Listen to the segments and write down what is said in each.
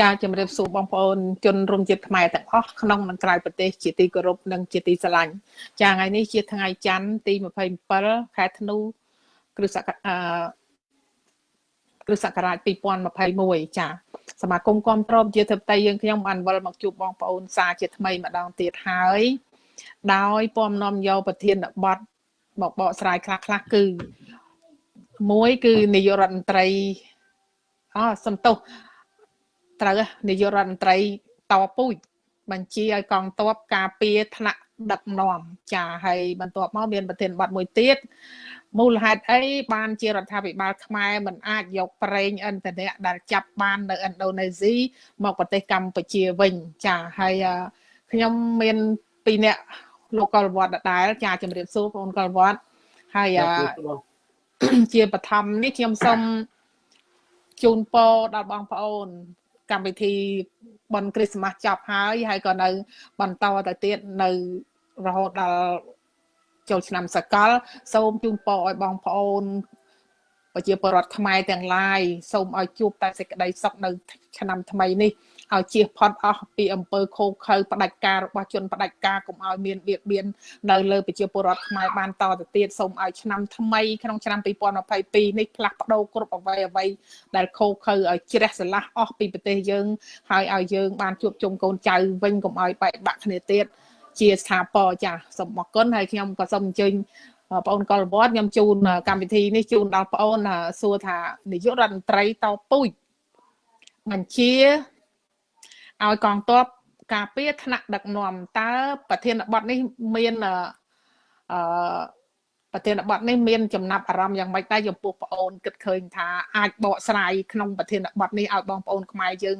ចាជំរាបសួរបងប្អូនជនរួមជាតិខ្មែរទាំងអស់ក្នុងនិងក្រៅប្រទេសជាទីគោរពនិងជាទីស្រឡាញ់ចាថ្ងៃនេះជាថ្ងៃច័ន្ទទី27ខែធ្នូគ្រិស្តសករាជគ្រិស្តសករាជ2021ចាសមាគមគាំទ្រជាធិបតីយើងខ្ញុំបានវិលមកជួបបងប្អូនសាជាថ្មីម្ដងទៀតហើយដោយពំនាំយកប្រធានបទមកបកស្រាយខ្លះខ្លះគឺមួយគឺនាយករដ្ឋមន្ត្រីអសំទោស ត្រូវនាយករដ្ឋមន្ត្រីតពូជបញ្ជាឲ្យកងទ័ពការពារថ្នាក់ដឹកនាំចាហើយបន្ទាប់មកមានប្រធានបទមួយទៀតមូលហេតុអីបានជារដ្ឋាភិបាលខ្មែរមិនអាចយកប្រេងឥន្ធនៈដែលចាប់បាននៅឥណ្ឌូនេស៊ីមកប្រទេសកម្ពុជាវិញចាហើយខ្ញុំមានពីរនាក់លោកកុលវត្តដដែលចាជំរាបសួរបងកុលវត្តហើយជាបឋមនេះខ្ញុំសូមជូនពរដល់បងប្អូន កម្មវិធីបន់គ្រីស្មាស់ចប់ហើយហើយក៏នៅ បន្តទៅទៀតនៅរហូតដល់ចូលឆ្នាំសកល សូមជូនពរឲ្យបងប្អូនប្រជាពលរដ្ឋខ្មែរទាំងឡាយសូមឲ្យជួបតែសេចក្តីសុខនៅ ឆ្នាំថ្មីនេះ ឲ្យជៀសផុតអស់ពីអំពើខូខើផ្ដាច់ការរបស់ជនផ្ដាច់ការកុំឲ្យមានបៀតបៀននៅលើប្រជាពលរដ្ឋខ្មែរបានតទៅទៀតសូមឲ្យឆ្នាំថ្មីក្នុងឆ្នាំ2022នេះផ្លាស់ប្ដូរគ្រប់អ្វីអ្វីដែលខូខើឲ្យជ្រះស្រឡះអស់ពីប្រទេសយើងហើយឲ្យយើងបានជួបជុំកូនចៅវិញកុំឲ្យបែកបាក់គ្នាទៀតជាស្ថាពរចាសូមអរគុណហើយខ្ញុំក៏សូមអញ្ជើញបងប្អូនកុលវត្តខ្ញុំជូនកម្មវិធីនេះជូនដល់បងប្អូនសួរថានាយករដ្ឋមន្ត្រីតពូជបញ្ជា ឲ្យកងទ័ពការពារថ្នាក់ដឹកនាំតើប្រធានបទនេះមានអឺប្រធានបទនេះមានចំណាប់អារម្មណ៍យ៉ាងម៉េចដែរចំពោះបងអូនគិតឃើញថាអាចបកស្រាយក្នុងប្រធានបទនេះឲ្យបងប្អូនខ្មែរយើង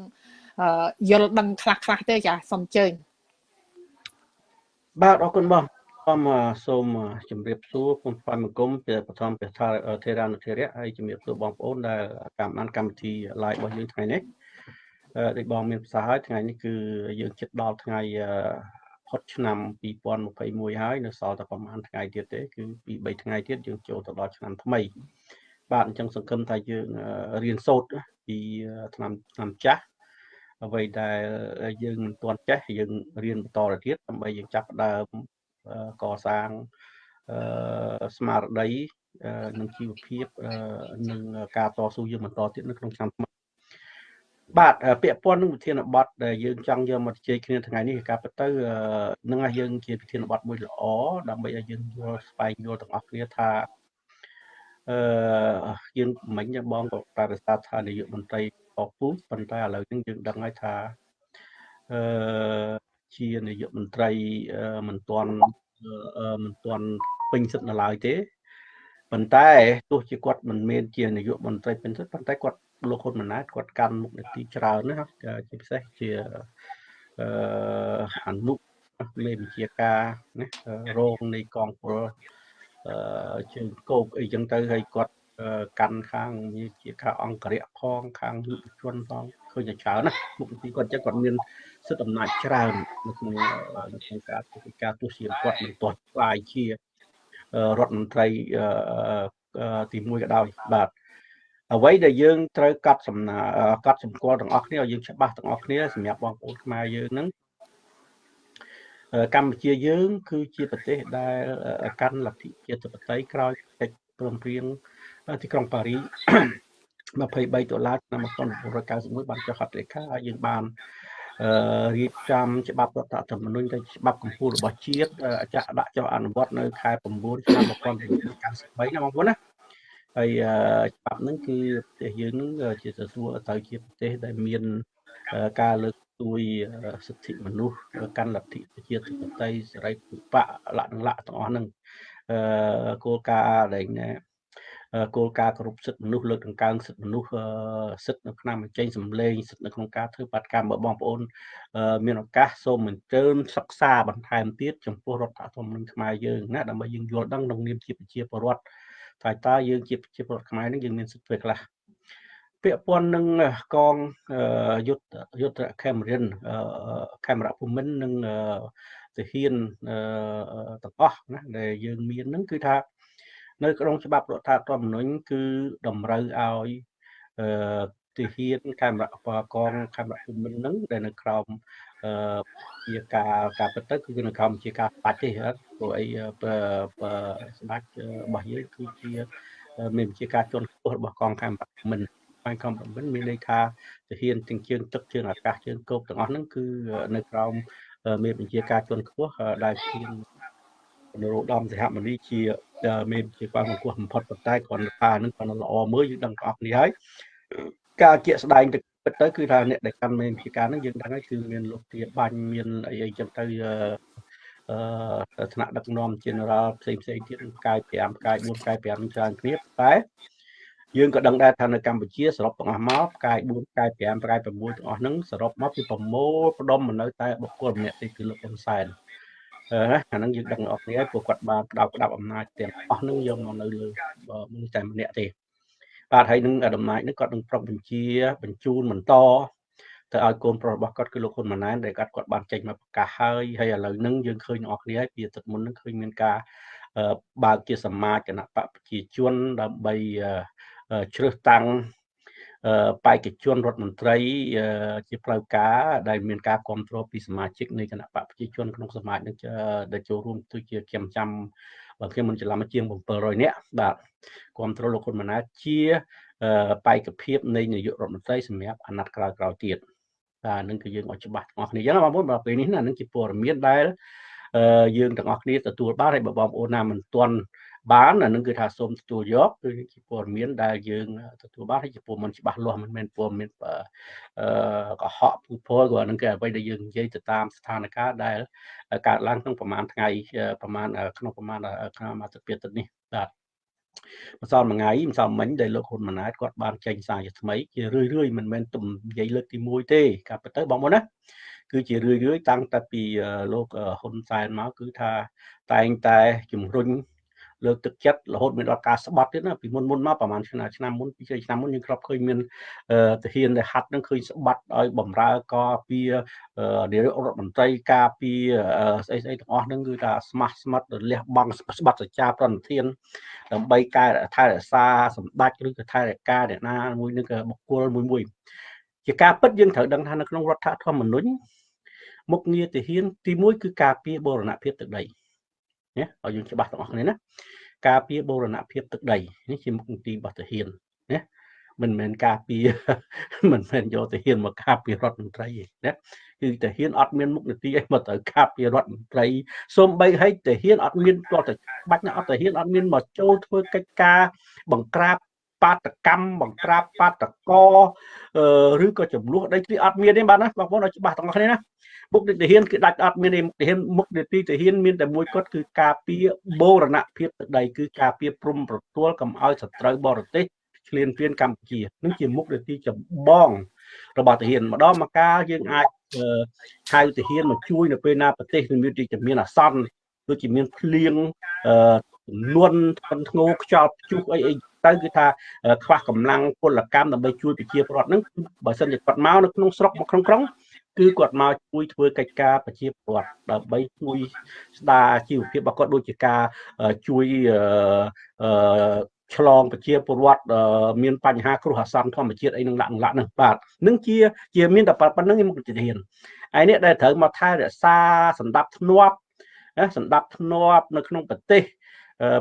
យល់ដឹងខ្លះខ្លះទេចាសូមអញ្ជើញបាទអរគុណបងសូមសូមជម្រាបសួរពុំស្វាមង្គមពីបឋមព្រះថាធេរានុធេរៈហើយជម្រាបសួរបងប្អូនដែលតាមដានកម្មវិធី live របស់យើងថ្ងៃនេះ ដូចបងមានប្រសាសន៍ហើយថ្ងៃនេះគឺយើងជិតដល់ថ្ងៃផុតឆ្នាំ2021ហើយនៅសល់តែប្រហែលថ្ងៃទៀតទេគឺពី3ថ្ងៃទៀតយើងចូលទៅដល់ឆ្នាំថ្មី បាទអញ្ចឹងសង្ឃឹមថាយើងរៀនសូត្រពីឆ្នាំឆ្នាំចាស់អ្វីដែលយើងមិនទាន់ចេះយើងរៀនបន្តទៅទៀតដើម្បីយើងចាប់ផ្ដើមកសាងស្មារតីនិងជីវភាពនិងការតស៊ូយើងបន្តទៀតនៅក្នុងឆ្នាំថ្មី បាទពាក់ព័ន្ធនឹងវិធានបတ်ដែលយើងចង់យកមកជជែកគ្នាថ្ងៃនេះការពិតទៅនឹងឲ្យយើងជាវិធានបတ်មួយល្អដើម្បីឲ្យយើងយល់ស្វែងយល់ទាំងអស់គ្នាថាអឺយើងមិញបងក៏ប្រកាសថានាយកមន្ត្រីអពូជប៉ុន្តែឥឡូវនេះយើងដឹងហើយថាអឺជានាយកមន្ត្រីមិនទាន់មិនទាន់ពេញសិទ្ធិនៅឡើយទេប៉ុន្តែទោះជាគាត់មិនមែនជានាយកមន្ត្រីពេញសិទ្ធិប៉ុន្តែគាត់ លោកហ៊ុនម៉ាណែតគាត់កាន់មុខនីតិច្រើនណាជាពិសេសជាអឺអនុលេវិជាការណារងនៃកងពលអឺជើងគោកអីចឹងទៅហើយគាត់កាន់ខាងជាខាងអង្គរៈផងខាងយុវជនផងឃើញតែច្រើនណាមុខនីតិគាត់ចឹងគាត់មានសិទ្ធិអំណាចច្រើននៅក្នុងនៅក្នុងការធ្វើការទស្សជាគាត់មិនទាន់ខ្លាយជារដ្ឋមន្ត្រីទី1ក៏ដោយបាទ អ្វីដែលយើងត្រូវកាត់សំណាកាត់សម្គាល់ទាំងអស់គ្នាឲ្យយើងច្បាស់ទាំងអស់គ្នាសម្រាប់បងប្អូនខ្មែរយើងហ្នឹងកម្ពុជាយើង គឺជាប្រទេសដែលកាន់លទ្ធិជាតិបតីក្រោយកិច្ចព្រមព្រៀងទីក្រុងប៉ារី23ដុល្លារឆ្នាំ1991បានចុះហត្ថលេខាហើយយើងបានរៀបចំច្បាប់រដ្ឋធម្មនុញ្ញទៅច្បាប់កម្ពុជារបស់ជាតិចាក់ដាក់ចុះអនុវត្តនៅខែ9ឆ្នាំ1993ណាបងប្អូនណា ហើយច្បាប់ហ្នឹងគឺប្រទេសយើងហ្នឹងជាសសួរទៅជាប្រទេសដែលមានការលើកស្ទួយសិទ្ធិមនុស្សកាន់លទ្ធិប្រជាធិបតេយ្យសេរីភូបៈលក្ខណៈលក្ខទាំងអស់ហ្នឹងអឺគោលការណ៍ដែលគោលការណ៍គោរពសិទ្ធិមនុស្សលើកដង្កើងសិទ្ធិមនុស្សសិទ្ធិនៅក្នុងបញ្ចេញសម្លេងសិទ្ធិនៅក្នុងការធ្វើបាតកម្មរបស់បងប្អូនមានឱកាសសូមអញ្ជើញសិក្សាបន្ថែមទៀតចំពោះរដ្ឋធម្មនុញ្ញខ្មែរយើងណាដើម្បីយើងយល់ដឹងក្នុងនាមជាប្រជាពលរដ្ឋ ថាតើយើងជាប្រជាពលរដ្ឋខ្មែរនឹងយើងមានសិទ្ធិធ្វើខ្លះពាក់ព័ន្ធនឹងកងយុទ្ធយុទ្ធខេមរិនខេមរៈភូមិន្ទនិងទាហានទាំងអស់ណាដែលយើងមាននឹងគឺថានៅក្នុងច្បាប់រដ្ឋធម្មនុញ្ញគឺតម្រូវឲ្យទាហានកាមេរ៉ាកងកាមេរ៉ាភូមិន្ទហ្នឹងដែលនៅក្រោម អឺជាការការពិតទៅគឺនៅក្រោមជាការស្ដាច់ទេព្រោះអីស្ដាច់របស់យើងគឺជាមានជាការជន់ខ្ពស់របស់កងកាមេរ៉ាភូមិន្ទបាយកងភូមិន្ទមានន័យថាទាហានទាំងជើងទឹកជើងអាកាសជើងគោកទាំងអស់ហ្នឹងគឺនៅក្រោមមានបញ្ជាការជន់ខ្ពស់ដែលជានរោត្តមសហមនីជាមានជាបានបង្គាស់បំផុតប៉ុន្តែគ្រាន់តែថានឹងគាត់ល្អមើលយើងដឹងបងប្អូននេះហើយការជាក់ស្ដែងទៅ ពិតទៅគឺថាអ្នកដែលកាន់មានភាការហ្នឹងយើងដឹងហើយគឺមានលោកទាបាញ់មានអីអីចឹងទៅអឺថ្នាក់ដឹកនាំ General ផ្សេងផ្សេងទៀតផ្កាយ5ផ្កាយ4ផ្កាយ5ច្រើនគ្នាតែយើងក៏ដឹងដែរថានៅកម្ពុជាសរុបទាំងអស់មកផ្កាយ4ផ្កាយ5ផ្កាយ6ទាំងអស់ហ្នឹងសរុបមកពីប្រមូលផ្ដុំមកនៅតែបុគ្គលម្នាក់ទេគឺលោកហ៊ុនសែនអឺអាហ្នឹងយើងដឹងអស់គ្នាហើយពួកគាត់បានផ្ដោតផ្ដាប់អំណាចទាំងអស់ហ្នឹងយកមកនៅលើមនុស្សតែម្នាក់ទេ បាទហើយនឹងដំណាយនេះគាត់នឹងប្រកបញ្ជា បញ្ជូនបន្តទៅឲ្យកូនប្រុសរបស់គាត់គឺលោកហ៊ុនម៉ាណែតដែលគាត់គាត់បានចេញមកប្រកាសហើយហើយឥឡូវហ្នឹងយើងឃើញអ្នកគ្នាហើយពីទឹកមុនហ្នឹងឃើញមានការបើកជាសមាជគណៈបកប្រជាជនដើម្បីជ្រើសតាំងបេក្ខជនរដ្ឋមន្ត្រីជាផ្លូវការដែលមានការគ្រប់គ្រងពីសមាជិកនៃគណៈបកប្រជាជនក្នុងសមាជនឹងដែលចូលរួមទៅជាខ្ញុំចាំ បើខ្ញុំមិនច្រឡំជាង700នាក់បាទគ្រប់គ្រងលោកហ៊ុនម៉ាណែតជាបេក្ខភាពនៃនាយករដ្ឋមន្ត្រីសម្រាប់អាណត្តិក្រោយៗទៀតបាទនឹងគឺយើងឲ្យច្បាស់ទាំងអស់គ្នាអញ្ចឹងបងប្អូនដល់ពេលនេះណានឹងជាព័ត៌មានដែលយើងទាំងអស់គ្នាទទួលបានហើយបើបងប្អូនណាមិនទាន់ បានអានឹងគឺថាសូមទទួលយកគឺជាព័ត៌មានដែលយើងទទួលបានហើយជាព័ត៌មានច្បាស់លាស់មិនមែនព័ត៌មានអឺកុហកពូពលក៏នឹងគឺអ្វីដែលយើងនិយាយទៅតាមស្ថានភាពដែលកើតឡើងក្នុងប្រហែលថ្ងៃប្រហែលក្នុងប្រហែលក្នុងអាទិត្យទៀតនេះបាទម្សិលមួយថ្ងៃម្សិលមិញដែលលោកហ៊ុនម៉ាណែតគាត់បានចេញសារជាថ្មីជារឿយរឿយមិនមែនទំនិយាយលើកទី1ទេការពិតទៅបងប្អូនណាគឺជារឿយរឿយតាំងតែពីលោកហ៊ុនសែនមកគឺថាតែងតែជំរុញ លើកទឹកចិត្តរហូតមានដល់ការស្បាត់ទៀតណាពីមុនមុនមកប្រហែលឆ្នាំឆ្នាំមុនពីឆ្នាំមុនយើងគ្រាប់ឃើញមានទាហានដែលហាត់នឹងឃើញស្បាត់ឲ្យបំរើកពីនាយករដ្ឋមន្ត្រីការពីស្អីស្អីទាំងអស់ហ្នឹងគឺថាស្មាស់ស្មាត់លះបង់ស្បាត់សច្ចាប្រណិធានដើម្បីកែថែរក្សាសម្ដេចឬក៏ថែរក្សាអ្នកណាមួយនឹងក៏បុគ្គលមួយមួយជាការពិតយើងត្រូវដឹងថានៅក្នុងរដ្ឋធម្មនុញ្ញមុខងារទាហានទី1គឺការពារបូរណភាពទឹកដី ណាឲ្យយើងច្បាស់ទាំងអស់គ្នាណាការពារបូរណភាពទឹកដីនេះជាមុខនីតិរបស់ទាហានណាមិនមែនការពារមិនមែនយកទាហានមកការពាររដ្ឋមន្ត្រីទេណាគឺទាហានអត់មានមុខនីតិអីមកត្រូវការពាររដ្ឋមន្ត្រីសូម្បីឲ្យទាហានអត់មានទាល់តែបាច់ណាអត់ទាហានអត់មានមកចូលធ្វើកិច្ចការបង្ក្រាបបាតកម្មបង្ក្រាបបាតកឬក៏ចំនួនដីធ្លីអត់មានទេបាទណាបងប្អូនឲ្យច្បាស់ទាំងអស់គ្នាណា មុខនីតិទាហានគឺដាច់អត់មានទេមុខទាហានមុខនីតិទាហានមានតែមួយគត់គឺការពារបូរណភាពទឹកដីគឺការពារព្រំប្រទល់កុំឲ្យសត្រូវបរទេសឈ្លានពានកម្ពុជានឹងជាមុខនីតិចម្បងរបស់ទាហានម្ដងមកកាលយើងអាចហៅទាហានមកជួយនៅពេលណាប្រទេសមានទីមានអាសន្នដូចជាមានភ្លៀងចំនួនធ្ងន់ធ្ងរខ្យល់ព្យុះអីអីទៅគឺថាខ្វះកម្លាំងពលកម្មដើម្បីជួយប្រជាពលរដ្ឋហ្នឹងបើសិនជាគាត់មកនៅក្នុងស្រុកមកក្នុងក្រុង គឺគាត់មកជួយធ្វើកិច្ចការប្រជាពលរដ្ឋដើម្បីជួយស្ដារជីវភាពរបស់គាត់ដូចជាការជួយអឺឆ្លងប្រជាពលរដ្ឋមានបញ្ហាគ្រោះអាសន្នធម្មជាតិអីនឹងដាក់ឡាក់នឹងបាទនឹងជាជាមានតែប៉ុណ្្នឹងមុខជាធានហើយនេះដែលត្រូវមកថែរក្សាសម្ដាប់ធ្នាប់សម្ដាប់ធ្នាប់នៅក្នុងប្រទេស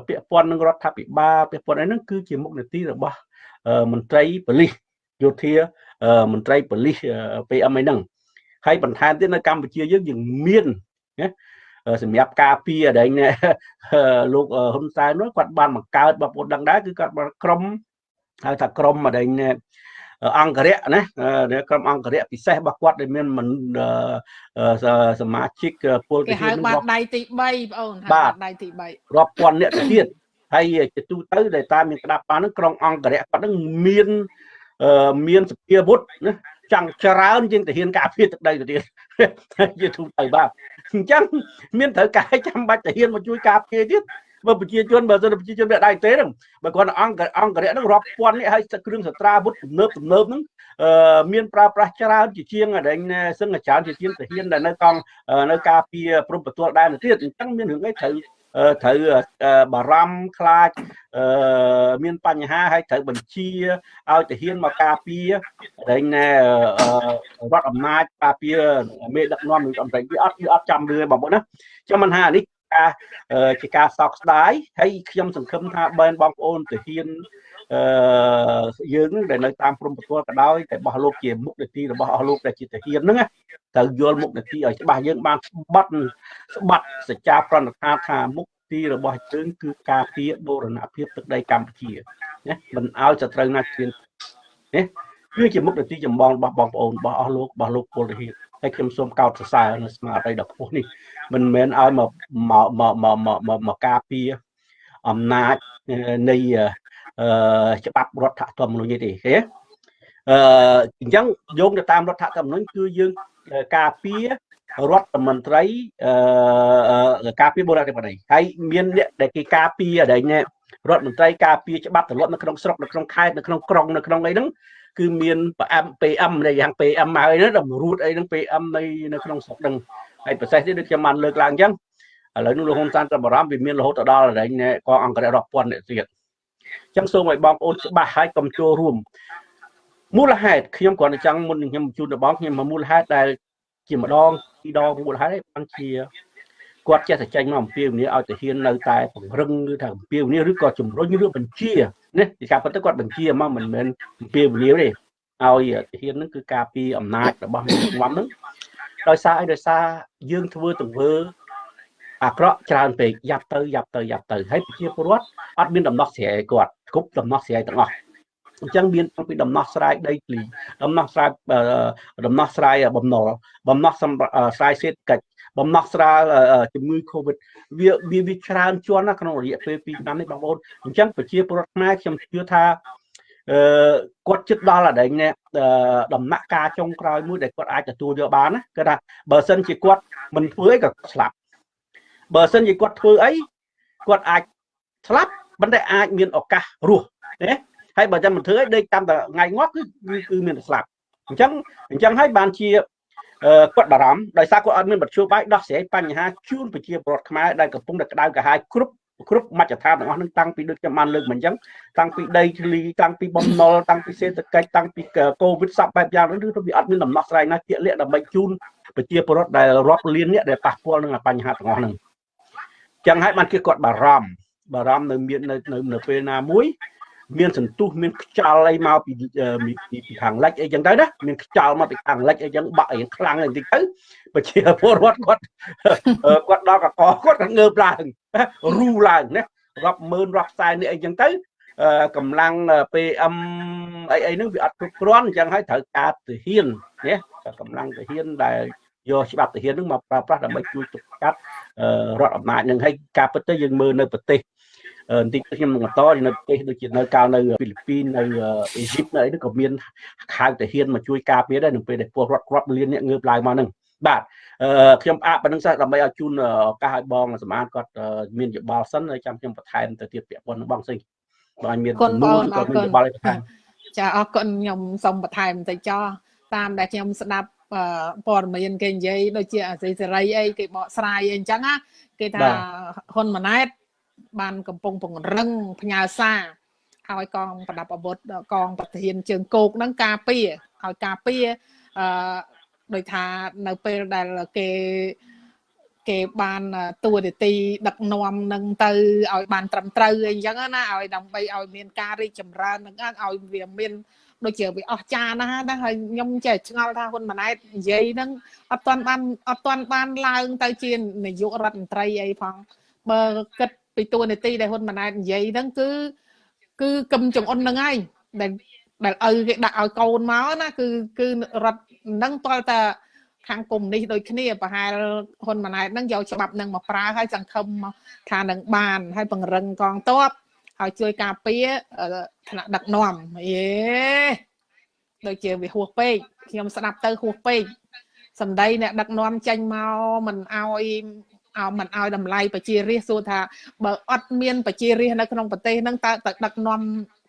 ពាក់ព័ន្ធនឹងរដ្ឋាភិបាលពាក់ព័ន្ធអីហ្នឹងគឺជាមុខនីតិរបស់មន្ត្រីប៉ូលីសយោធាមន្ត្រីប៉ូលីស PM អីហ្នឹង ហើយបន្ថែមទៀតនៅកម្ពុជាយើងយើងមានណាសម្រាប់ការពារដែលលោកហ៊ុនសែននោះគាត់បានបង្កើតបងប្អូនដឹងដែរគឺគាត់បានក្រុមហៅថាក្រុមដែលអង្គរៈណាក្រុមអង្គរៈពិសេសរបស់គាត់ដែលមានមិនសមាជិកពលគេហៅបាតដៃទី3បងអូនហៅបាតដៃទី3រាប់ពាន់អ្នកទៀតហើយជាទូទៅដែលតាមមានក្តាប់បានហ្នឹងក្រុមអង្គរៈគាត់ហ្នឹងមានមានសភាវុធណា ចង់ច្រើនជាងទាហានការពារទឹកដីទៅទៀតជាទូទៅបាទអញ្ចឹងមានត្រូវការចាំបាច់ទាហានមកជួយការពារទៀតបើប្រជាជនបើសិនប្រជាជនវាដៃទេហ្នឹងបើគាត់អង្គអង្គរៈហ្នឹងរាប់ពាន់នេះហើយគ្រឿងសត្រាវុធទំនើបទំនើបហ្នឹងមានប្រើប្រាស់ច្រើនជាជាងដែលសឹងច្រើនជាជាងទាហានដែលនៅកងនៅការពារព្រំប្រទល់ដែរទៅទៀតអញ្ចឹងមានរឿងអីត្រូវ ត្រូវបារម្ភខ្លាចមានបញ្ហាហើយត្រូវបញ្ជាឲ្យទាហានមកការពារតែណែរដ្ឋអំណាចការពារមេដឹកនាំនឹងអំណាចវាអត់វាអត់ចាំរឿបងប្អូនណាចាំមិនថានេះការជាការសោកស្ដាយហើយខ្ញុំសង្ឃឹមថាបែនបងប្អូនទាហាន អឺយើងដែលនៅតាមព្រំប្រទល់ក៏ដោយតែរបស់លោកជាមុខនីតិរបស់អស់លោកដែលជាទាហានហ្នឹងត្រូវយល់មុខនីតិឲ្យច្បាស់យើងបានស្បាត់ស្បាត់សច្ចាប្រណិថាថាមុខទីរបស់យើងគឺការពារបូរណភាពទឹកដីកម្ពុជាណាមិនឲ្យសត្រូវណាជឿនណាគឺជាមុខនីតិចម្បងរបស់បងប្អូនរបស់អស់លោករបស់លោកពលទាហានហើយខ្ញុំសូមកោតសរសើរនៅស្មារតីដ៏ខ្ពស់នេះមិនមែនឲ្យមកមកមកមកមកការពារអំណាចនៃ ច្បាប់រដ្ឋធម្មនុញ្ញទេឃើញអឺអញ្ចឹងយោងទៅតាមរដ្ឋធម្មនុញ្ញគឺយើងការពាររដ្ឋមន្ត្រីអឺការពារបូរណធិបតីហើយមានអ្នកដែលគេការពារដែលរដ្ឋមន្ត្រីការពារច្បាប់ទម្លាប់នៅក្នុងស្រុកនៅក្នុងខេត្តនៅក្នុងក្រុងនៅក្នុងអីហ្នឹងគឺមាន PM PM នៃយ៉ាង PM ហើយណាតម្រួតអីហ្នឹង PM នៃនៅក្នុងស្រុកហ្នឹងហើយប្រសេសទៀតដូចខ្ញុំបានលើកឡើងអញ្ចឹងឥឡូវនេះលោកហ៊ុនសែនត្រាំបារម្ភវាមានរហូតដល់កងអង្គរៈរាប់ពាន់អ្នកទៀត អញ្ចឹងសូមឲ្យបងប្អូនច្បាស់ហើយកុំចូលរួមមូលហេតុខ្ញុំគ្រាន់តែចង់មុនខ្ញុំជូនដល់បងខ្ញុំមូលហេតុដែលជាម្ដងពីរដងមូលហេតុឯងបានជាគាត់ចេះតែចេញមកអំពាវនាវឲ្យទាហាននៅតែពង្រឹងឬថាអំពាវនាវឬក៏ជំរុញឬបញ្ជានេះពីការពិតទៅគាត់បញ្ជាមកមិនមែនអំពាវនាវទេឲ្យទាហានហ្នឹងគឺការពីអំណាចរបស់មេដឹកនាំហ្នឹងដោយសារអីដោយសារយើងធ្វើទង្វើ អាក្រក់ច្រើនពេកយ៉ាប់ទៅយ៉ាប់ទៅយ៉ាប់ទៅហើយប្រជាពលរដ្ឋអត់មានដំណោះស្រាយគាត់គ្រប់ដំណោះស្រាយទាំងអស់អញ្ចឹងមានពីដំណោះស្រាយដីធ្លីដំណោះស្រាយដំណោះស្រាយបំណុលបំណោះស្រាយសេដ្ឋកិច្ចបំណោះស្រាយជំងឺ Covid វាវាវាច្រើនជាន់ណាក្នុងរយៈពេល2ឆ្នាំនេះបងប្អូនអញ្ចឹងប្រជាពលរដ្ឋខ្មែរខ្ញុំជឿថាអឺគាត់ចិត្តដល់អាដែងនេះដំណាក់កាលចុងក្រោយមួយដែលគាត់អាចទទួលយកបានណាគឺថាបើសិនជាគាត់មិនធ្វើអីក៏ស្លាប់ បើសិនជាគាត់ធ្វើអីគាត់អាចស្លាប់ប៉ុន្តែអាចមានឱកាសរស់ណាហើយបើចាំមិនធ្វើអីដេកតាមតែថ្ងៃងាប់គឺគឺមានតែស្លាប់អញ្ចឹងអញ្ចឹងហើយបានជាគាត់បារម្ភដោយសារគាត់អត់មានបទជួបាយដោះស្រាយបញ្ហាជូនប្រជាពលរដ្ឋខ្មែរដែលកំពុងតែក្តៅក្រហាយគ្រប់គ្រប់មជ្ឈដ្ឋានទាំងអស់នឹងតាំងពីដូចខ្ញុំបានលើកមកអញ្ចឹងតាំងពីដីធ្លីតាំងពីបំណុលតាំងពីសេដ្ឋកិច្ចតាំងពីកូវីដសពបែបយ៉ាងនោះគឺវាអត់មានដំណោះស្រាយណាជាក់លាក់ដើម្បីជូនប្រជាពលរដ្ឋដែលរាប់លានអ្នកដែលប៉ះពាល់នឹងបញ្ហាទាំងអស់ហ្នឹង ចឹងហើយបានគេគាត់បារម្ភបារម្ភនៅមាននៅនៅពេលណាមួយ មានសន្ទុះមានខ្យល់អីមកពីពីខាងលិចអីចឹងទៅណាមានខ្យល់មកពីខាងលិចអីចឹងបាក់រៀងខ្លាំងបន្តិចទៅប្រជាពលរដ្ឋគាត់គាត់ដល់កកគាត់ក៏ងើបឡើងរូឡើងណារាប់ម៉ឺនរាប់សែននេះអីចឹងទៅកម្លាំង PM អីអីហ្នឹងវាអត់គ្រប់គ្រាន់អញ្ចឹងហើយត្រូវការទាហានណាកម្លាំងទាហានដែល យកច្បាប់ទាហានហ្នឹងមកប្រើប្រាស់ដើម្បីជួយទប់ស្កាត់រដ្ឋអំណាចនឹងហើយការពិតទៅយើងមើលនៅប្រទេសបន្តិចខ្ញុំនឹងបន្តនៅប្រទេសដូចជានៅកាលនៅហ្វីលីពីននៅអេស៊ីបនៅអីនោះក៏មានខៅតាហ៊ានមកជួយការពារដែរនៅពេលដែលពលរដ្ឋគ្រាប់លានអ្នកងើបឡើងមកហ្នឹងបាទខ្ញុំអាក់ប៉ុណ្្នឹងសិនដើម្បីឲ្យជូនឱកាសឲ្យបងសម្អាតគាត់មានយោបល់សិនហើយចាំខ្ញុំបន្ថែមទៅទៀតពាក់ព័ន្ធនឹងបងស្អីបងមានទំនួលក៏មានយោបល់ឲ្យបន្ថែមចាអរគុណខ្ញុំសូមបន្ថែមបន្តិចចោះតាមដែលខ្ញុំស្ដាប់ ព័ត៌មានគេនិយាយដូចជាអាស៊ីសេរីអីគេបកស្រាយអីអញ្ចឹងណាគេថាហ៊ុនម៉ាណែតបានកំពុងពង្រឹងផ្ញើសារឲ្យកងប្រដាប់អាវុធកងប្រធានជើងគោកហ្នឹងការពារឲ្យការពារអឺដោយថានៅពេលដែលគេ គេបានតួនាទីដឹកនាំនឹងទៅឲ្យបានត្រឹមត្រូវអីចឹងណាឲ្យដើម្បីឲ្យមានការរីកចម្រើននឹងឲ្យវាមានដូចជាវាអស់ចាណាស់ណាហើយខ្ញុំចេះឆ្ងល់ថាហ៊ុនម៉ាណែតនិយាយហ្នឹងអត់ទាន់បានអត់ទាន់បានឡើងទៅជានាយករដ្ឋមន្ត្រីអីផងបើគិតពីតួនាទីដែលហ៊ុនម៉ាណែតនិយាយហ្នឹងគឺគឺកឹមចង្អុនហ្នឹងហើយដែលដែលឪគេដាក់ឲ្យកូនមកណាគឺគឺរដ្ឋហ្នឹងតលតា ខាងកុំនេះដូចគ្នាប្រហែលហ៊ុនម៉ាណែតហ្នឹងយកច្បាប់ហ្នឹងមកប្រើហើយសង្ឃឹមថានឹងបានហើយពង្រឹងកងទ័ពហើយជួយការពារថ្នាក់ដឹកនាំយេដូចជាវាហួសពេកខ្ញុំស្ដាប់ទៅហួសពេកសម្ដីអ្នកដឹកនាំចេញមកមិនអោយឲ្យមិនឲ្យតម្លៃប្រជារាស្ត្រសួរថាបើអត់មានប្រជារាស្ត្រនៅក្នុងប្រទេសហ្នឹងតើទៅដឹកនាំ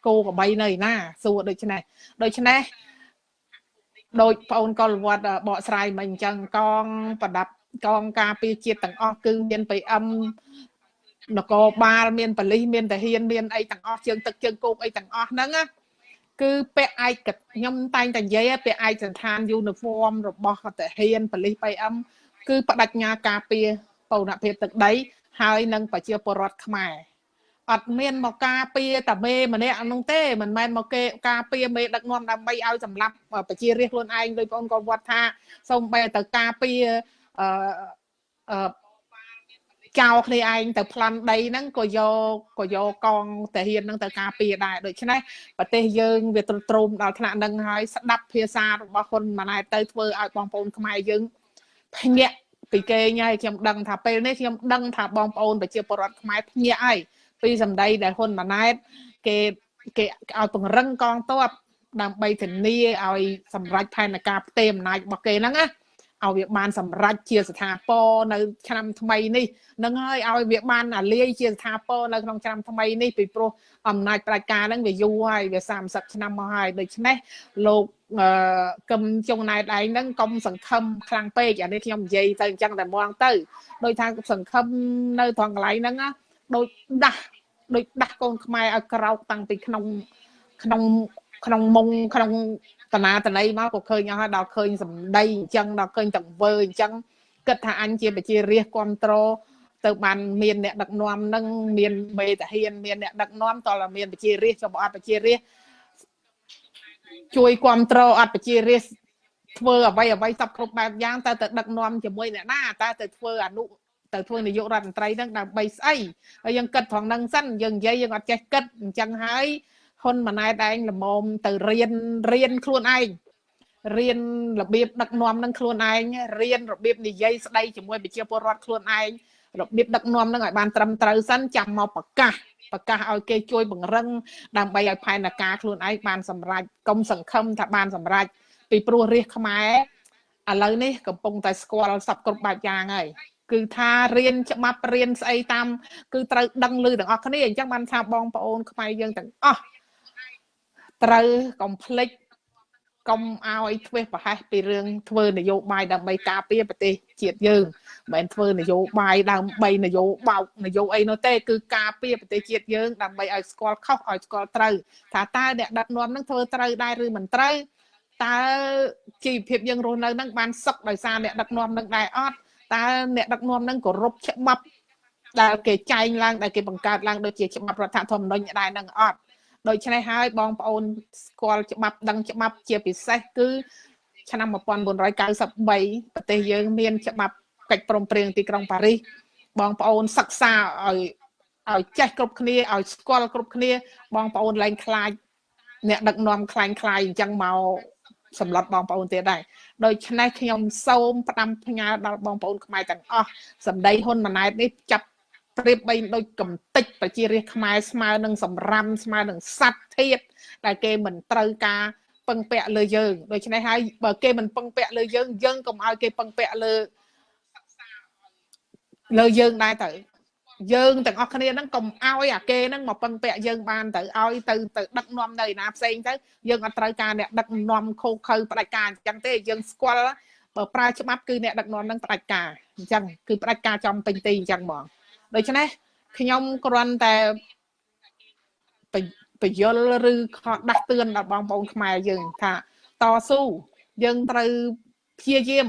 គោក្របីនៅឯណាសួរដូច្នេះដូច្នេះ ដោយបងអូនកុលវត្តបកស្រាយមកអញ្ចឹងកងប្រដាប់កងការពារជាតិទាំងអស់គឺមាន PM នគរបាលមានប៉ូលីសមានតាហ៊ានមានអីទាំងអស់ជើងទឹកជើងគោកអីទាំងអស់ហ្នឹងណាគឺពាក់ឯកខ្ញុំតែងតែនិយាយពាក់ឯកសន្តានយូនីហ្វ័មរបស់តាហ៊ានប៉ូលីស PM គឺបដិញ្ញាការពារបូរណភាពទឹកដី ហើយនឹងប្រជាពលរដ្ឋខ្មែរ អត់មានមកការពារតាមេម្នាក់ហ្នឹងទេមិនមែនមកគេការពារមេដឹកនាំដើម្បីឲ្យសម្លាប់ប្រជារាស្ត្រខ្លួនឯងដោយបងប្អូនគាត់ថាសូមបែរទៅការពារអឺអឺចោលគ្នាឯងទៅប្លន់ដីហ្នឹងក៏យកក៏យកកងតាហ៊ានហ្នឹងទៅការពារដែរដូច្នេះប្រទេសយើងវាទ្រុឌទ្រោមដល់ថ្នាក់ហ្នឹងហើយស្ដាប់ភាសារបស់ហ៊ុនម៉ាណែតទៅធ្វើឲ្យបងប្អូនខ្មែរយើងភ្ញាក់ពីគេញ៉ៃខ្ញុំដឹងថាពេលនេះខ្ញុំដឹងថាបងប្អូនប្រជាពលរដ្ឋខ្មែរភ្ញាក់ហើយ ពីសម្ដីដែលហ៊ុនម៉ាណែតគេគេឲ្យពង្រឹងកងទ័ពដើម្បីធានាឲ្យសម្រេចផែនការផ្ទេរអំណាចរបស់គេហ្នឹងណាឲ្យវាបានសម្រេចជាស្ថាពរនៅឆ្នាំថ្មីនេះនឹងហើយឲ្យវាបានអាលាយជាស្ថាពរនៅក្នុងឆ្នាំថ្មីនេះពីព្រោះអំណាចផ្ដាច់ការហ្នឹងវាយូរហើយវា30ឆ្នាំមកហើយដូច្នេះលោកអឺកឹមចុងណែតឯងហ្នឹងកុំសង្ឃឹមខ្លាំងពេកអានេះខ្ញុំនិយាយទៅអញ្ចឹងតែមកទៅដោយថាសង្ឃឹមនៅត្រង់កន្លែងហ្នឹងណា ដូចដាស់ដូចដាស់កូនខ្មែរឲ្យក្រោកតាំងពីក្នុងក្នុងក្នុងមុងក្នុងតនាតន័យមកក៏ឃើញអស់ហើយដល់ឃើញសម្ដីអញ្ចឹងដល់ឃើញទាំងវើអញ្ចឹងគិតថាអញជាប្រជារាស្ត្រគ្រប់ត្រទៅបានមានអ្នកដឹកនាំនឹងមានមេតាហ៊ានមានអ្នកដឹកនាំតើមានប្រជារាស្ត្រចំអត់ប្រជារាស្ត្រជួយគ្រប់ត្រអត់ប្រជារាស្ត្រធ្វើអ្វីអ្វីសពគ្រប់បែបយ៉ាងតើទៅដឹកនាំជាមួយអ្នកណាតើទៅធ្វើអនុ ទៅធ្វើនាយករដ្ឋមន្ត្រីហ្នឹងដើម្បីស្អីហើយយើងគិតត្រង់ហ្នឹងសិនយើងនិយាយយើងអត់ចេះគិតអញ្ចឹងហើយហ៊ុនម៉ាណែតឯងល្មមទៅរៀនរៀនខ្លួនឯងរៀនរបៀបដឹកនាំនឹងខ្លួនឯងរៀនរបៀបនិយាយស្ដីជាមួយប្រជាពលរដ្ឋខ្លួនឯងរបៀបដឹកនាំនឹងឲ្យបានត្រឹមត្រូវសិនចាំមកប្រកាសប្រកាសឲ្យគេជួយបង្រឹងដើម្បីឲ្យផែនការខ្លួនឯងបានសម្រេចកុំសង្ឃឹមថាបានសម្រេចពីព្រោះរាជខ្មែរឥឡូវនេះកំពុងតែស្គាល់សពគ្រប់បែបយ៉ាងហើយ គឺថារៀនច្បាប់រៀនស្អីតាម គឺត្រូវដឹងលឺទាំងអស់គ្នាអញ្ចឹងបានថាបងប្អូនខ្មែរយើងទាំងអស់ត្រូវកុំភ្លេចកុំឲ្យធ្វេសប្រហែសពីរឿងធ្វើនយោបាយដើម្បីការពារប្រទេសជាតិយើងមិនមែនធ្វើនយោបាយដើម្បីនយោបោកនយោអីនោះទេគឺការពារប្រទេសជាតិយើងដើម្បីឲ្យស្គាល់ខុសឲ្យស្គាល់ត្រូវថាតើអ្នកដឹកនាំនឹងធ្វើត្រូវដែរឬមិនត្រូវតើជីវភាពយើងរស់នៅនឹងបានសុខដោយសារអ្នកដឹកនាំនឹងដែរអត់ តើអ្នកដឹកនាំនឹងគោរពច្បាប់ដែលគេចែងឡើងដែលគេបង្កើតឡើងដូចជាច្បាប់រដ្ឋធម្មនុញ្ញដែរនឹងអត់ដូច្នេះហើយបងប្អូនស្គាល់ច្បាប់ដឹងច្បាប់ជាពិសេសគឺ ឆ្នាំ1993ប្រទេសយើងមានច្បាប់កិច្ចព្រមព្រៀងទីក្រុងប៉ារីសបងប្អូនសិក្សាឲ្យឲ្យចេះគ្រប់គ្នាឲ្យស្គាល់គ្រប់គ្នា បងប្អូនឡើងខ្លាចអ្នកដឹកនាំខ្លាញ់ខ្លាយអញ្ចឹងមកសម្លុតបងប្អូនទៀតដែរ ដូច្នេះខ្ញុំសូមផ្ដាំផ្ញើដល់បងប្អូនខ្មែរទាំងអស់សម្ដីហ៊ុនម៉ាណែតនេះចាប់ប្រៀបបីដូចកំតិចប្រជារាស្ត្រខ្មែរស្មើនឹងសម្រាមស្មើនឹងសัตว์ធាតដែលគេមិនត្រូវការពឹងពាក់លើយើងដូច្នេះហើយបើគេមិនពឹងពាក់លើយើងយើងកុំឲ្យគេពឹងពាក់លើលើយើងដែរទៅ យើងទាំងអស់គ្នាហ្នឹងកុំឲ្យអាគេហ្នឹងមកពឹងពាក់យើងបានទៅឲ្យទៅទៅដឹកនាំនៅឯណាផ្សេងទៅយើងអត់ត្រូវការអ្នកដឹកនាំខូខើផ្ដាច់ការអញ្ចឹងទេយើងស្គាល់បើប្រើច្បាប់គឺអ្នកដឹកនាំហ្នឹងផ្ដាច់ការអញ្ចឹងគឺផ្ដាច់ការចំពេញទីអញ្ចឹងហ្មងដូច្នេះខ្ញុំគ្រាន់តែបញ្យលឬខដាស់តឿនដល់បងប្អូនខ្មែរយើងថាតស៊ូយើងត្រូវព្យាយាម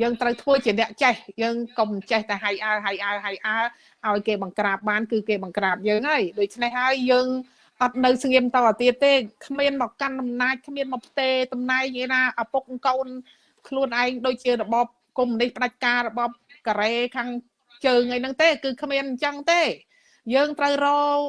យើងត្រូវធ្វើជាអ្នកចេះយើងកុំចេះតែហៃអើហៃអើហៃអើឲ្យគេបង្ក្រាបបាន គឺគេបង្ក្រាបយើងហើយដូច្នេះហើយយើងអត់នៅស្ងៀមតទៅទៀតទេគ្មានមកកាន់អំណាចគ្មានមកផ្ទេតំណែងឯណាឪពុកកូន ខ្លួនឯងដូចជារបបកុម្មុយនីសផ្ដាច់ការរបបកូរ៉េខាងជើងអីហ្នឹងទេ គឺគ្មានអញ្ចឹងទេ យើងត្រូវរក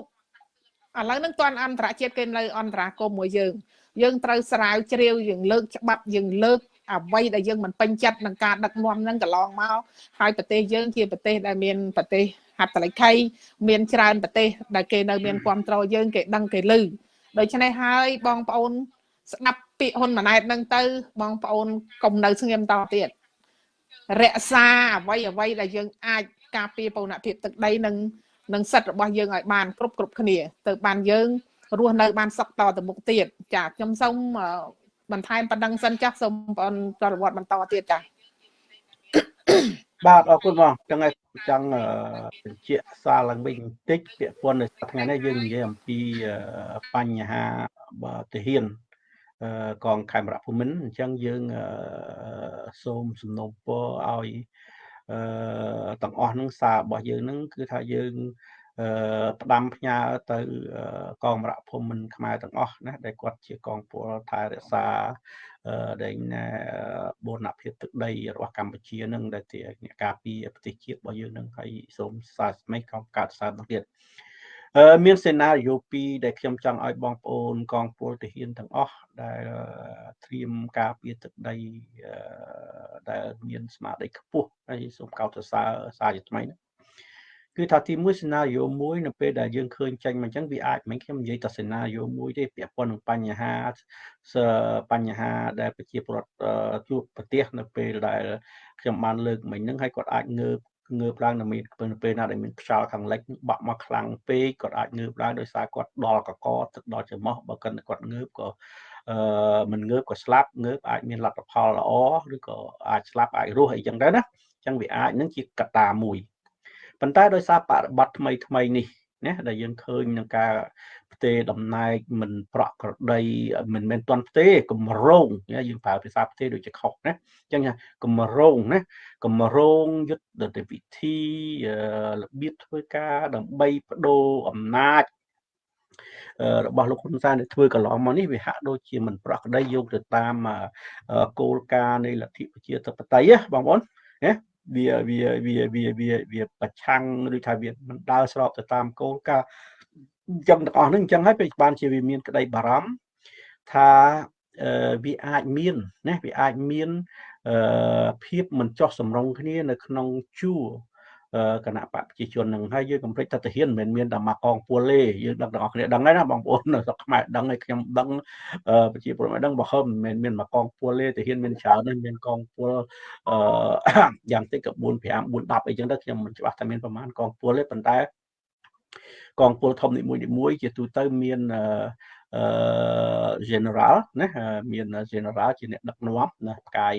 ឥឡូវហ្នឹងតន់អន្តរជាតិគេនៅអន្តរាគមមួយយើងយើងត្រូវស្រាវជ្រាវយើងលើកច្បាប់យើងលើក អ្វីដែលយើងមិនពេញចិត្តនឹងការដឹកនាំហ្នឹងកន្លងមកហើយប្រទេសយើងជាប្រទេសដែលមានប្រទេសហត្ថលេខីមានច្រើនប្រទេសដែលគេនៅមានគ្រប់គ្រងយើងគេដឹងគេលឺដូច្នេះហើយបងប្អូន ស្ដាប់ពាក្យហ៊ុនម៉ាណែតហ្នឹងទៅ បងប្អូនកុំនៅស្ងៀមតទៀតរក្សាអ្វីអ្វីដែលយើងអាចការពារបូរណភាពទឹកដីនិងនិងសិទ្ធិរបស់យើងឲ្យបានគ្រប់គ្រប់គ្នា ទៅបានយើងរស់នៅបានសុខតទៅមុខទៀតចាខ្ញុំសូម បន្ថែមប៉ុណ្ណឹងសិនចាស់សូមបងប្រវត្តិបន្តទៀតចាបាទអរគុណបងចឹងហើយចង់បញ្ជាក់សារឡើងវិញបន្តិចពាក់ព័ន្ធនឹងថ្ងៃនេះយើងនិយាយអំពីបញ្ហាទាហានកងខេមរៈភូមិន្ទអញ្ចឹងយើងសូមសំណូមពរឲ្យអឺទាំងអស់នឹងសាររបស់យើងនឹងគឺថាយើងអឺ ផ្ដាំផ្ញើទៅកងរៈភូមិន្ទខ្មែរទាំងអស់ណាដែលគាត់ជាកងពលថែរក្សាអឺដែលបូរណភាពទឹកដីរបស់កម្ពុជានឹងដែលជាអ្នកការពារប្រទេសជាតិរបស់យើងនឹងហើយសូមសារស្មេកកំកើតសារទៅទៀតមានសេណារីយ៉ូ2ដែលខ្ញុំចង់ឲ្យបងប្អូនកងពលទាហានទាំងអស់ដែលត្រៀមការពារទឹកដីដែលមានស្មារតីខ្ពស់ហើយសូមកោតសរសើរសារជាថ្មីណា គឺថាទីមួយសេណារីយ៉ូមួយនៅពេលដែលយើងឃើញចេញមកអញ្ចឹងវាអាចមិនខ្ញុំនិយាយតែសេណារីយ៉ូមួយទេពាក់ព័ន្ធនឹងបញ្ហាបញ្ហាដែលប្រជាពលរដ្ឋជួបប្រទះនៅពេលដែលខ្ញុំបានលើកមិញហ្នឹងហើយគាត់អាចងើបងើបឡើងនៅមាននៅពេលណាដែលមានខ្យល់ខាងលិចបាក់មកខ្លាំងពេកគាត់អាចងើបឡើងដោយសារគាត់ដល់កកទឹកដល់ច្រមុះបើគាត់គាត់ងើបក៏អឺមិនងើបក៏ស្លាប់ងើបអាចមានលទ្ធផលល្អឬក៏អាចស្លាប់អាចរស់អីចឹងដែរណាអញ្ចឹងវាអាចនឹងជាកត្តាមួយ ប៉ុន្តែដោយសារបរិបត្តិថ្មីថ្មីនេះណាដែលយើងឃើញនឹងការផ្ទេតំណែងមិនប្រក់ក្រដីមិនមែនតន់ផ្ទេកម្រងយើងប្រើភាសាផ្ទេដូចជាខុសណាអញ្ចឹងកម្រងណាកម្រងយុទ្ធវិធីរបៀបធ្វើការដើម្បីបដូរអំណាចរបស់លោកហ៊ុនសែនដែលធ្វើកន្លងមកនេះវាហាក់ដូចជាមិនប្រក្រតីយកទៅតាមគោលការណ៍នៃលទ្ធិប្រជាធិបតេយ្យបងប្អូនណា វាវាវាវាវាវាប្រឆាំងឬថាវាមិនដើរស្របទៅតាមគោលការណ៍អញ្ចឹងទាំងអស់ហ្នឹងអញ្ចឹងហើយពេលបានជាវាមានក្តីបារម្ភថាវាអាចមានណាវាអាចមានភាពមិនចោះសម្រុងគ្នានៅក្នុងជួរ គណៈបកប្រជាជននឹងហើយយើងកំភ្លេចតទាហានមិនមែនមានតែមកកងពលទេយើងដឹងទាំងអស់គ្នាដឹងហើយណាបងប្អូននៅស្រុកខ្មែរដឹងហើយខ្ញុំដឹងប្រជាពលរដ្ឋដឹងបើហឹមមិនមែនមានមកកងពលទេទាហានមានច្រើនណាស់មានកងពលអឺយ៉ាងតិចក៏4 5 4 10អីចឹងទៅខ្ញុំមិនច្បាស់ថាមានប្រមាណកងពលទេប៉ុន្តែកងពលធំនីមួយៗជាទូទៅមានអឺ general ណាមាន general ជាអ្នកដឹកនាំណាផ្កាយ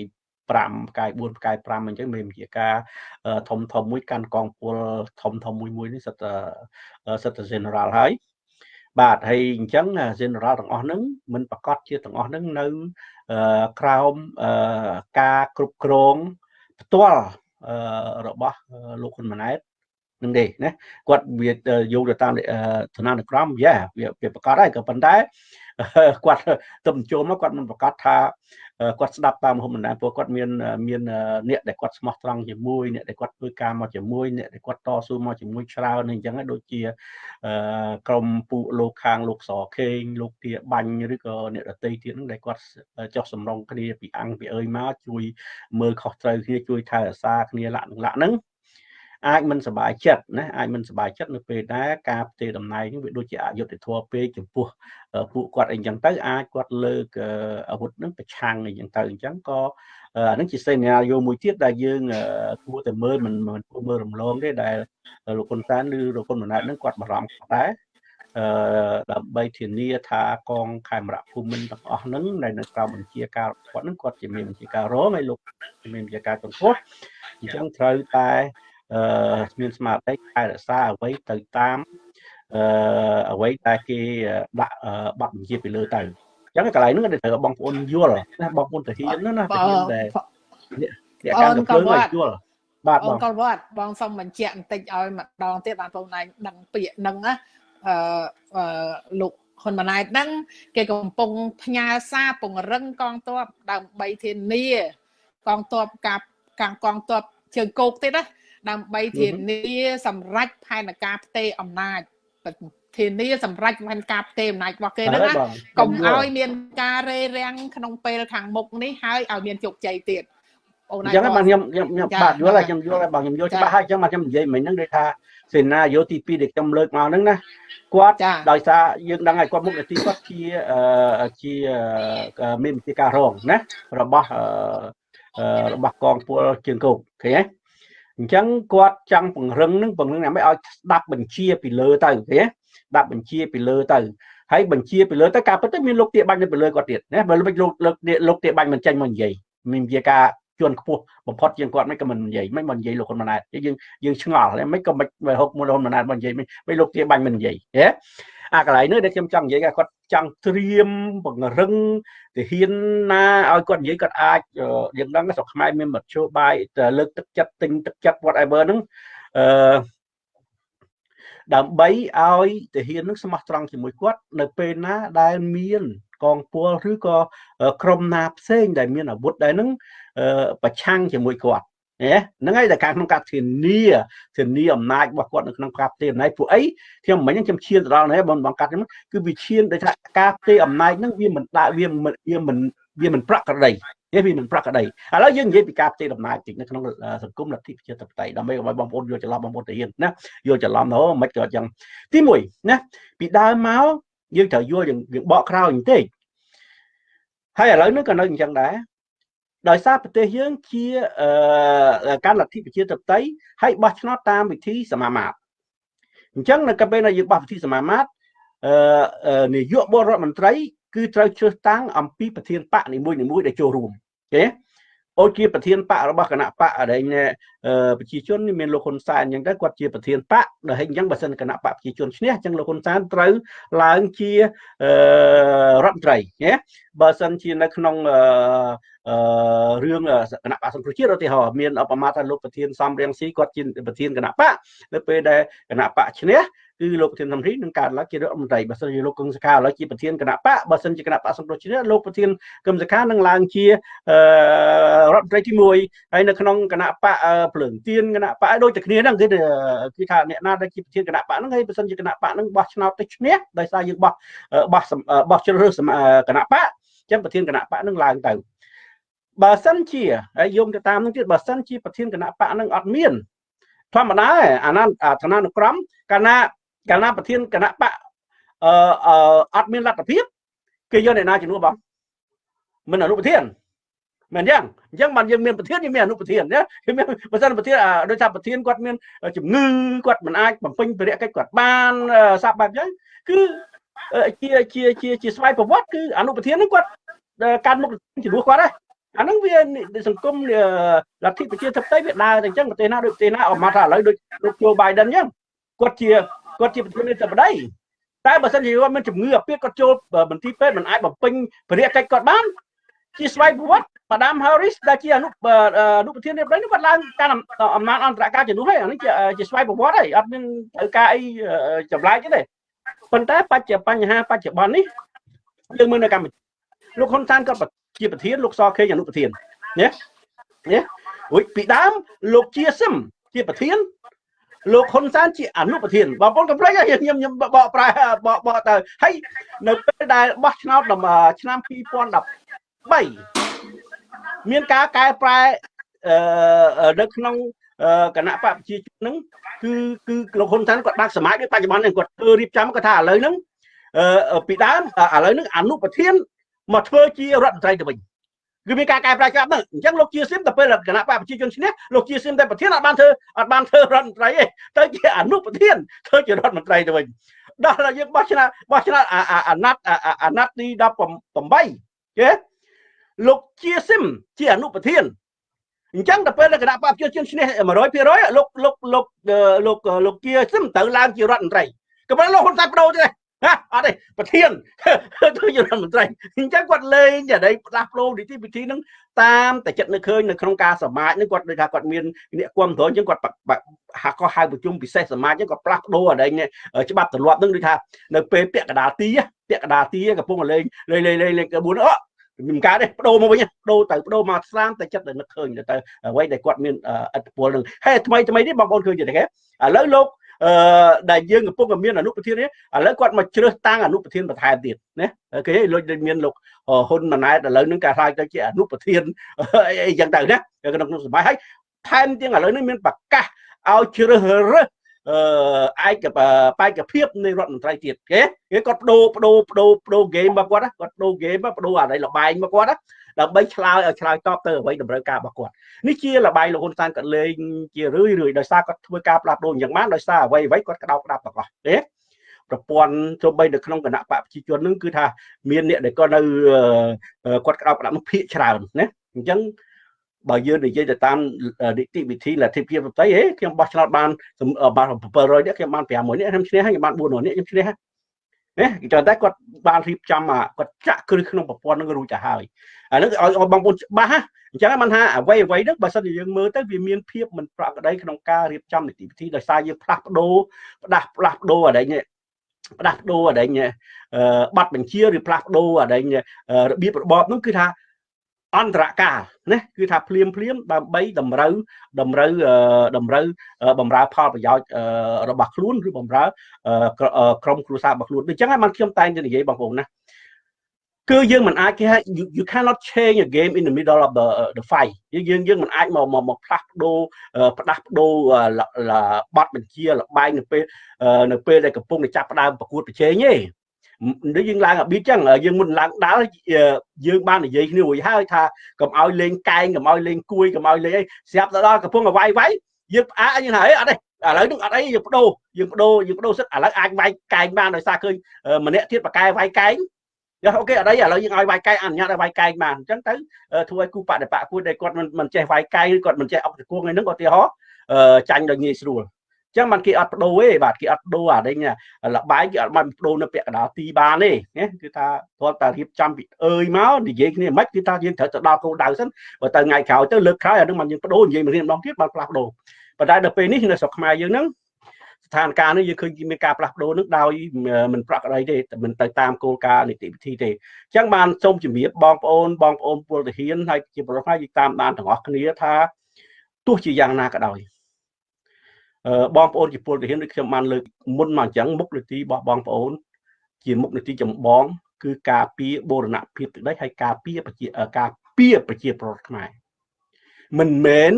5ផ្កាយ4ផ្កាយ5អញ្ចឹងមានជាការធំធំមួយកាន់កងពលធំធំមួយមួយនេះសិតសិត general ហើយបាទហើយអញ្ចឹង general ទាំងអស់ហ្នឹងមិនប្រកាសជាទាំងអស់ហ្នឹងនៅក្រោមការគ្រប់គ្រងផ្ទាល់របស់លោកហ៊ុនម៉ាណែតនឹងទេណាគាត់វាយកទៅតាមឋានានុក្រមយ៉ាវាប្រកាសហើយក៏ប៉ុន្តែគាត់ទៅបញ្ចូលមកគាត់មិនប្រកាសថា គាត់ស្ដាប់តាមមហុំបណ្ដាព្រោះគាត់មានមានអ្នកដែលគាត់ស្មោះត្រង់ជាមួយអ្នកដែលគាត់ធ្វើការមកជាមួយអ្នកដែលគាត់តស៊ូមកជាមួយច្រើនអញ្ចឹងដូចជាក្រមពួកលោកខាងលោកសខេងលោកទាបាញ់ឬក៏អ្នកដតីទៀតហ្នឹងដែលគាត់ចោះសំរងគ្នាពីអង្គពីអើយមកជួយមើលខុសត្រូវគ្នាជួយថែរក្សាគ្នាលក្ខណៈហ្នឹង អាចមិនសบายចិត្តណាអាចមិនសบายចិត្តនៅពេលដែលការផ្ទេរតំណែងនេះវាដូចជាអយុត្តិធម៌ពេកចំពោះពួកគាត់អីចឹងទៅអាចគាត់លើកអាវុធនឹងប្រឆាំងអីចឹងទៅអញ្ចឹងក៏អានឹងជាសេនារីយ៉ូមួយទៀតដែលយើងគួរតែមើលមិនមិនគួរមើលរំលងទេដែលលោកហ៊ុនសែនឬលោកហ៊ុនម៉ាណែតនឹងគាត់បារម្ភដែរអឺដើម្បីធានាថាកងខេមរៈភូមិន្ទទាំងអស់ហ្នឹងដែលនៅក្រោមបញ្ជាការគាត់ហ្នឹងគាត់ជាមានបញ្ជាការរងហើយលោកមានបញ្ជាការចំពោះអញ្ចឹងត្រូវតែអឺ មានស្មារតីថែរក្សាអ្វីទៅតាមអឺអ្វីដែលគេដាក់ប័ណ្ណបញ្ជាពីលើទៅអញ្ចឹងកន្លែងហ្នឹងត្រូវបងប្អូនយល់ណាបងប្អូនទាហានណាទាហានដែលអ្នកកម្មទៅភ្លើងឲ្យយល់បាទបងកលវត្តបងសុំបញ្ជាក់បន្តិចឲ្យម្ដងទៀតបានបងណៃដឹងពាក្យហ្នឹងណាអឺលោកហ៊ុនម៉ាណែតហ្នឹងគេកំពុងផ្ញើសារពង្រឹងកងទ័ពដើម្បីធានាកងទ័ពកាប់កាំងកងទ័ពជើងគោកទៀតណា ដើម្បីធានាសម្រេចផែនការផ្ទេរអំណាចធានាសម្រេចផែនការផ្ទេរអំណាចរបស់គេហ្នឹងណាកុំឲ្យមានការរេរាំងក្នុងពេលខាងមុខនេះហើយឲ្យមានជោគជ័យទៀតអូនអញ្ចឹងបាទខ្ញុំខ្ញុំបាទយល់ហើយខ្ញុំយល់ហើយបងខ្ញុំយល់ច្បាស់ហើយអញ្ចឹងបាទខ្ញុំនិយាយមិញហ្នឹងដូចថាសេណារីយ៉ូទី2ដែលខ្ញុំលើកមកហ្នឹងណាគាត់ដោយសារយើងដឹងហើយគាត់មុខនីតិគាត់ជាជាមានវិធីការរងណារបស់របស់កងពលជើងគោកឃើញទេ អញ្ចឹងគាត់ចង់ពង្រឹងនឹងពង្រឹងដើម្បីឲ្យស្ដាប់បញ្ជាពីលើទៅឃើញទេស្ដាប់បញ្ជាពីលើទៅហើយបញ្ជាពីលើទៅការពិតទៅមានលោកទាបាញ់នៅពីលើគាត់ទៀតណាបើលោកលោកលោកលោកទាបាញ់មិនចាញ់មកនិយាយមានជាការ ជាន់ខ្ពស់បំផុតជាងគាត់មិនក៏មិននិយាយមិនមិននិយាយលោកហ៊ុនម៉ាណែតយើងយើងឆ្ងល់មិនក៏មិនហុកមួយហ៊ុនម៉ាណែតមិននិយាយមិនលោកជាបាញ់មិននិយាយហ៎អាកន្លែងនេះដែលខ្ញុំចង់និយាយគាត់ចង់ត្រៀមបង្រឹងទាហានណាឲ្យគាត់និយាយគាត់អាចយើងដឹងស្រុកខ្មែរមានមធ្យោបាយលើកទឹកចិត្តទិញទឹកចិត្ត whatever ហ្នឹងអឺ ដើម្បីឲ្យទាហាននឹងស្មោះត្រង់ជាមួយគាត់នៅពេលណាដែលមានកងពលឬក៏ក្រុមណាផ្សេងដែលមានអាវុធដែរនឹងប្រឆាំងជាមួយគាត់ហ្នឹងហើយតែការក្នុងការធានាធានាអំណាចរបស់គាត់នៅក្នុងការផ្ទេរអំណាចពួកអីខ្ញុំមិញខ្ញុំឈានទៅដល់នេះបងបងកាត់ហ្នឹងគឺវាឈានដោយថាការផ្ទេរអំណាចហ្នឹងវាមិនដាក់វាវាមិន វាមិនប្រក្រតីវាមិនប្រក្រតីឥឡូវយើងនិយាយពីការផ្ទេរអំណាចតិចនៅក្នុងសង្គមលទ្ធិប្រជាធិបតេយ្យដើម្បីឲ្យបងប្អូនយល់ច្រឡំបងប្អូនទៅហ៊ានណាយល់ច្រឡំណូមិនក៏ចឹងទី1ណាពីដើមមកយើងត្រូវយល់យើងបកក្រោយបន្តិចហើយឥឡូវនេះក៏នៅអញ្ចឹងដែរដោយសារប្រទេសយើងជាការលទ្ធិប្រជាធិបតេយ្យហើយបោះឆ្នោតតាមវិធីសមាមាត្រអញ្ចឹងនៅពេលដែលយើងបោះវិធីសមាមាត្រអឺនាយកបរដ្ឋមន្ត្រី គឺត្រូវជ្រើសតាំងអំពីប្រធានបកនីមួយៗដែលចូលរួមអូខេអូជាប្រធានបករបស់គណៈបកដែលប្រជាជនមានលោកហ៊ុនសែនអញ្ចឹងទៅគាត់ជាប្រធានបកដែលហិញអញ្ចឹងបើសិនគណៈបកប្រជាជនឈ្នះអញ្ចឹងលោកហ៊ុនសែនត្រូវឡើងជារដ្ឋមន្ត្រីណាបើសិនជានៅក្នុងអឺរឿងគណៈបកសង្គ្រោះជាតិឧទាហរណ៍មានឧបមាថាលោកប្រធានសំរៀងស៊ីគាត់ជាប្រធានគណៈបកនៅពេលដែលគណៈបកឈ្នះ គឺលោកប្រធានសំរីនឹងកើតឡើងជារដ្ឋមន្ត្រីបើសិនជាលោកកឹមសុខាឥឡូវជាប្រធានគណៈបកបើសិនជាគណៈបកសង្គ្រោះជាតិលោកប្រធានកឹមសុខានឹងឡើងជារដ្ឋមន្ត្រីទី1ហើយនៅក្នុងគណៈបកភ្លើងទៀនគណៈបកដូចតែគ្នាហ្នឹងគឺគឺថាអ្នកណាដែលជាប្រធានគណៈបកហ្នឹងហើយបើសិនជាគណៈបកហ្នឹងបោះឆ្នោតទៅឈ្នះដោយសារយើងបោះបោះបោះជ្រើសរើសគណៈបកចឹងប្រធានគណៈបកនឹងឡើងទៅបើសិនជាហើយយោងទៅតាមនឹងទៀតបើសិនជាប្រធានគណៈបកនឹងអត់មានធម្មតាអាណាឋានានុក្រមកាលណា កាលណាប្រធានគណៈបកអឺអត់មានលទ្ធភាពគេយកអ្នកណាជំនួសបងមិនអនុប្រធានមែនយ៉ាងអញ្ចឹងបានយើងមានប្រធានយើងមានអនុប្រធានណាគឺមានបើសិនប្រធានដោយសារប្រធានគាត់មានជំងឺគាត់មិនអាចបំពេញភារកិច្ចគាត់បានសាប់បែបអញ្ចឹងគឺជាជាជាជាស្វ័យប្រវត្តិគឺអនុប្រធានហ្នឹងគាត់កាន់មុខជំនួសគាត់ដែរអាហ្នឹងវាសង្គមលទ្ធិប្រជាធិបតេយ្យវាដើរតែអញ្ចឹងប្រទេសណាដូចប្រទេសណាអមថាឥឡូវដូចលោកជូបៃដិនអញ្ចឹងគាត់ជា គាត់ជាប្រធានាធិបតីតែបើសិនជាគាត់មានជំងឺអាពាហ៍គាត់ចូលមន្ទីរពេទ្យមិនអាចបំពេញភារកិច្ចគាត់បានជាស្វ័យប្រវត្តិម៉ាដាម Harris ដែលជាអនុអនុប្រធាននាយករដ្ឋគាត់ឡើងកាន់អំណាចអន្តរការជំនួសហើយអានេះជាជាស្វ័យប្រវត្តិហើយអត់មានត្រូវការអីចម្លែកទេប៉ុន្តែបច្ចុប្បញ្ហាបច្ចុប្បន្ននេះយើងមើលនៅកម្ពុជាលោកហ៊ុនសែនគាត់ជាប្រធានលោកសខេងអនុប្រធានណាណាអុយពីដើមលោកជាសឹមជាប្រធាន លោកហ៊ុនសែនជាអនុប្រធានបងប្អូនកំប្លែងខ្ញុំខ្ញុំបកប្រែបកបកទៅហើយនៅពេលដែលបោះឆ្នោតឆ្នាំ2013មានការកែប្រែអឺនៅក្នុងគណៈបកប្រជាជនហ្នឹងគឺគឺលោកហ៊ុនសែនគាត់ដាក់សមាជបច្ចុប្បន្ននេះគាត់ធ្វើរៀបចំគាត់ថាឥឡូវហ្នឹងអឺពីដើមឥឡូវហ្នឹងអនុប្រធានមកធ្វើជារដ្ឋមន្ត្រីទៅវិញ គឺមានការកែប្រែច្បាប់ហ្នឹងអញ្ចឹងលោកជាសៀមទៅពេលគណៈបកប្រជាជនឈ្នះលោកជាសៀមតែប្រធានអត់បានធ្វើអត់បានធ្វើរដ្ឋមន្ត្រីទេទៅជាអនុប្រធានធ្វើជារដ្ឋមន្ត្រីទៅវិញដល់តែយើងបោះឆ្នោតបោះឆ្នោតអាណត្តិអាណត្តិទី18គេលោកជាសឹមជាអនុប្រធានអញ្ចឹងទៅពេលគណៈបកប្រជាជនឈ្នះ100%លោកលោកលោកលោកលោកជាសឹមទៅឡើងជារដ្ឋមន្ត្រីក៏ប៉ុន្តែលោកហ៊ុនសែនបដូរទេ អត់ទេប្រធានទៅជារដ្ឋមន្ត្រីអញ្ចឹងគាត់លេងតែដៃផ្លាស់ប្ដូរនីតិវិធីហ្នឹងតាមតែចិត្តនៅឃើញនៅក្នុងការសមាជហ្នឹងគាត់ដូចថាគាត់មានអ្នកគ្រប់គ្រងអញ្ចឹងគាត់ហាក់ក៏ហៅប្រជុំពិសេសសមាជហ្នឹងគាត់ផ្លាស់ប្ដូរអីច្បាប់ទម្លាប់ហ្នឹងដូចថានៅពេលពាក់កដាលទីពាក់កដាលទីកំពុងលេងលេងលេងលេងលេងក្បួនអូមិនកើតទេបដូរមកវិញបដូរទៅបដូរមកស្លាមតែចិត្តតែនឹកឃើញទៅអ្វីដែលគាត់មានឥទ្ធិពលនឹងហើយថ្មីថ្មីនេះបងប្អូនឃើញទេគេឥឡូវលោក អឺដែលយើងកំពុងតែមានអនុប្រធាននេះឥឡូវគាត់មកជ្រើសតាំងអនុប្រធានបន្ថែមទៀតណាគេលុយមានលោកហ៊ុនម៉ាណែតឥឡូវហ្នឹងគេខ្លាចទៅជាអនុប្រធានអីចឹងទៅណាក្នុងក្នុងសម័យហើយថែមទាំងឥឡូវនេះមានប្រកាសឲ្យជ្រើសរើសអឺ ឯកបេក្ខភាពនៃរដ្ឋមន្ត្រីទៀតគេគេគាត់បដូរបដូរបដូរបដូរហ្គេមរបស់គាត់គាត់បដូរហ្គេមបដូរអានេះលបែងរបស់គាត់ដើម្បីឆ្លើយឲ្យឆ្លើយតបទៅអ្វីតម្រូវការរបស់គាត់នេះជាលបាយលោកហ៊ុនសែនគាត់លេងជារឿយរឿយដោយសារគាត់ធ្វើការផ្លាស់ប្ដូរយ៉ាងម៉េចដោយសារអ្វីអ្វីគាត់ក្តោបក្តាប់ទាំងអស់ទេប្រព័ន្ធទោះបីនៅក្នុងគណៈបកប្រជាជននឹងគឺថាមានអ្នកដែលគាត់នៅគាត់ក្តោបក្តាប់នោះភាកច្រើនណាអញ្ចឹង បើយើងនិយាយទៅតាមនីតិវិធីលទ្ធិភាពប្រតិហេខ្ញុំបោះឆ្នោតបានបាន700នេះខ្ញុំបាន500នេះខ្ញុំឈ្នះហើយខ្ញុំបាន400នេះខ្ញុំឈ្នះណាគេតែគាត់បានរៀបចំគាត់ចាក់គ្រឹះក្នុងប្រព័ន្ធនឹងរួចទៅហើយអានេះឲ្យបងប្អូនច្បាស់អញ្ចឹងមិនថាអ្វីអ្វីហ្នឹងបើសិនជាយើងមើលទៅវាមានភាពមិនប្រក្រតីក្នុងការរៀបចំនីតិវិធីដោយសារយើងផ្លាស់ប្ដូរផ្ដាស់ផ្លាស់ប្ដូរអីនេះផ្ដាស់ប្ដូរអីនេះបាត់បញ្ជាឬផ្លាស់ប្ដូរអីរបៀបរបបនោះគឺថា អន្តរកាលណាគឺថាភ្លាមភ្លាមដើម្បីតម្រូវតម្រូវតម្រូវបំរើផលប្រយោជន៍របស់ខ្លួនឬបំរើក្រុមគ្រួសាររបស់ខ្លួនអញ្ចឹងហើយបានខ្ញុំតែងតែនិយាយបងប្អូនណាគឺយើងមិនអាចគេហៅ you cannot change a game in the middle of the the fight យើងយើងមិនអាចមកមកផ្លាស់ប្ដូរផ្ដាស់ប្ដូរបត់បញ្ជាលបែងនៅពេលនៅពេលដែលកំពុងតែចាប់ផ្ដើមប្រកួតប្រជែងទេ ដូចយើងឡើងអាប៊ីចឹងយើងមុនឡើងដាល់យើងបាននិយាយគ្នារួចហើយថាកុំឲ្យលេងកែងកុំឲ្យលេងគួយកុំឲ្យលេងអីស្រាប់ទៅដល់កំពុងវាយវាយយើងផ្អាកយើងថាអីអត់ទេឥឡូវនឹងអត់អីយើងបដូរយើងបដូរយើងបដូរសិតឥឡូវអាចវាយកែងបានដោយសារឃើញម្នាក់ទៀតបកែវាយកែងយ៉ាអូខេអត់អីឥឡូវយើងឲ្យវាយកែងអនុញ្ញាតឲ្យវាយកែងបានអញ្ចឹងទៅធ្វើឲ្យគូបដិបកគួរដែលគាត់មិនចេះវាយកែងឬគាត់មិនចេះអុកតគួងអីហ្នឹងឧទាហរណ៍ចាញ់ដោយងាយស្រួល ចឹងបានគេអត់បដូរទេបាទគេអត់ដូរអាដេញលបាយគេអត់បានបដូរនៅពាក់កណ្ដាលទីបានទេណាគឺថាទាល់តែរៀបចំពីអើយមកនិយាយគ្នាមិនគឺថាយើងត្រូវទៅដល់គោលដៅសិនបើទៅថ្ងៃក្រោយទៅលើកក្រោយអានឹងបានយើងបដូរនិយាយមករៀនម្ដងទៀតបានផ្លាស់បដូរប៉ុន្តែដល់ពេលនេះនៅស្រុកខ្មែរយើងហ្នឹងស្ថានភាពនេះយើងឃើញមានការផ្លាស់ប្ដូរនឹងដោយមិនប្រក្រតីទេមិនទៅតាមគោលការណ៍នីតិវិធីទេអញ្ចឹងបានសូមជំរាបបងប្អូនបងប្អូនពលទាហានហើយជាប្រទេសយើងតាមបានទាំងអស់គ្នាថាទោះជាយ៉ាងណាក៏ដោយ បងប្អូនជាពលទាហានដូចខ្ញុំបានលើកមុនមកអញ្ចឹងមុខនីតិរបស់បងប្អូន ជាមុខនីតិចម្បង គឺការពារបូរណភាពទឹកដីហើយការពារប្រជាការពារប្រជាប្រដ្ឋខ្មែរមិនមែន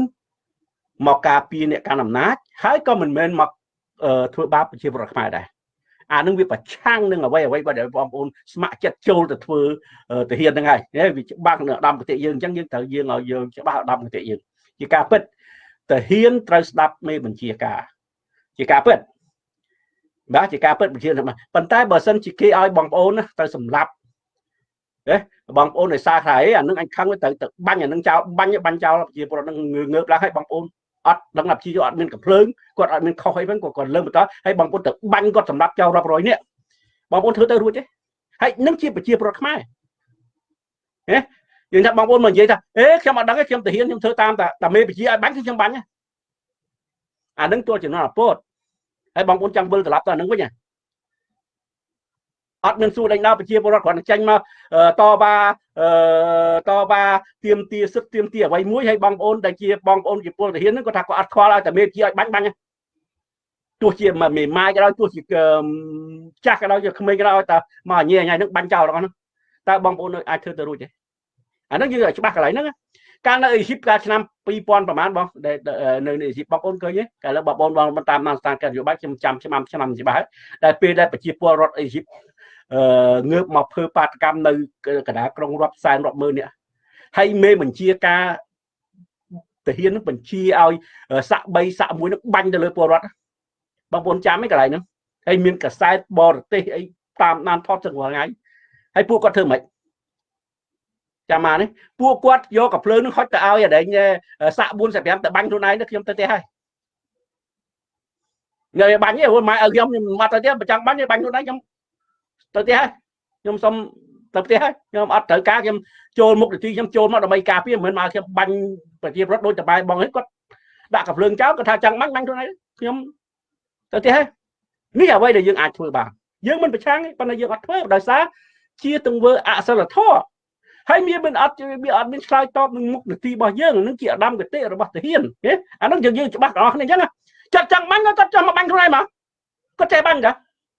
មកការពារអ្នកកាន់អំណាចហើយក៏មិនមែនមកធ្វើបាបប្រជាប្រដ្ឋខ្មែរដែរអានឹងវាប្រឆាំងនឹងអ្វីអ្វីបើបងប្អូនស្ម័គ្រចិត្តចូលទៅធ្វើទាហានហ្នឹងហើយវាច្បាស់នៅឧត្តមគតិយើងអញ្ចឹងយើងត្រូវយើងឲ្យយើងច្បាស់ឧត្តមគតិយើងជាការពិត តាហ៊ានត្រូវស្ដាប់មេបញ្ជាការ ជាការពិតបាទជាការពិតបញ្ជាប៉ុន្តែបើសិនជាគេឲ្យបងប្អូនទៅសម្លាប់ទេបងប្អូនឲ្យសារថាអីអានឹងអញខឹងទៅទៅបាញ់អានឹងចោលបាញ់បាញ់ចោលជាពលរដ្ឋនឹងងើបឡើងឲ្យបងប្អូនអត់ដឹងថាជាអត់មានកំភ្លើងគាត់អត់មានខុសអីហ្នឹងគាត់គាត់លើបន្តហើយបងប្អូនទៅបាញ់គាត់សម្លាប់ចោលរាប់រយនាក់បងប្អូនធ្វើទៅរួចទេហើយនឹងជាប្រជាពលរដ្ឋខ្មែរហ៎ យើងថាបងប្អូនមកនិយាយថាអេខ្ញុំអត់ដឹងទេខ្ញុំទៅហ៊ានខ្ញុំធ្វើតាមតាមេបជាឲ្យបាញ់គឺខ្ញុំបាញ់អានឹងទួលចំណងអពតហើយបងប្អូនចង់វិលត្រឡប់ទៅអានឹងវិញអត់មានសួរដេញដោប្រជាពលរដ្ឋគ្រាន់តែចាញ់មកតបាតបាទៀមទាសិទ្ធទៀមទាអ្វីមួយហើយបងប្អូនដែលជាបងប្អូនជាពលទាហានហ្នឹងគាត់ថាគាត់អត់ខ្វល់ឲ្យតែមេជាឲ្យបាញ់បាញ់ទោះជាមេម៉ាយក៏ដោយទោះជាចាស់ក៏ដោយជាក្មេងក៏ដោយតែមកញ៉ៃញ៉ៃហ្នឹងបាញ់ចោលទាំងអស់ហ្នឹងតើបងប្អូនអាចធ្វើទៅរួចទេ អាហ្នឹងយើងឲ្យច្បាស់កន្លែងហ្នឹងកាលនៅអេស៊ីបកាលឆ្នាំ2000ប្រហែលបងនៅអេស៊ីបបងប្អូនឃើញទេកាលបងប្អូនបងតាមតាមស្ថានភាពនយោបាយខ្ញុំចាំឆ្នាំឆ្នាំច្បាស់ដែលពេលដែលប្រជាពលរដ្ឋអេស៊ីបអឺងើបមកធ្វើបាតកម្មនៅកណ្ដាលក្រុងរាប់សែនរាប់ម៉ឺននេះហើយមេបញ្ជាការទាហាននឹងបញ្ជាឲ្យសាក់3សាក់1នឹងបាញ់ទៅលើពលរដ្ឋបងប្អូនចាំឯកន្លែងហ្នឹងហើយមានកសែតបរទេសអីតាមដានថតទាំងរាល់ថ្ងៃហើយពួកគាត់ធ្វើម៉េច ចាំមកនេះពួកគាត់យកកាភ្លើងនឹងហុចទៅឲ្យអដែងសាក់4 5ទៅបាញ់ខ្លួនឯងទៅខ្ញុំទៅទេហើយនៅបាញ់ទេព្រោះម៉ែឲ្យខ្ញុំខ្ញុំមកទៅទេបើចង់បាញ់បាញ់ខ្លួនឯងខ្ញុំទៅផ្ទះហើយខ្ញុំសុំទៅផ្ទះហើយខ្ញុំអត់ត្រូវការខ្ញុំចូលមុខនីតិខ្ញុំចូលមកដើម្បីការពារមិនមែនមកខ្ញុំបាញ់ប្រជាប្រដ្ឋដូចតបាយបងហ្នឹងគាត់ដាក់កាភ្លើងចោលគាត់ថាចង់បាញ់បាញ់ខ្លួនឯងខ្ញុំទៅផ្ទះហើយនេះអ្វីដែលយើងអាចធ្វើបានយើងមិនប្រឆាំងទេប៉ុន្តែយើងអត់ធ្វើដោយសារជាទង្វើអសិលធម៌ ហើយមានមិនអត់វាអត់មានឆ្លើយតបនឹងមុខនីតិរបស់យើងនឹងជាអដាមគតិរបស់ទាហានអានឹងយើងយើងច្បាស់ទាំងអស់គ្នាអញ្ចឹងចាត់ចង់បាញ់គាត់ចង់មកបាញ់ខ្លួនឯងមកគាត់ចេះបាញ់តា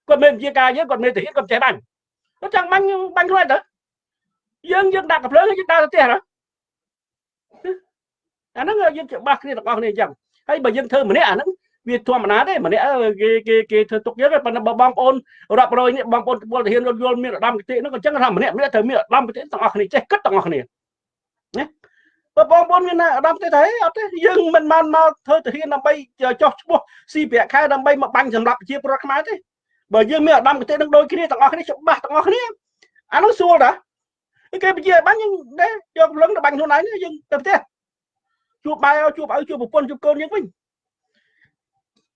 គាត់មានវិជាការយើងគាត់មានទាហានគាត់ចេះបាញ់គាត់ចង់បាញ់បាញ់ខ្លួនទៅយើងយើងដាក់កំភ្លើងយើងដាក់ទៅផ្ទះណាអាហ្នឹងយើងច្បាស់គ្នាទាំងអស់គ្នាអញ្ចឹងហើយបើយើងធ្វើម្នាក់អាហ្នឹង វាធម្មតាទេម្នាក់គេគេគេធ្វើទុកយើងប៉ុន្តែបើបងប្អូនរាប់រយនេះបងប្អូនពលទាហានយល់មានឧត្តមគតិហ្នឹងក៏អញ្ចឹងថាម្នាក់ម្នាក់ត្រូវមានឧត្តមគតិទាំងអស់គ្នាចេះគិតទាំងអស់គ្នាណាបើបងប្អូនមានឧត្តមគតិថាអត់ទេយើងមិនបានមកធ្វើទាហានដើម្បីចោះឈ្មោះស៊ីប្រាក់ខែដើម្បីមកបាញ់សម្រាប់ប្រជាពលរដ្ឋខ្មែរទេបើយើងមានអាដាមគតិនឹងដូចគ្នាទាំងអស់គ្នាច្បាស់ទាំងអស់គ្នាអានោះស្រួលតាគេពជាបាញ់យើងដែរយកលឹងទៅបាញ់ខ្លួនឯងយើងទៅផ្ទះជួបបាយជួបឪជួបប្រពន្ធជួបកូនយើងវិញ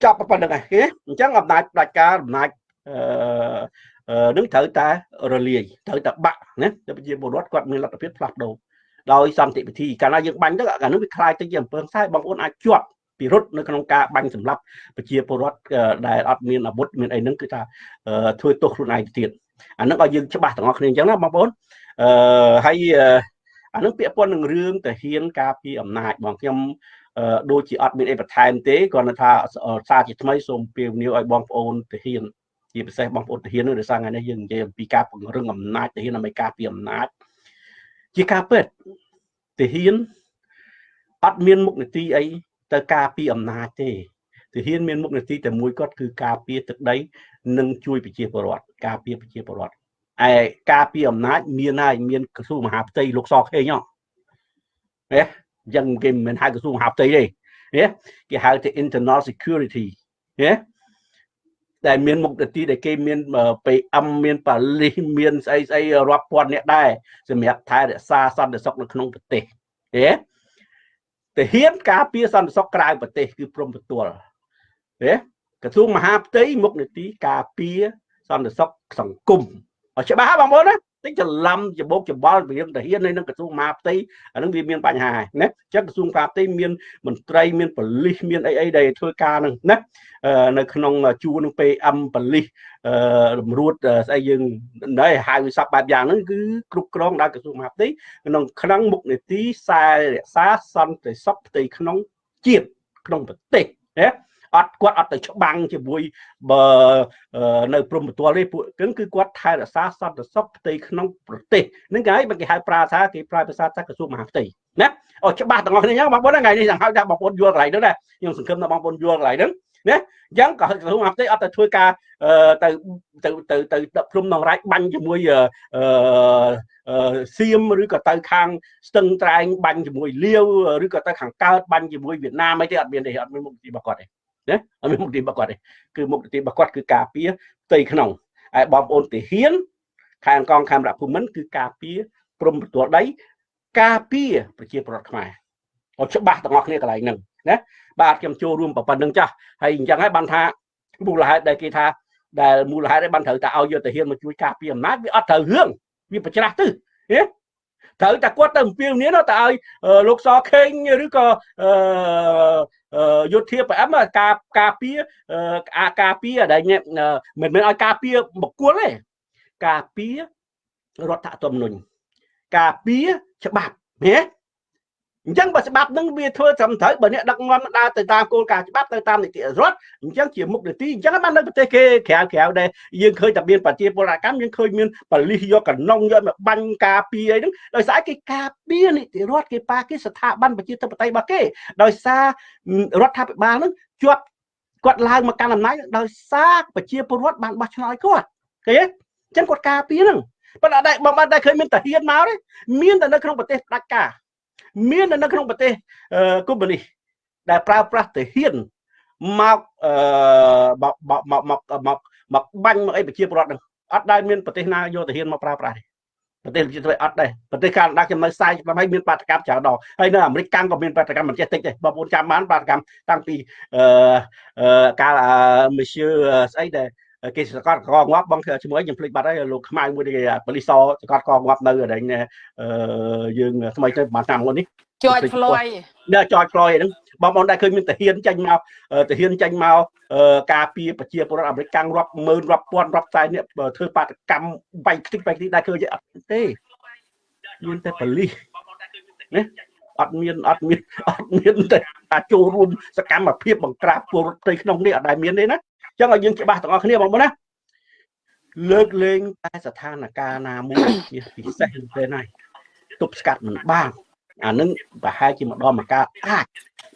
ចាប់ប៉ុណ្្នឹងឯងគេអញ្ចឹងអំណាចផ្ដាច់ការអំណាចអឺនឹងត្រូវតែរលាយត្រូវតែបាក់ណាទៅប្រជាពលរដ្ឋគាត់មានលទ្ធភាពផ្លាស់ប្ដូរដោយសន្តិវិធីកាលណាយើងបាញ់ទៅអានោះវាคล้ายទៅជាអំពើខ្សែបងប្អូនអាចជាប់ពិរុទ្ធនៅក្នុងការបាញ់សម្លាប់ប្រជាពលរដ្ឋដែលអត់មានអាវុធមានអីហ្នឹងគឺថាធ្វើទោសខ្លួនឯងទៀតអាហ្នឹងឲ្យយើងច្បាស់ទាំងអស់គ្នាអញ្ចឹងណាបងប្អូនអឺហើយអានឹងពាក់ព័ន្ធនឹងរឿងតាហ៊ានការពីអំណាចបងខ្ញុំ ដូចជាអត់មានអីបន្ថែមទេគ្រាន់តែថាសារជាថ្មីសូមពៀវនាវឲ្យបងប្អូនតាហ៊ានជាពិសេសបងប្អូនតាហ៊ាននោះដោយសារថ្ងៃនេះយើងនិយាយអំពីការពង្រឹងអំណាចតាហ៊ានដើម្បីការពីអំណាចជាការពិតតាហ៊ានអត់មានមុខនីតិអីទៅការពីអំណាចទេទាហានមានមុខនីតិតែមួយគាត់គឺការពារទឹកដី និងជួយប្រជាពលរដ្ឋការពារប្រជាពលរដ្ឋឯការពារអំណាចមានហើយមានក្រសួងមហាផ្ទៃលោកសខេងហ៎ណា អញ្ចឹងគេមិនមែនហៅក្រសួងមហាផ្ទៃទេណាគេហៅថា internal security ណាដែលមានមុខនីតិដែលគេមាន PM មានប៉ាលីសមានស្អីស្អីរាប់ពាន់អ្នកដែរសម្រាប់ថែរក្សាសន្តិសុខនៅក្នុងប្រទេសទេទាហានការពារសន្តិសុខក្រៅប្រទេស គឺព្រមទទួលទេក្រសួងមហាផ្ទៃមុខនីតិការពារសន្តិសុខសង្គមឲ្យច្បាស់បងប្អូនណា តិចច្រឡំច្បោកច្បល់រឿងទាហាននៅនឹងក្រសួងមហាផ្ទៃអានឹងវាមានបញ្ហាណាអញ្ចឹងក្រសួងមហាផ្ទៃមានមន្ត្រីមានប៉ូលីសមានអីអីដែលធ្វើការនឹងណានៅក្នុងជួរនឹង PM ប៉ូលីសអឺរំរួតស្អីយើងណែហៅវិស័ព្ទបែបយ៉ាងហ្នឹងគឺគ្រប់គ្រងដោយក្រសួងមហាផ្ទៃក្នុងក្នុងមុខនីតិខ្សែរក្សាសន្តិសុខផ្ទៃក្នុងជាតិក្នុងប្រទេសណា អត់គាត់អត់ទៅច្បាំងជាមួយបើនៅព្រំប្រទាល់ទេពួកគឺគឺគាត់ថែរក្សាសន្តិសុខផ្ទៃក្នុងប្រទេសហ្នឹងគេហើយគេហៅប្រាសាគេប្រើភាសាថាក្រសួងមហាផ្ទៃណាអូច្បាស់ទាំងអស់គ្នាអញ្ចឹងបងប្អូនថ្ងៃនេះទាំងហៅថាបងប្អូនយល់កន្លែងហ្នឹងដែរខ្ញុំសង្ឃឹមថាបងប្អូនយល់កន្លែងហ្នឹងណាអញ្ចឹងក៏ក្រសួងមហាផ្ទៃអត់ទៅធ្វើការទៅទៅទៅទៅដឹកព្រំនងរាជបាញ់ជាមួយអឺសៀមឬក៏ទៅខាងស្ទឹងត្រែងបាញ់ជាមួយលាវឬក៏ទៅខាងកើតបាញ់ជាមួយវៀតណាមអីទេអត់មានទេអត់មានមុខវិជ្ជារបស់គាត់ទេ ណាអត់មានមុខនីតិរបស់គាត់ទេគឺមុខនីតិរបស់គាត់គឺការពារផ្ទៃក្នុងហើយបងប្អូនទាហានខាងកងខេមរៈភូមិន្ទគឺការពារព្រំប្រទល់ដីការពារប្រជាពលរដ្ឋខ្មែរអត់ច្បាស់ទាំងអស់គ្នាកន្លែងហ្នឹងណាបាទខ្ញុំចូលរួមប៉ុណ្្នឹងចាស់ហើយអញ្ចឹងហើយបានថាមូលហេតុដែលគេថាដែលមូលហេតុឯបានត្រូវតែឲ្យយកទាហានមកជួយការពារអំណាចវាអត់ត្រូវរឿងវាប្រច្រាស់ទៅណាត្រូវតែគាត់ទៅអំពាវនាវទៅឲ្យលោកសខេងឬក៏ យោធាប្រអមការការពារអាការពារដែលមិនមែនឲ្យការពារបុគ្គលទេការពាររដ្ឋធម្មនុញ្ញការពារច្បាប់ណា អញ្ចឹងបើច្បាប់នឹងវាធ្វើត្រឹមត្រូវបើអ្នកដឹកនាំដើរទៅតាមគោលការណ៍ច្បាប់ទៅតាមនីតិរដ្ឋអញ្ចឹងជាមុខនីតិអញ្ចឹងបាននៅប្រទេសគេក្រៅក្រៅដែរយើងឃើញតែមានប្រជាពលរដ្ឋកម្មយើងឃើញមានបលិសយកកណុងយកមកបាញ់ការពារអីហ្នឹងដោយសារគេការពារនីតិរដ្ឋគេប៉ាគេស្ថាប័នប្រជាធិបតេយ្យរបស់គេដោយសាររដ្ឋាភិបាលហ្នឹងជាប់គាត់ឡើងមកកាន់អំណាចដោយសារប្រជាពលរដ្ឋបានបោះឆ្នោតគាត់ឃើញទេអញ្ចឹងគាត់ការពារហ្នឹងប៉ុន្តែបងបានតែឃើញមានតាហ៊ានមកទេមានតែនៅក្នុងប្រទេសផ្ដាច់ការ មាននៅក្នុងប្រទេសកុម្មុយនីសដែលប្រើប្រាស់ទាហានមកអឺមកមកមកមកមកបាញ់មកអីប្រជាពលរដ្ឋនឹងអត់ដែលមានប្រទេសណាយកទាហានមកប្រើប្រាស់ទេប្រទេសជាតិអត់ដែរប្រទេសកាណាដាខ្ញុំនៅ40ឆ្នាំហើយមានបាតកម្មច្រើនដងហើយនៅអាមេរិកកាំងក៏មានបាតកម្មមិនចេះតិចដែរបងប្អូនចាំបានបាតកម្មតាំងពីអឺកាល Monsieur ស្អីដែរ គេសកតកងាប់បងជាមួយខ្ញុំភ្លេចបាត់ហើយលោកខ្មៅមួយគេប៉ូលីសសកតកងាប់នៅអីយើងថ្មីទៅប្រហែលឆ្នាំមុននេះ George Floyd ដល់ George Floyd ហ្នឹងបងប្អូនដែលឃើញមានទាហានចេញមកទាហានចេញមកការពារប្រជាពលរដ្ឋអាមេរិកកាំងរាប់ម៉ឺនរាប់ពាន់រាប់សែននេះធ្វើបាតកម្មបែកខ្ទេចបែកខ្ទេចដែលឃើញអត់ទេមានតែប៉ូលីសណាអត់មានអត់មានអត់មានតែចូលរួមសកម្មភាពបង្ក្រាបពលរដ្ឋផ្ទៃក្នុងនេះអត់ដែលមានទេណា ចឹងឲ្យយើងច្បាស់ទាំងអស់គ្នាបងប្អូនណាលើកលែងតែស្ថានភាពណាមួយជាពិសេសទេណាទប់ស្កាត់មិនបានអានឹងប្រហែលជាម្ដងមកការអាច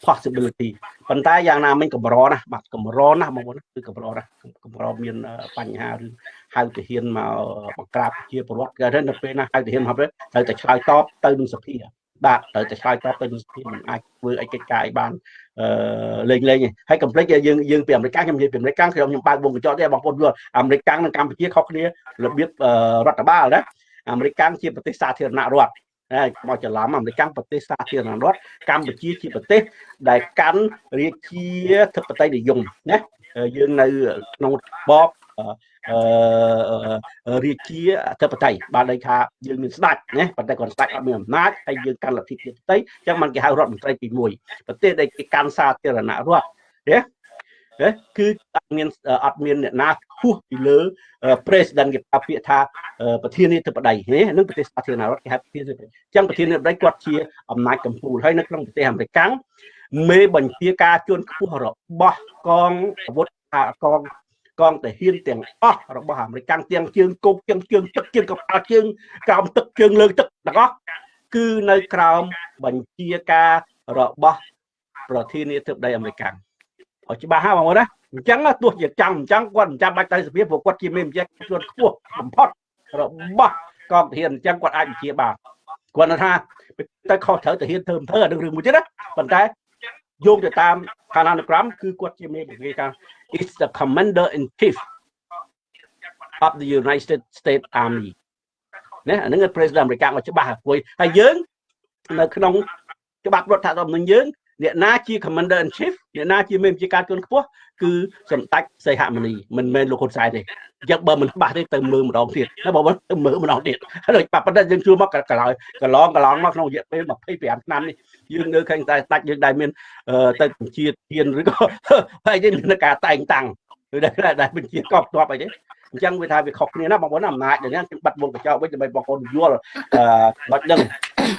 possibility ប៉ុន្តែយ៉ាងណាមិញកម្រណាស់បាទកម្រណាស់បងប្អូនគឺកម្រណាស់កម្រមានបញ្ហាឬហៅទាហានមកបង្ក្រាបជាពលរដ្ឋគេនៅពេលណាហៅទាហានមកទៅត្រូវតែឆ្លើយតបទៅនឹងសភា បាទត្រូវតែឆ្លើយតបទៅនឹងសភាមិនអាចធ្វើអីកិច្ចការអីបានអឺលេងលេងហើយកុំភ្លេចយើងយើងពីអាមេរិកខ្ញុំនិយាយពីអាមេរិកខ្ញុំខ្ញុំបើកវងកញ្ចក់ទេបងប្អូនយល់អាមេរិកនិងកម្ពុជាខុសគ្នារបៀបរដ្ឋបាលណាអាមេរិកជាប្រទេសសាធារណរដ្ឋហើយមកច្រឡំអាមេរិកប្រទេសសាធារណរដ្ឋកម្ពុជាជាប្រទេស ដែលកាន់រាជាធិបតីនិយមណាយើងនៅក្នុងរបបអឺ រាជាអធិបតេយ្យបានន័យថាយើងមានស្ដេចណាប៉ុន្តែគាត់ស្ដេចអត់មានអំណាចហើយយើងកាន់លទ្ធិជាតិអញ្ចឹងมันគេហៅរដ្ឋមន្ត្រីទី1ប្រទេសដែលគេកាន់សាធារណរដ្ឋណាគឺអត់មានអត់មានអ្នកណាខ្ពស់ពីលើ president គេប្រើពាក្យថាប្រធានាធិបតីនេះនឹងប្រទេសសាធារណរដ្ឋគេហៅប្រធានាធិបតីអញ្ចឹងប្រធានាធិបតីគាត់ជាអំណាចកម្ពុជាហើយនៅក្នុងប្រទេសអាមេរិកមេបញ្ជាការជួនខ្ពស់របស់កងអាវុធកង កងទាហានទាំងអស់របស់អាមេរិកទាំងជើងគប់ជើងជើងទឹកជើងកប៉ាល់ជើងក្រោមទឹកជើងលើទឹកទាំងអស់គឺនៅក្រោមបញ្ជាការរបស់ប្រធានាធិបតីអាមេរិកឲ្យច្បាស់ហ่าបងប្អូនណាអញ្ចឹងទោះជាចាំអញ្ចឹងគាត់មិនចាំបាច់ទៅសភាព្រោះគាត់ជាមេបញ្ជាខ្លួនខ្ពស់បំផុតរបស់កងទាហានអញ្ចឹងគាត់អាចបញ្ជាបានគាត់ថាទៅខុសត្រូវទាហានធ្វើមិនធ្វើអានឹងរឿងមួយទៀតណាប៉ុន្តែយោងទៅតាមឋានានុក្រមគឺគាត់ជាមេបញ្ជាការ is the commander in chief of the United States Army ណាអានឹង president អាមេរិកមកច្បាស់ហើយហើយយើងនៅក្នុងច្បាប់រដ្ឋធម្មនុញ្ញយើង អ្នកណាជា commander in chief អ្នកណាជាមេបញ្ជាការជាន់ខ្ពស់គឺសម្ដេចសីហមុនីមិនមែនលោកហ៊ុនសែនទេអញ្ចឹងបើមិនច្បាស់ទេទៅមើលម្ដងទៀតណាបងប្អូនទៅមើលម្ដងទៀតហើយប៉ប៉ុន្តែយើងជួមកកន្លងកន្លងកន្លងមកក្នុងរយៈពេល25ឆ្នាំនេះយើងនៅឃើញតែស្ដេចយើងដែលមានទៅបញ្ជាធានឬក៏ហើយយើងមានការតែងតាំងឬដែលបញ្ជាកប់ទ័ពអីទេអញ្ចឹងវាថាវាខុសគ្នាណាបងប្អូនអំណាចដែលហ្នឹងបាត់វងកញ្ចក់វិញដើម្បីបងប្អូនយល់បាច់ដឹង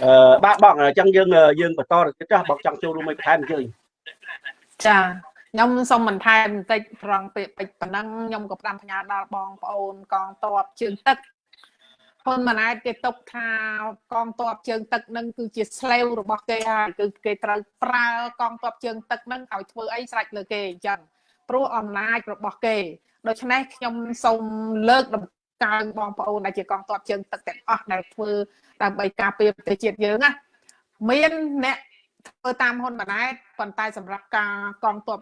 អឺបាទបងអញ្ចឹងយើងយើងបន្តទៅចាស់បងចង់ចូលរួមមួយបន្ថែមអញ្ជើញចាខ្ញុំសូមបន្ថែមបន្តិចត្រង់ពាក្យពេចប៉ុណ្ណឹងខ្ញុំក៏ផ្ដាំផ្ញើដល់បងប្អូនកងតបជើងទឹកហ៊ុនម៉ាណែតគេទុកថាកងទ័ពជើងទឹកនឹងគឺជាស្លេវរបស់គេហើយគឺគេត្រូវប្រើកងទ័ពជើងទឹកនឹងឲ្យធ្វើអីស្រេចលើគេអញ្ចឹងព្រោះអំណាចរបស់គេដូច្នេះខ្ញុំសូមលើកដំ កើងបងប្អូនដែលជាកងទ័ពជើងទឹកទាំងអស់ដែលធ្វើដើម្បីការពារប្រទេសជាតិយើងណាមានអ្នកធ្វើតាមហ៊ុនម៉ាណែតប៉ុន្តែសម្រាប់ការកងទ័ព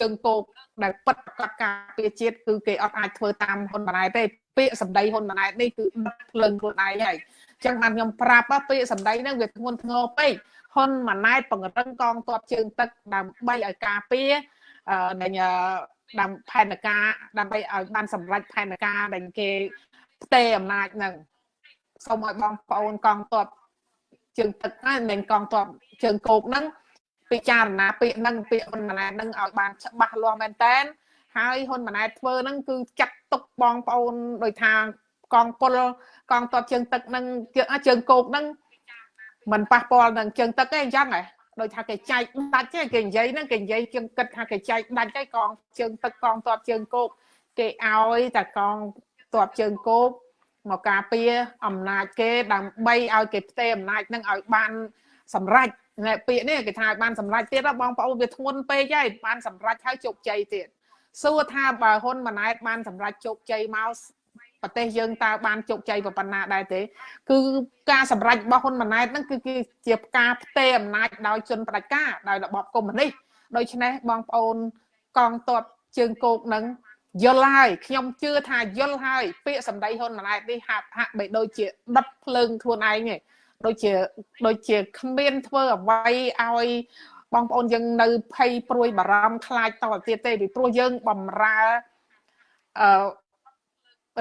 ជើងគោកដែលពិតប្រកបការពារជាតិគឺគេអត់អាចធ្វើតាមហ៊ុនម៉ាណែតទេពាក្យសម្ដីហ៊ុនម៉ាណែតនេះគឺដុតភ្លើងខ្លួនឯងហើយអញ្ចឹងបានខ្ញុំប្រាប់ពាក្យសម្ដីហ្នឹងវាធ្ងន់ធ្ងរពេកហ៊ុនម៉ាណែតពង្រឹងកងទ័ពជើងទឹកដើម្បីឲ្យការពារនៃ តាមផែនការដើម្បីឲ្យបានសម្រេចផែនការដែលគេផ្ទេរអំណាចនឹងសូមឲ្យបងប្អូនកងទ័ពជើងទឹកហ្នឹងមិនកងទ័ពជើងគោកហ្នឹងពិចារណាពាក្យហ្នឹងពាក្យហ៊ុនម៉ាណែតហ្នឹងឲ្យបានច្បាស់លាស់មែនតែនហើយហ៊ុនម៉ាណែតធ្វើហ្នឹងគឺចាត់ទុកបងប្អូនដោយថាកងពលកងទ័ពជើងទឹកហ្នឹងជើងគោកហ្នឹងมันប៉ះពាល់នឹងជើងទឹកទេអញ្ចឹងហ៎ ដោយថាគេចែកដាច់ទេគេនិយាយហ្នឹងគេនិយាយជាងគិតថាគេចែកដាច់ទេកងជើងទឹកកងទ័ពជើងគោកគេឲ្យតែកងទ័ពជើងគោកមកការពារអំណាចគេដើម្បីឲ្យគេផ្ទេរអំណាចនឹងឲ្យបានសម្រេចពាក្យនេះគេថាឲ្យបានសម្រេចទៀតបងប្អូនវាធ្ងន់ពេកហើយបានសម្រេចហើយជោគជ័យទៀតសួរថាបើហ៊ុនម៉ាណែតបានសម្រេចជោគជ័យមក ប្រទេសយើងតើបានជោគជ័យប៉ុណ្ណាដែរទេ គឺការសម្រេចរបស់ហ៊ុនម៉ាណែតហ្នឹងគឺជាការផ្ទេរអំណាចដោយជនផ្ដាច់ការដោយរបបកុម្មុយនីសដូច្នេះបងប្អូនកងទ័ពជើងគោកហ្នឹងយល់ហើយខ្ញុំជឿថាយល់ហើយពាក្យសម្ដីហ៊ុនម៉ាណែតនេះហាក់ហាក់បីដូចជាដុតភ្លើងខ្លួនឯងឯងដូចជាដូចជាគ្មានធ្វើអ្វីឲ្យបងប្អូនយើងនៅភ័យព្រួយបារម្ភខ្លាចតទៅទៀតទេពីព្រោះយើងបំរើអឺ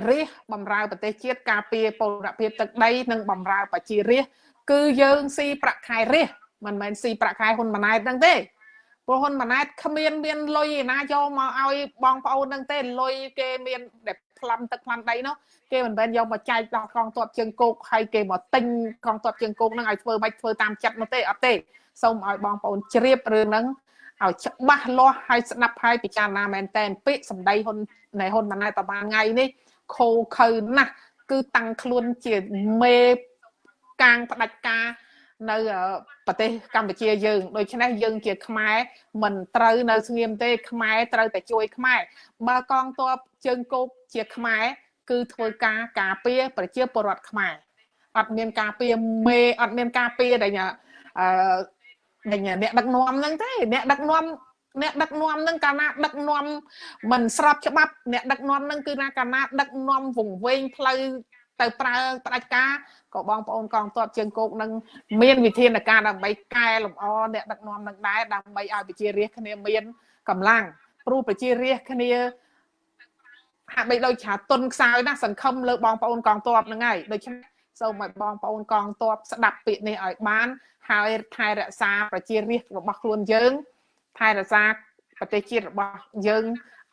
រាជបំរើប្រទេសជាតិការពារពលរដ្ឋភាពទឹកដីនិងបំរើប្រជារាជគឺយើងស៊ីប្រាក់ខែរាជមិនមែនស៊ីប្រាក់ខែហ៊ុនម៉ាណែតហ្នឹងទេព្រោះហ៊ុនម៉ាណែតគ្មានមានលុយឯណាយកមកឲ្យបងប្អូនហ្នឹងទេលុយគេមានដែលប្លន់ទឹកប្លន់ដីនោះគេមិនមែនយកមកចែកដល់កងទ័ពជើងគោកហើយគេមកទិញកងទ័ពជើងគោកហ្នឹងឲ្យធ្វើមិនធ្វើតាមចិត្តនោះទេអត់ទេសូមឲ្យបងប្អូនជ្រាបរឿងហ្នឹងឲ្យច្បាស់លាស់ហើយស្ដាប់ហើយពិចារណាមែនតែនពាក្យសម្ដីហ៊ុននៃហ៊ុនម៉ាណែតប្រហែលថ្ងៃនេះ ខូខើណាស់គឺតាំងខ្លួនជាមេកាងផ្ដាច់ការនៅប្រទេសកម្ពុជាយើងដូច្នេះយើងជាខ្មែរមិនត្រូវនៅស្ងៀមទេ ខ្មែរត្រូវតែជួយខ្មែរបើកងទ័ពជើងគោកជាខ្មែរគឺធ្វើការការពារប្រជាពលរដ្ឋខ្មែរអត់មានការពារមេអត់មានការពារដែលអឺអ្នកដឹកនាំហ្នឹងទេអ្នកដឹកនាំ អ្នកដឹកនាំនឹងកាលណាដឹកនាំមិនស្របច្បាប់ អ្នកដឹកនាំនឹងគឺណាកាលណាដឹកនាំវង្វេងផ្លូវទៅប្រើផ្ដាច់ការក៏បងប្អូនកងទ័ពជើងគោកនឹងមានវិធានការដើម្បីកែលម្អអ្នកដឹកនាំនឹងដែរដើម្បីឲ្យប្រជារាស្ត្រគ្នាមានកម្លាំងព្រោះប្រជារាស្ត្រគ្នាហាក់បីដូចថាទុនខ្សោយណាសង្ឃឹមលើបងប្អូនកងទ័ពហ្នឹងហើយដូច្នេះសូមឲ្យបងប្អូនកងទ័ពស្ដាប់ពាក្យនេះឲ្យបាន ហើយថែរក្សាប្រជារាស្ត្ររបស់ខ្លួនយើង ថែរក្សាប្រទេសជាតិរបស់យើង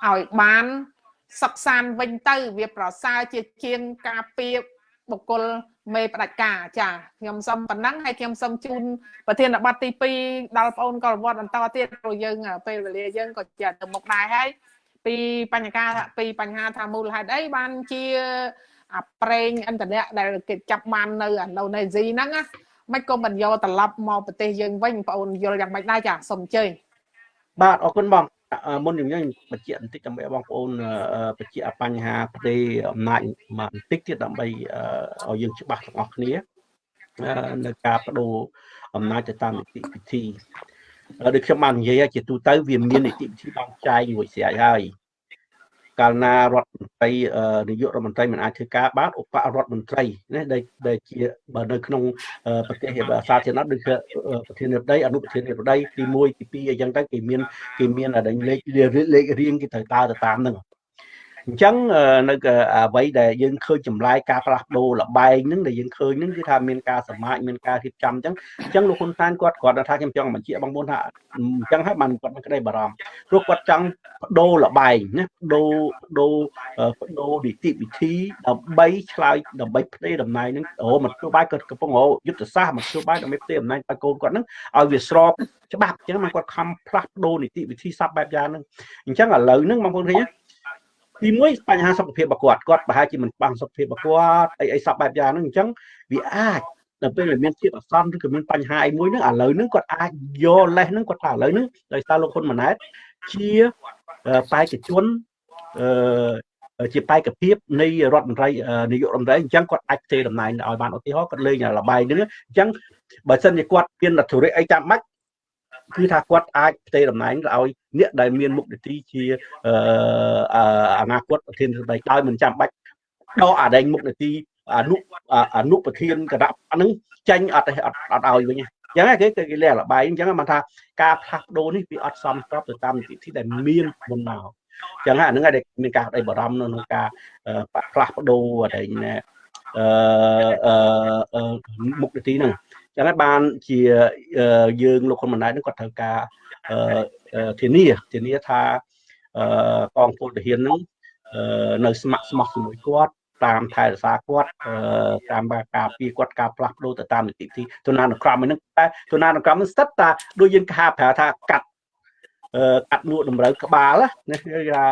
ឲ្យបានសុខសាន្តវិញទៅ វាប្រសើរជាជាងការពៀបុគ្គលមេផ្ដាច់ការចាខ្ញុំសូមប៉ុណ្ណឹងហើយខ្ញុំសូមជូនប្រធានបទទី2ដល់បងអូនកលវត្តបន្តទៀតព្រោះយើង ពេលវេលាយើងក៏ជាទៅមុខដែរហើយពីបញ្ហាពីបញ្ហាថាមូលហេតុអីបានជាអាប្រេងឥន្ធនៈដែលគេចាប់បាននៅឥណ្ឌូនេស៊ីហ្នឹងណាមិនក៏មិនយកត្រឡប់មកប្រទេសយើងវិញបងអូនយល់យ៉ាងម៉េចដែរចាសូមអញ្ជើញ បាទអរគុណបងមុនខ្ញុំខ្ញុំបញ្ជាក់បន្តិចដើម្បីបងប្អូនបញ្ជាក់បញ្ហាប្រទេសអំណាចបន្តិចទៀតដើម្បីឲ្យយើងច្បាស់ទាំងអស់គ្នានៅការបដូរអំណាចទៅតាមនីតិវិធីដូចខ្ញុំបាននិយាយជាទូទៅវាមាននីតិវិធីបងចែងមួយស្រេចហើយ កាលណារដ្ឋមន្ត្រីនាយករដ្ឋមន្ត្រីមិនអាចធ្វើការបានឧបរដ្ឋមន្ត្រីណាដែលជាបើនៅក្នុងប្រទេសសាធារណៈដូចជាប្រធានាធិបតីអនុប្រធានាធិបតីទី1ទី2អីចឹងទៅគេមានគេមានលេខលេខរៀងគេត្រូវតើទៅតាមហ្នឹង អញ្ចឹងនៅអ្វីដែលយើងឃើញចម្លែកការផ្លាស់ប្ដូរលបែងហ្នឹងដែលយើងឃើញហ្នឹងគឺថាមានការសមាជមានការរៀបចំអញ្ចឹងអញ្ចឹងលោកហ៊ុនសែនគាត់គាត់ថាខ្ញុំចង់បញ្ជាក់បងប្អូនថាអញ្ចឹងហើយបានគាត់មានក្តីបារម្ភព្រោះគាត់ចង់បដូរលបែងណាបដូរបដូរបដូរនីតិវិធីដើម្បីឆ្លើយដើម្បីផ្ទេរតំណែងហ្នឹងអូមកធ្វើបាយគាត់កំពុងរយុទ្ធសាស្ត្រមកធ្វើបាយដើម្បីផ្ទេរតំណែងឲ្យកូនគាត់ហ្នឹងឲ្យវាស្របច្បាប់អញ្ចឹងមកគាត់ខំផ្លាស់ប្ដូរនីតិវិធីសັບបែបយ៉ាងហ្នឹងអញ្ចឹងឥឡូវហ្នឹងបងប្អូនឃើញណា ទីមួយបញ្ហាសុខភាពរបស់គាត់គាត់ប្រហែលជាមិនបានសុខភាពរបស់គាត់អីអីសពបែបយ៉ាងហ្នឹងអញ្ចឹងវាអាចដល់ពេលមានជាតិអាសន្នឬក៏មានបញ្ហាអីមួយហ្នឹងឥឡូវហ្នឹងគាត់អាចយកលេសហ្នឹងគាត់ថាឥឡូវហ្នឹងដោយសារលោកហ៊ុនម៉ាណែតជាបេក្ខជនអឺជាបេក្ខភាពនៃរដ្ឋមន្ត្រីនាយករដ្ឋមន្ត្រីអញ្ចឹងគាត់អាចផ្ទេរតំណែងឲ្យបានឧទាហរណ៍គាត់លេងលបាយហ្នឹងអញ្ចឹងបើសិនជាគាត់មានអធិរិយអីចាំបាច់ គឺថាគាត់អាចផ្ទេរតំណែងឲ្យអ្នកដែលមានមុខនីតិជាអនាគតប្រធានសភាដោយមិនចាំបាច់ដកអាដែងមុខនីតិអនុអនុប្រធានគណៈហ្នឹងចាញ់អត់អត់អត់ឲ្យវិញអញ្ចឹងគេគេលេរបាយអញ្ចឹងបានថាការផ្លាស់ប្ដូរនេះវាអត់សមស្របទៅតាមនីតិវិធីដែលមានមុនមកអញ្ចឹងអាហ្នឹងហើយមានការដៃបារម្ភនៅក្នុងការផ្លាស់ប្ដូរអីណែអឺមុខនីតិហ្នឹង ចឹងហើយបានជាយើងលោកហ៊ុនម៉ាណែតនឹងគាត់ត្រូវការធានាធានាថាកងពលទាហាននឹងនៅស្ម័គ្រស្មោះជាមួយគាត់តាមថែរក្សាគាត់តាមការពារគាត់ការផ្លាស់ប្ដូរទៅតាមនីតិវិធីទុនានុក្រមហ្នឹងតែទុនានុក្រមហ្នឹងស្ថិតតាដូចយើងគេហៅប្រើថាកាត់កាត់នួកតម្រូវក្បាលណាគេថា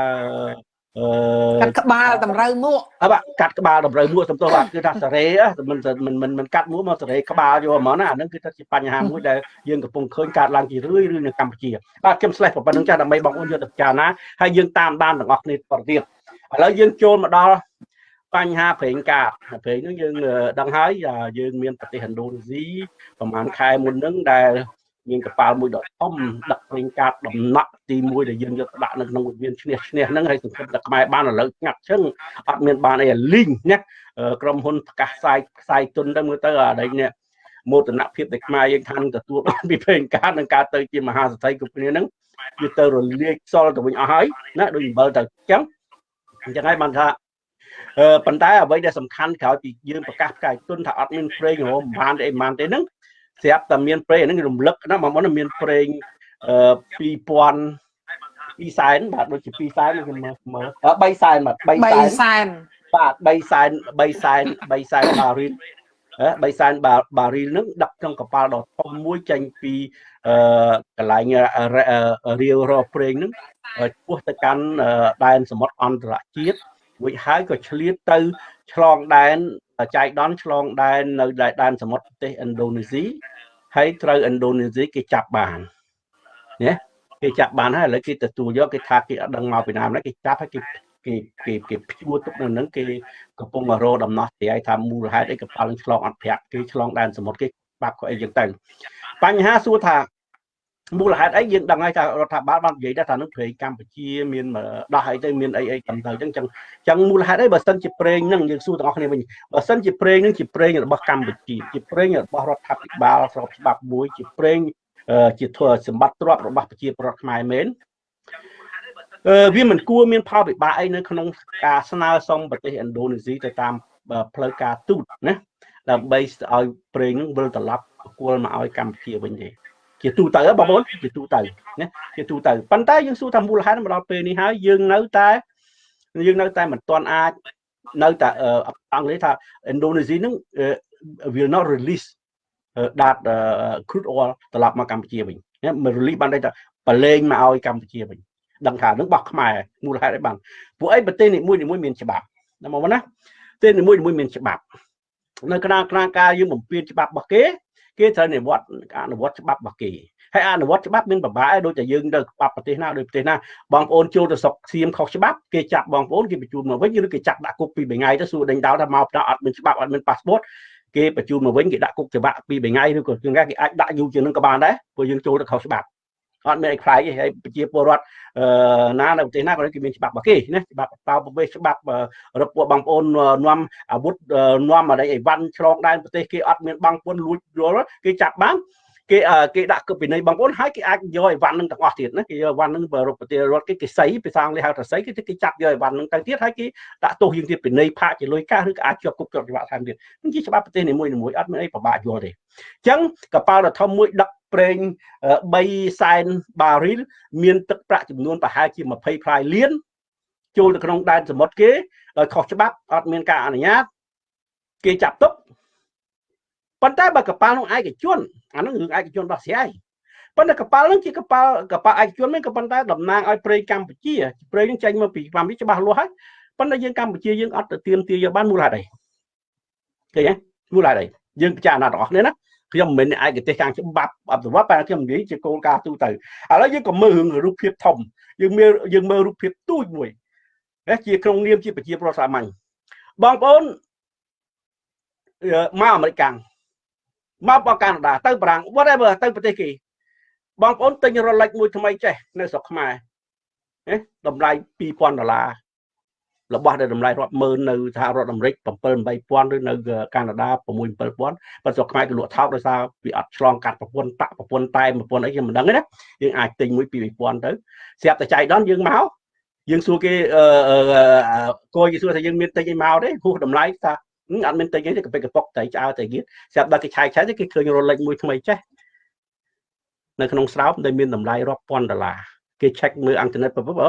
កាត់ក្បាលតម្រូវមួកអើបាទកាត់ក្បាលតម្រូវមួកសំទោសបាទគឺថាសារ៉េមិនមិនមិនមិនកាត់មួកមកសារ៉េក្បាលយកហ្មងណាអានឹងគឺថាជាបញ្ហាមួយដែលយើងកំពុងឃើញកើតឡើងជារឿយរឿយនៅកម្ពុជាបាទខ្ញុំស្លេះប៉ុណ្្នឹងចាស់ដើម្បីបងប្អូនយកទៅពិចារណាហើយយើងតាមដានទាំងអស់គ្នាតទៅទៀតឥឡូវយើងចូលមកដល់បញ្ហាប្រេងកាតប្រេងនោះយើងដឹងហើយយើងមានប្រទេសឥណ្ឌូនេស៊ីប្រហែលខែមុនហ្នឹងដែល មានកប៉ាល់មួយដ៏ធំដឹកប្រេងកាតដំណក់ទី1ដែលយើងយកដាក់នៅក្នុងវិមានឈ្នះឈ្នះហ្នឹងហើយសង្ឃឹមថាខ្មែរបានឥឡូវស្ងាត់ឈឹងអត់មានបានអីលីងណាក្រុមហ៊ុនប្រកាសផ្សាយផ្សាយទុនទៅមើលទៅអានេះនេះមោទនភាពដែលខ្មែរយើងថានឹងទទួលបានពីប្រេងកាតនឹងការទៅជាមហាសេដ្ឋីគ្រប់គ្នាហ្នឹងវាទៅរលាយខ្សលទៅវិញអស់ហើយណាដូចអំបិលទៅអញ្ចឹងអញ្ចឹងហើយបានថាអឺប៉ុន្តែអ្វីដែលសំខាន់ក្រោយពីយើងប្រកាសផ្កាយទុនថាអត់មានប្រេងរហូតមិនបានទេអីបានទេហ្នឹង ស្រាប់តែមានប្រេងហ្នឹងរំលឹកណាបងប្អូនមានប្រេងអឺ2000 2សែនបាទដូចជា2សែនខ្ញុំមើល3សែនបាទ3សែនបាទ3សែន3សែន3សែនបារីល3សែនបារីលហ្នឹងដឹកក្នុងកប៉ាល់ដ៏ធំមួយចេញពីអឺកន្លែងរាវរកប្រេងហ្នឹងពោះទៅកាន់ដែនសមុទ្រអន្តរជាតិរួចហើយក៏ឆ្លៀតទៅ ឆ្លងដែនចៃដន្យឆ្លងដែននៅដែនសមុទ្រប្រទេសឥណ្ឌូនេស៊ីហើយត្រូវឥណ្ឌូនេស៊ីគេចាប់បានណាគេចាប់បានហើយឥឡូវគេទទួលយកគេថាគេអត់ដឹងមកពីណាម្ល៉េះគេចាប់ហើយគេគេគេគេព្យួរទុកនៅនឹងគេកំពុងរោដំណោះស្រាយថាមូលហេតុអីកប៉ាល់នឹងឆ្លងអត់ប្រាក់គេឆ្លងដែនសមុទ្រគេបាប់ក៏អីចឹងទៅបញ្ហាសួរថា មូលហេតុអីយើងដឹងហើយថារដ្ឋាភិបាលបាននិយាយថានឹងព្រៃកម្ពុជាមានដោះអីទៅមានអីអីកំទៅអញ្ចឹងអញ្ចឹងមូលហេតុអីបើសិនជាព្រេងនឹងយើងសួរទាំងអស់គ្នាវិញបើសិនជាព្រេងនឹងជាព្រេងរបស់កម្ពុជាជាព្រេងរបស់រដ្ឋាភិបាលស្របច្បាប់មួយជាព្រេងជាធ្វើសម្បត្តិទ្រព្យរបស់ប្រជាពលរដ្ឋខ្មែរមែនអឺវាមិនគួរមានផលវិបាកអីនៅក្នុងការស្នើសុំប្រទេសឥណ្ឌូនេស៊ីទៅតាមផ្លូវការទូតណាដើម្បីឲ្យប្រេងនឹងវិលត្រឡប់គួលមកឲ្យកម្ពុជាវិញទេ ជាទូទៅបងប្អូនជាទូទៅណាជាទូទៅប៉ុន្តែយើងសួរថាមូលហេតុមកដល់ពេលនេះហើយយើងនៅតែយើងនៅតែមិនទាន់អាចនៅតែអង់គ្លេសថា Indonesia នឹង will not release that crude oil ត្រឡប់មកកម្ពុជាវិញណាមិន release បានតែបលែងមកឲ្យកម្ពុជាវិញដឹងថានឹងបោះខ្មែរមូលហេតុអីបានពួកអីប្រទេសនីមួយនីមួយមានច្បាប់ណាមកណាប្រទេសនីមួយនីមួយមានច្បាប់នៅគណៈគណៈការយើងបំពេញច្បាប់របស់គេ គេត្រូវនិវត្តអនុវត្តច្បាប់របស់គេហើយអនុវត្តច្បាប់មានប្របាឯដូចតែយើងទៅច្បាប់ប្រទេសណាដូចប្រទេសណាបងប្អូនចូលទៅស្រុកសៀមខុសច្បាប់គេចាប់បងប្អូនគេបញ្ជូនមកវិញឬគេចាប់ដាក់គុកពីរថ្ងៃទៅសួរដេញដោលថាមកផ្ដោអត់មានច្បាប់អត់មានប៉ាសពតគេបញ្ជូនមកវិញគេដាក់គុកច្បាប់ពីរថ្ងៃឬក៏ជាងគេអាចដាក់យូរជាងនឹងក៏បានដែរព្រោះយើងចូលទៅខុសច្បាប់ អត់មានអីខ្លាយទេហើយប្រជាពលរដ្ឋអឺណានៅប្រទេសណាក៏គេមានច្បាប់របស់គេណាច្បាប់តោប្រវេសច្បាប់រពពួកបងប្អូននាំអាវុធនាំអីអីវ៉ាន់ឆ្លងដែនប្រទេសគេអត់មានបងពុនលួចយល់គេចាប់បានគេគេដាក់គប់ពីនៃបងប្អូនហើយគេអាចយកអីវ៉ាន់នឹងទាំងអស់ទៀតណាគេយកអីវ៉ាន់នឹងរប្រទេសរដ្ឋគេគេស័យភាសាអង់គ្លេសហៅថាស័យគេគេចាប់យកអីវ៉ាន់នឹងទៅទៀតហើយគេដាក់ទោសយើងទៀតពីនៃផាកជាលុយកាសឬក៏អាចជាប់គុកជាប់ច្បាប់ថែមទៀតនេះជាច្បាប់ប្រទេសនីមួយៗអត់មានអីពិបាកយល់ទេអញ្ចឹងកប៉ាល់ដ៏ធំមួយដឹក ប្រេង3សែនបារីលមានទឹកប្រាក់ចំនួនប្រហែលជា20ផ្លាយលានចូលទៅក្នុងដែនសមុទ្រគេដោយខុសច្បាប់អត់មានការអនុញ្ញាតគេចាប់ទុកប៉ុន្តែបើកប៉ាល់នោះឯកជនអានោះរឿងឯកជនដោះស្រាយប៉ុន្តែកប៉ាល់នោះជាកប៉ាល់កប៉ាល់ឯកជនមិនក៏ប៉ុន្តែតំណាងឲ្យប្រេងកម្ពុជាប្រេងនឹងចេញមកពីកម្ពុជាច្បាស់លាស់ហើយប៉ុន្តែយើងកម្ពុជាយើងអត់ទៅទៀមទាយកបានមូលហេតុអីឃើញទេមូលហេតុអីយើងពិចារណាទាំងអស់គ្នាណា ខ្ញុំមិនមែនឯកទេសខាងច្បាប់អភិវឌ្ឍតែខ្ញុំនិយាយជាគោលការណ៍ទូទៅឥឡូវយើងក៏មើលរឿងរូបភាពធំយើងមើលយើងមើលរូបភាពទូចមួយជាក្នុងនាមជាប្រជាប្រដ្ឋសាមញ្ញបងប្អូនមកអាមេរិកមកបកកាណាដាទៅបារាំង whatever ទៅប្រទេសគេបងប្អូនទិញរលិចមួយថ្មីចេះនៅស្រុកខ្មែរណាតម្លៃ2000ដុល្លារ របស់ដែលតម្លៃរាប់ម៉ឺននៅសហរដ្ឋអាមេរិក7 8000ឬនៅកាណាដា6 7000ប៉ុន្តែស្រុកខ្មែរគេលក់ថោកដោយសារវាអត់ឆ្លងកាត់ប្រព័ន្ធតាក់ប្រព័ន្ធតែប្រព័ន្ធអីខ្ញុំមិនដឹងទេណាយើងអាចទិញមួយពី2000ទៅស្រាប់តែចៃដន្យយើងមកយើងសួរគេអឺគួរគេសួរថាយើងមានទិញអីមកទេហួសតម្លៃថាអត់មានទិញអីទេកពិកប៉ុកតែឆ្អើតែទៀតស្រាប់ដល់គេឆាយឆាយទេគេឃើញរលេចមួយថ្មីចេះនៅក្នុងស្រោបដែលមានតម្លៃរាប់ពាន់ដុល្លារគេ check មើលអ៊ីនធឺណិតបើ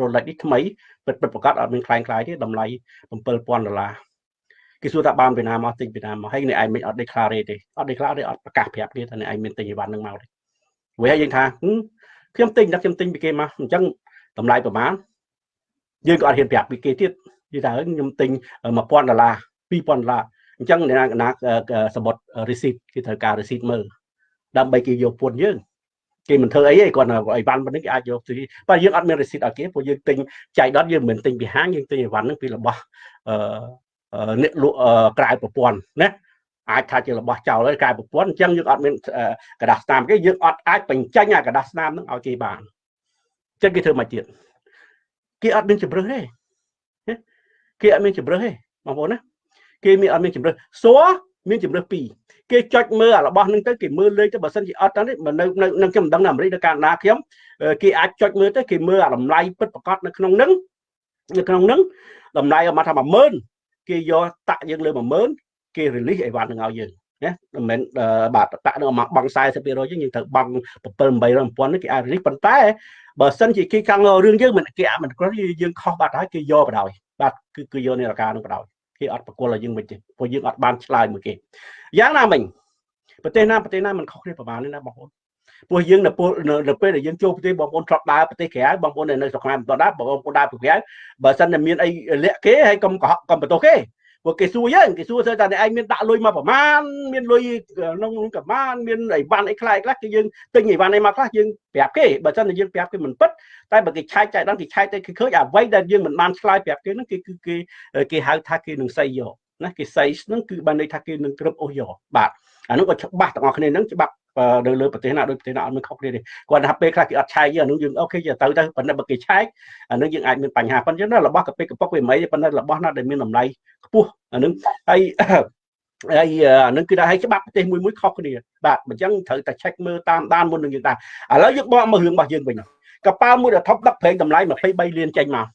រលេចនេះថ្មី ពិតពិតប្រកាសអត់មានខ្លាំងខ្លាយទេតម្លៃ7000ដុល្លារគេសួរថាបានពីណាមកទិញពីណាមកហើយនេះឯងមិនអត់ declare ទេអត់ declare ទេអត់ប្រកាសប្រាប់គេថានេះឯងមានទិញអីវ៉ាន់នឹងមកទេវិញហើយយើងថាខ្ញុំទិញតែខ្ញុំទិញពីគេមកអញ្ចឹងតម្លៃប្រហែលយើងក៏អត់ហ៊ានប្រាប់ពីគេទៀតនិយាយថាខ្ញុំទិញ1000ដុល្លារ2000ដុល្លារអញ្ចឹងអ្នកណាសមុទ្រ receipt គេត្រូវការ receipt មើលដើម្បីគេយកពន្ធយើង គេមិនធ្វើអីទេគាត់អីវ៉ាន់ប៉ុណ្្នឹងគេអាចយកទៅបើយើងអត់មានរីស៊ីតឲ្យគេព្រោះយើងទិញចៃដន្យយើងមិនទិញពីហាងយើងទិញអីវ៉ាន់ហ្នឹងពីរបស់អឺអ្នកលក់ក្រៅប្រព័ន្ធណាអាចថាជារបស់ចោលហើយក្រៅប្រព័ន្ធអញ្ចឹងយើងអត់មានកដាស់ស្នាមគេយើងអត់អាចបញ្ចេញអាកដាស់ស្នាមហ្នឹងឲ្យគេបានអញ្ចឹងគេធ្វើមកទៀតគេអត់មានជំរឹះទេគេអត់មានជំរឹះទេបងប្អូនណាគេមានអត់មានជំរឹះសួរមានជំរឹះពីរ គេចុចមើលអារបស់ហ្នឹងទៅគេមើលលេខទៅបើសិនជាអត់ទៅនេះនៅនៅខ្ញុំមិនដឹងនៅអាមេរិកនៅកាណាដាខ្ញុំគេអាចចុចមើលទៅគេមើលអាតម្លៃពិតប្រកបនៅក្នុងហ្នឹងនៅក្នុងហ្នឹងតម្លៃមកថា10000គេយកតាក់យើងលើ10000គេ release អីវ៉ាន់ហ្នឹងឲ្យយើងណាមិនមែនបាទតាក់នឹងមកបង់40%យើងយើងត្រូវបង់7 800 1000នេះគេអាច release ប៉ុន្តែបើសិនជាគេខាងរឿងយើងមិនគេមិនគ្រាន់យើងខុសបាត់ហើយគេយកបដ ாய் បាទគឺគឺយកនៃរកានឹងបដ ாய் គេអត់ប្រគល់ឲ្យយើងវិញទេព្រោះយើងអត់បានឆ្លើយមួយគេយ៉ាងណាមិញប្រទេសណាប្រទេសណាមិនខុសគ្នាប្រហែលនេះណាបងប្អូនព្រោះយើងនៅពេលនៅពេលដែលយើងចូលប្រទេសបងប្អូនធ្លាប់ដើរប្រទេសក្រៅបងប្អូននៅស្រុកខ្មែរមិនទាន់ដើរបងប្អូនដើរប្រទេសក្រៅបើសិនតែមានអីលាក់គេហើយកុំកុហកកុំបន្ទោសគេ ព្រោះគេសួរយើងគេសួរថាអ្នកឯងមានដាក់លុយមកប្រមាណមានលុយក្នុងប្រមាណមានអីវ៉ាន់អីខ្លះខ្លះគឺយើងទិញអីវ៉ាន់អីមកខ្លះយើងប្រាប់គេបើមិនតែយើងប្រាប់គេមិនពិតតែបើគេឆែកចែកដល់គេឆែកទៅគេឃើញអ្វីដែលយើងមិនបានឆ្លើយប្រាប់គេហ្នឹងគេគឺគេគេហៅថាគេនឹងសៃយកណាគេសៃហ្នឹងគឺបានន័យថាគេនឹងគ្រប់អូសយកបាទអានោះក៏ច្បាស់ទាំងអស់គ្នាហ្នឹងច្បាប់ នៅលើប្រទេសណាដូចប្រទេសណាអត់មានខុសគ្នាទេគាត់ថាពេលខ្លះគេអត់ឆែកយើងអានោះយើងអូខេទៅទៅប៉ុន្តែបើគេឆែកអានោះយើងអាចមានបញ្ហាប៉ុន្តែរបស់កាពេកកពុកវាមិនប៉ុន្តែរបស់ណាដែលមានតម្លៃខ្ពស់អានោះហើយហើយអានឹងគឺថាឲ្យច្បាប់ប្រទេសមួយមួយខុសគ្នាបាទអញ្ចឹងត្រូវតែ check មើលតាមដានមុននឹងយើងដែរឥឡូវយើងបកមករឿងរបស់យើងវិញកប៉ាល់មួយដែលថប់ដឹកប្រេងតម្លៃ23លានចេញមក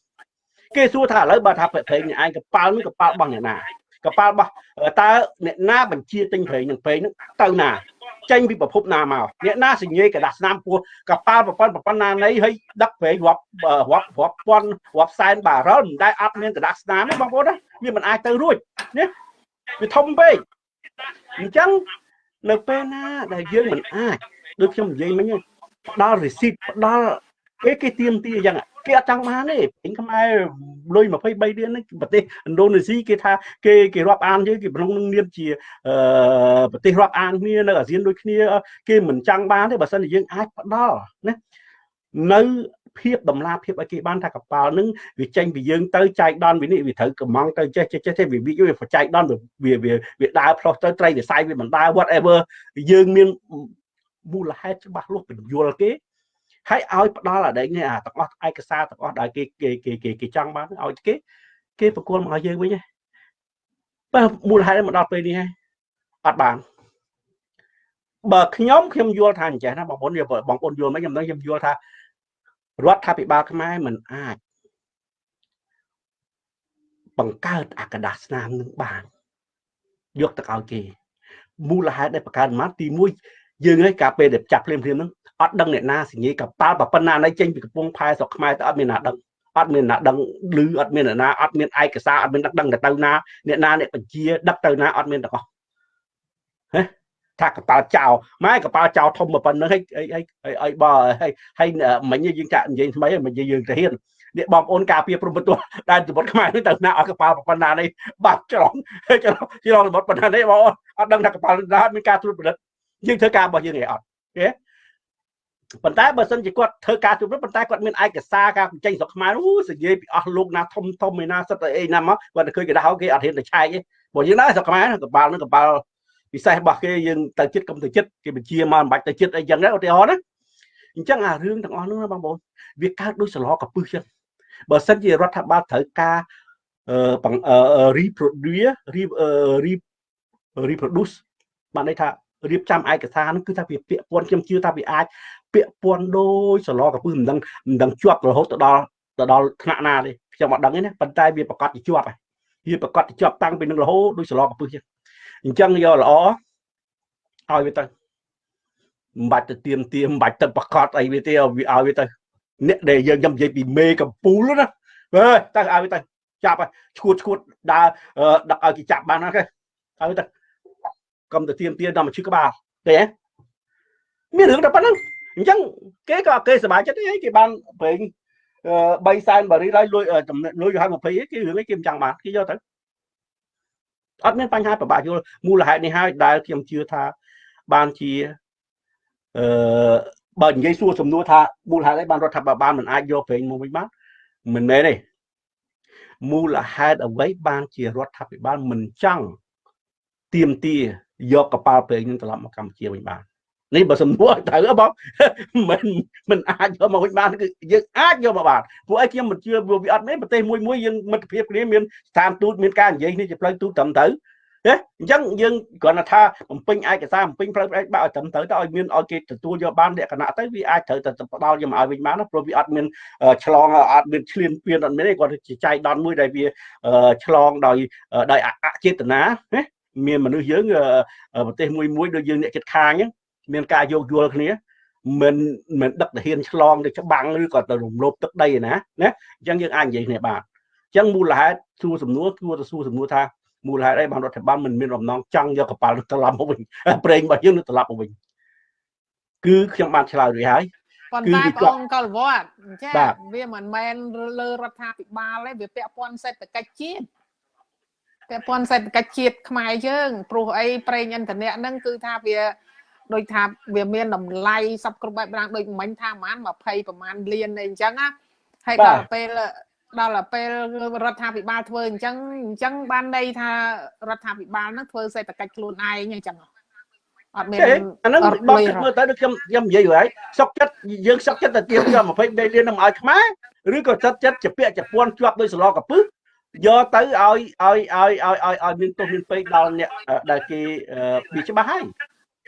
គេសួរថាឥឡូវបើថាប្រេងនេះឯងកប៉ាល់នេះកប៉ាល់របស់អ្នកណាកប៉ាល់របស់តើអ្នកណាបញ្ជាទិញប្រេងនឹងប្រេងនឹងទៅណា ចេញពីប្រភពណាមកអ្នកណាសញ្ញេកដាស់ស្នាមពោះកប៉ាល់ប្រព័ន្ធប្រព័ន្ធណានៃឲ្យដឹកប្រេងរាប់រាប់រាប់ពាន់រាប់សែនបារ៉ុលមិនដែលអត់មានកដាស់ស្នាមទេបងប្អូនវាមិនអាចទៅរួចណាវាធំពេកអញ្ចឹងនៅពេលណាដែលយើងមិនអាចដូចខ្ញុំនិយាយមិញផ្ដល់ receipt ផ្ដល់ គេគេទៀមទីអញ្ចឹងគេអត់ចង់បានទេពេញខ្មែរលុយ23លាននេះប្រទេសឥណ្ឌូនេស៊ីគេថាគេគេរាប់អានយើងគេក្នុងនឹងនាមជាអឺប្រទេសរាប់អានគ្នានៅអាស៊ានដូចគ្នាគេមិនចង់បានទេបើសិនជាយើងអាចផ្ដល់ណានៅភាពតម្លាភាពឲ្យគេបានថាកប៉ាល់នឹងវាចេញពីយើងទៅចែកដនវានេះវាត្រូវកំងទៅចេះចេះចេះវាវាវាចែកដនវាវាវាដើរផ្លោះទៅត្រីវិស័យវាមិនដើរ whatever យើងមានមូលហេតុច្បាស់លាស់ពន្យល់គេ ហើយឲ្យផ្ដល់អាដែងនេះអាទាំងអស់ឯកសារទាំងអស់ដែលគេគេគេគេចង់បានឲ្យគេគេប្រគល់មកឲ្យយើងវិញបើមូលហេតុមកដល់ពេលនេះហើយអត់បានបើខ្ញុំខ្ញុំយល់ថាអញ្ចឹងណាបងប្អូនបងប្អូនយល់មិនខ្ញុំនឹងខ្ញុំយល់ថារដ្ឋាភិបាលខ្មែរមិនអាចបង្កើតអាកដាស្នាមនឹងបានយកទៅឲ្យគេមូលហេតុដែលបង្កើតមកទី1យើងឯងកាលពេលដែលចាប់ភ្លាមភ្លាមហ្នឹង អត់ដឹងអ្នកណាសញ្ញាកប៉ាល់ប៉ុណ្ណាណៃចេញពីកំពង់ផែស្រុកខ្មែរទៅអត់មានណាដឹងអត់មានណាដឹងឮអត់មានណាអត់មានឯកសារអត់មានដឹកដឹងទៅណាអ្នកណាអ្នកបញ្ជាដឹកទៅណាអត់មានទាំងអស់ហេថាកប៉ាល់ចោលម៉ែកប៉ាល់ចោលធំប៉ុណ្្នឹងហើយហើយហើយបើហើយហើយមិញយើងចាក់និយាយថ្មីមិញយើងទៅហ៊ាននេះបងប្អូនការពារព្រំប្រទល់ដែលសមុទ្រខ្មែរនេះទៅណាឲ្យកប៉ាល់ប៉ុណ្ណានេះបាត់ច្រឡំច្រឡំច្រឡំសមុទ្រប៉ុណ្ណានេះបងអត់ដឹងថាកប៉ាល់ណាមានការត្រួតពិនិត្យយើងធ្វើការរបស់យើងឯងអត់ទេ ប៉ុន្តែបើសិនជាគាត់ធ្វើការជម្រុញប៉ុន្តែគាត់មានឯកសារការបញ្ចេញស្រុកខ្មែរអូសនិយាយពីអស់លោកណាធំធំឯណាសិតអីណាមកគាត់ទៅឃើញគេដោគេអត់ហ៊ានទៅឆែកទេព្រោះយើងដែរស្រុកខ្មែរកបាល់នឹងកបាល់ពិសេសរបស់គេយើងទៅចិត្តកុំទៅចិត្តគេបញ្ជាមកមិនបាច់ទៅចិត្តអីចឹងដែរឧទាហរណ៍ណាអញ្ចឹងអារឿងទាំងអស់នោះណាបងប្អូនវាកើតដូចសឡកពឹសចឹងបើសិនជារដ្ឋាភិបាលត្រូវការអឺ reproduce reproduce បានន័យថារៀបចំឯកសារនោះគឺថាវាពាក់ព័ន្ធខ្ញុំជឿថាវាអាច ពាក់ព័ន្ធដោយសឡកពឹសមិនដឹងមិនដឹងជាប់រហូតទៅដល់ទៅដល់ថ្នាក់ណាទេខ្ញុំអត់ដឹងទេណាប៉ុន្តែវាប្រកាសជាជាប់ហើយវាប្រកាសជាជាប់តាំងពីនឹងរហូតដោយសឡកពឹសចឹងអញ្ចឹងយកល្អឲ្យវាទៅមិនបាច់ទៅទៀមទៀមមិនបាច់ទៅប្រកាសអីវាទេវាឲ្យវាទៅអ្នកដែលយើងខ្ញុំនិយាយពីមេកំពូលណាអើយទៅឲ្យវាទៅចាប់ឈួតឈួតដើរដឹកឲ្យគេចាប់បានហ្នឹងគេឲ្យទៅកុំទៅទៀមទៀមដល់មកឈឺក្បាលទេមានរឿងតែប៉ុណ្្នឹង អញ្ចឹងគេក៏គេសប្បាយចិត្តទេគេបានប្រេង3សែនបារីហើយលួយលួយឲ្យ20គេរឿងនេះគេមិនចង់បានគេយកទៅអត់មានបញ្ហាពិបាកយល់មូលហេតុនេះហើយដែលខ្ញុំជឿថាបានជាអឺបើនិយាយសួរសំណួរថាមូលហេតុអីបានរដ្ឋាភិបាលមិនអាចយកប្រេងមកវិញបានមិនមែនទេមូលហេតុអ្វីបានជារដ្ឋាភិបាលមិនចង់ទៀមទាយកកប៉ាល់ប្រេងនឹងត្រឡប់មកកម្ពុជាវិញបាន នេះបើសំណួរត្រូវបងមិនមិនអាចយកមកវិញបានគឺយើងអាចយកមកបានព្រោះអីខ្ញុំមិនជឿវាអត់មានប្រទេសមួយមួយយើងមិត្តភាពគ្នាមានស្ថានទូតមានការនិយាយនេះជាផ្លូវទូតត្រឹមត្រូវទេអញ្ចឹងយើងគ្រាន់តែថាបំពេញឯកសារបំពេញផ្លូវផ្ដាច់បាក់ឲ្យត្រឹមត្រូវទៅឲ្យមានឲ្យគេទទួលយកបានលក្ខណៈទៅវាអាចត្រូវតែផ្ដល់យកមកឲ្យវិញបានព្រោះវាអត់មានឆ្លងអត់មានឈ្លានពានអត់មានទេគាត់ជាចៃដន្យមួយដែលវាឆ្លងដោយដោយអចេតនាណាមានមនុស្សយើងប្រទេសមួយមួយដូចយើងអ្នកចិត្តខាងអញ្ចឹង មានការយោគយល់គ្នាមិនមិនដឹកទាហានឆ្លងទៅច្បាំងឬក៏ទៅរំលោភទឹកដីណាណាអញ្ចឹងយើងអាចនិយាយគ្នាបានអញ្ចឹងមូលហេតុសួរសំណួរគួរទៅសួរសំណួរថាមូលហេតុអីបានរដ្ឋបាលមិនមានបំណងចង់យកកប៉ាល់នោះត្រឡប់មកវិញប្រេងរបស់យើងនឹងត្រឡប់មកវិញគឺខ្ញុំបានឆ្លើយរួចហើយប៉ុន្តែបងកលវត្តចាវាមិនមែនលើរដ្ឋាភិបាលទេវាពាក់ព័ន្ធសេដ្ឋកិច្ចជាតិពាក់ព័ន្ធសេដ្ឋកិច្ចជាតិខ្មែរយើងព្រោះអីប្រេងឥន្ធនៈហ្នឹងគឺថាវា ដូចថាវាមានតម្លៃសពគ្រប់បែបយ៉ាងដូចមិញថាប្រហែល20ប្រហែលលានអីអញ្ចឹងណាហើយដល់ពេលដល់ពេលរដ្ឋាភិបាលធ្វើអញ្ចឹងអញ្ចឹងបានន័យថារដ្ឋាភិបាលនឹងធ្វើសេដ្ឋកិច្ចខ្លួនឯងអញ្ចឹងអត់មានអាហ្នឹងបងគិតមើលទៅដូចខ្ញុំខ្ញុំនិយាយហើយសុកចិត្តយើងសុកចិត្តទៅទៀតយក23លាននឹងឲ្យខ្មែរឬក៏ចិត្តចិត្តជាពាក់ជាពាន់ជាប់ដោយសឡកពឹសយកទៅឲ្យឲ្យឲ្យឲ្យឲ្យឲ្យមានទោសមានពេកដល់អ្នកដែលគេវាច្បាស់ហើយ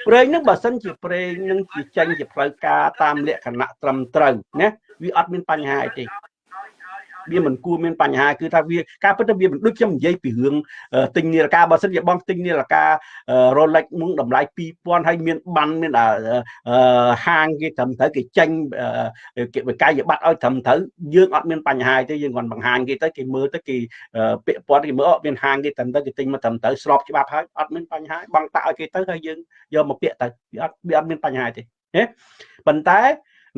ប្រេងនឹងបើសិនជាប្រេងនឹងជាចេញជាផ្លូវការតាមលក្ខណៈត្រឹមត្រូវណាវាអត់មានបញ្ហាអីទេ វាមិនគួរមានបញ្ហាគឺថាវាការពិតទៅវាមិនដូចខ្ញុំនិយាយពីរឿងទិញនាឡិកាបើសិនជាបងទិញនាឡិកា Rolex មុងតម្លៃ2000ហើយមានបានមានហាងគេត្រឹមត្រូវគេចេញគេវិក័យប័ត្រឲ្យត្រឹមត្រូវយើងអត់មានបញ្ហាទេយើងគាត់បង្ហាញគេទៅគេមើលទៅគេពាក់ព័ន្ធគេមើលអត់មានហាងគេត្រឹមត្រូវគេទិញមកត្រឹមត្រូវស្របច្បាប់ហើយអត់មានបញ្ហាបងតាក់ឲ្យគេទៅហើយយើងយកមកពាក់ទៅវាអត់វាអត់មានបញ្ហាទេណាប៉ុន្តែ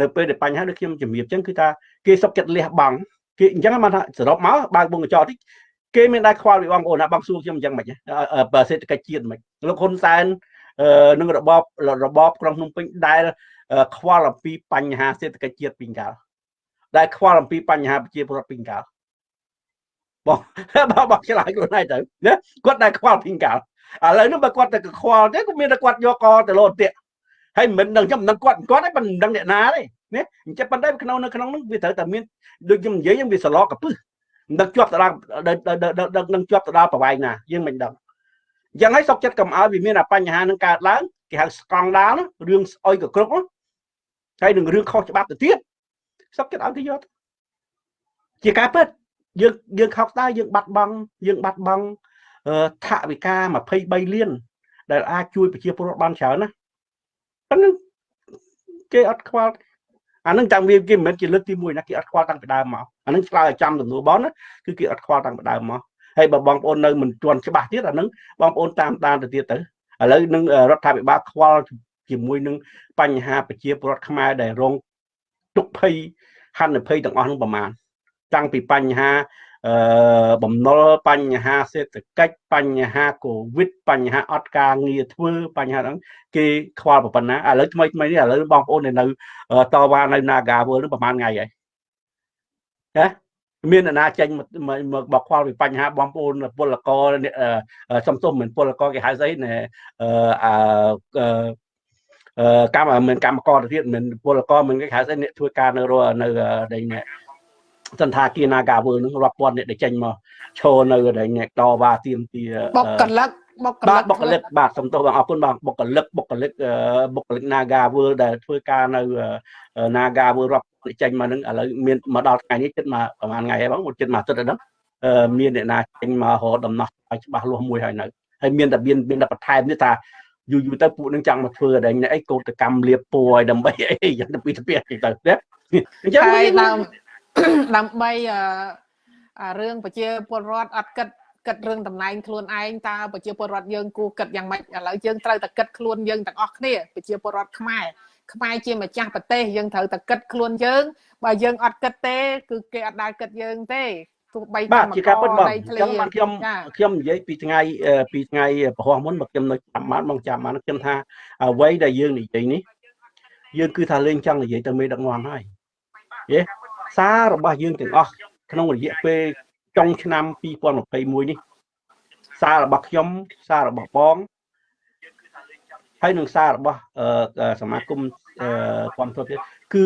នៅពេលដែលបញ្ហាដូចខ្ញុំជំរាបចឹងគឺថាគេសុកចិត្តលះបង់ គេអញ្ចឹងមកថាសរុបមកបើកវងកញ្ចក់តិចគេមានដែរខ្វល់ពីបងប្អូនណាបងសួរខ្ញុំអញ្ចឹងមិនបើសេដ្ឋកិច្ចជាតិមិនលោកហ៊ុនសែននឹងរបបរបបក្រុងភ្នំពេញដែលខ្វល់អំពីបញ្ហាសេដ្ឋកិច្ចជាតិពីកាលដែលខ្វល់អំពីបញ្ហាប្រជាពលរដ្ឋពីកាលបងបងបងឆ្លើយខ្លួនឯងទៅណាគាត់ដែលខ្វល់ពីកាលឥឡូវនេះបើគាត់តែខ្វល់ទេក៏មានតែគាត់យកកទៅលោទៀតហើយមិនដឹងខ្ញុំមិនដឹងគាត់គាត់ឯងមិនដឹងអ្នកណាទេ ណាអញ្ចឹងប៉ុន្តែក្នុងនៅក្នុងនោះវាត្រូវតែមានដូចខ្ញុំនិយាយវាសឡកកពឹសមិនដឹងជាប់ទៅដល់ដឹងជាប់ទៅដល់ប្រវែងណាយើងមិនដឹងអញ្ចឹងហើយសុកចិត្តកំឲ្យវាមានបញ្ហានឹងកើតឡើងគេហៅស្កង់ដាលរឿងស្អុយកគ្រប់ហើយនឹងរឿងខុសច្បាប់ទៅទៀតសុកចិត្តឲ្យគេយកជាការពិតយើងយើងខុសដែរយើងបាត់បង់យើងបាត់បង់ថវិកា23លានដែលអាចជួយប្រជាពលរដ្ឋបានច្រើនណាប៉ុន្តែគេអត់ខ្វល់ អានឹងចាំវាគេមិនមែនជាលើកទី1ណាគេអត់ខ្វល់តាំងពីដើមមកអានឹងឆ្លើយឲ្យចំសំណួរបងណាគឺគេអត់ខ្វល់តាំងពីដើមមកហើយបើបងប្អូននៅមិនទាន់ច្បាស់ទៀតអានឹងបងប្អូនតាមតាមទៅទៀតទៅឥឡូវនឹងរដ្ឋាភិបាលខ្វល់ជាមួយនឹងបញ្ហាប្រជាពលរដ្ឋខ្មែរដែលរងទុក្ខភ័យហានិភ័យទាំងអស់នឹងប្រមាណតាំងពីបញ្ហាអឺ បំណុលបញ្ហាសេដ្ឋកិច្ចបញ្ហាកូវីដបញ្ហាអត់ការងារធ្វើបញ្ហាហ្នឹងគេខ្វល់ប៉ុណ្ណាឥឡូវថ្មីថ្មីនេះឥឡូវបងប្អូននៅតវ៉ានៅ Naga World នឹងប្រហែលថ្ងៃហើយណាមានអ្នកណាចេញមកបកខ្វល់ពីបញ្ហាបងប្អូនពលករសំទុំមិនពលករគេហៅស្អីណែអឺកម្មមិនកម្មករទៅទៀតមិនពលករមិនគេហៅស្អីអ្នកធ្វើការនៅនៅនៃ សន្តាគារ Nagawer នឹងរាប់ពាន់អ្នកដែលចេញមកឈរនៅដែលអ្នកតវ៉ាទៀមទាបុគ្គលិកបុគ្គលិកបុគ្គលិកបាទសំទោសបងអរគុណបងបុគ្គលិកបុគ្គលិកបុគ្គលិក Nagawer ដែលធ្វើការនៅ Nagawer រាប់ចេញមកនឹងឥឡូវមានមកដល់ថ្ងៃនេះជិតមកប្រហែលថ្ងៃហើយបងជិតមកអាទិត្យហើយហ្នឹងមានអ្នកណាចេញមករកដំណោះឲ្យច្បាស់លាស់មួយហើយនៅហើយមានតែមានមានតែបន្ថែមនេះថាយូរយូរទៅពួកនឹងចង់មកធ្វើតែអីកោតកម្មលៀបពួរឲ្យដើម្បីអីយ៉ាងទៅពីទៅទៅទៅអញ្ចឹងហើយ ដើម្បីរឿងប្រជាពលរដ្ឋអត់គិតគិតរឿងតំណែងខ្លួនឯងតើប្រជាពលរដ្ឋយើងគួរគិតយ៉ាងម៉េចឥឡូវយើងត្រូវតែគិតខ្លួនយើងទាំងអស់គ្នាប្រជាពលរដ្ឋខ្មែរខ្មែរជាម្ចាស់ប្រទេសយើងត្រូវតែគិតខ្លួនយើងបើយើងអត់គិតទេ គឺគេអត់ដែលគិតយើងទេទោះបីកម្មករដីធ្លីអញ្ចឹងបាទខ្ញុំខ្ញុំនិយាយពីថ្ងៃពីថ្ងៃប្រហោះមុនមកខ្ញុំនៅចាំបានមកចាំបានខ្ញុំថាអ្វីដែលយើងនិយាយនេះយើងគឺថាលេងចង់និយាយទៅមេដឹកនាំហើយយេ សាររបស់យើងទាំងអស់ក្នុងរយៈពេលចុងឆ្នាំ2021នេះសាររបស់ខ្ញុំសាររបស់បងហើយនឹងសាររបស់សមាគមគាំទ្រទៀតគឺ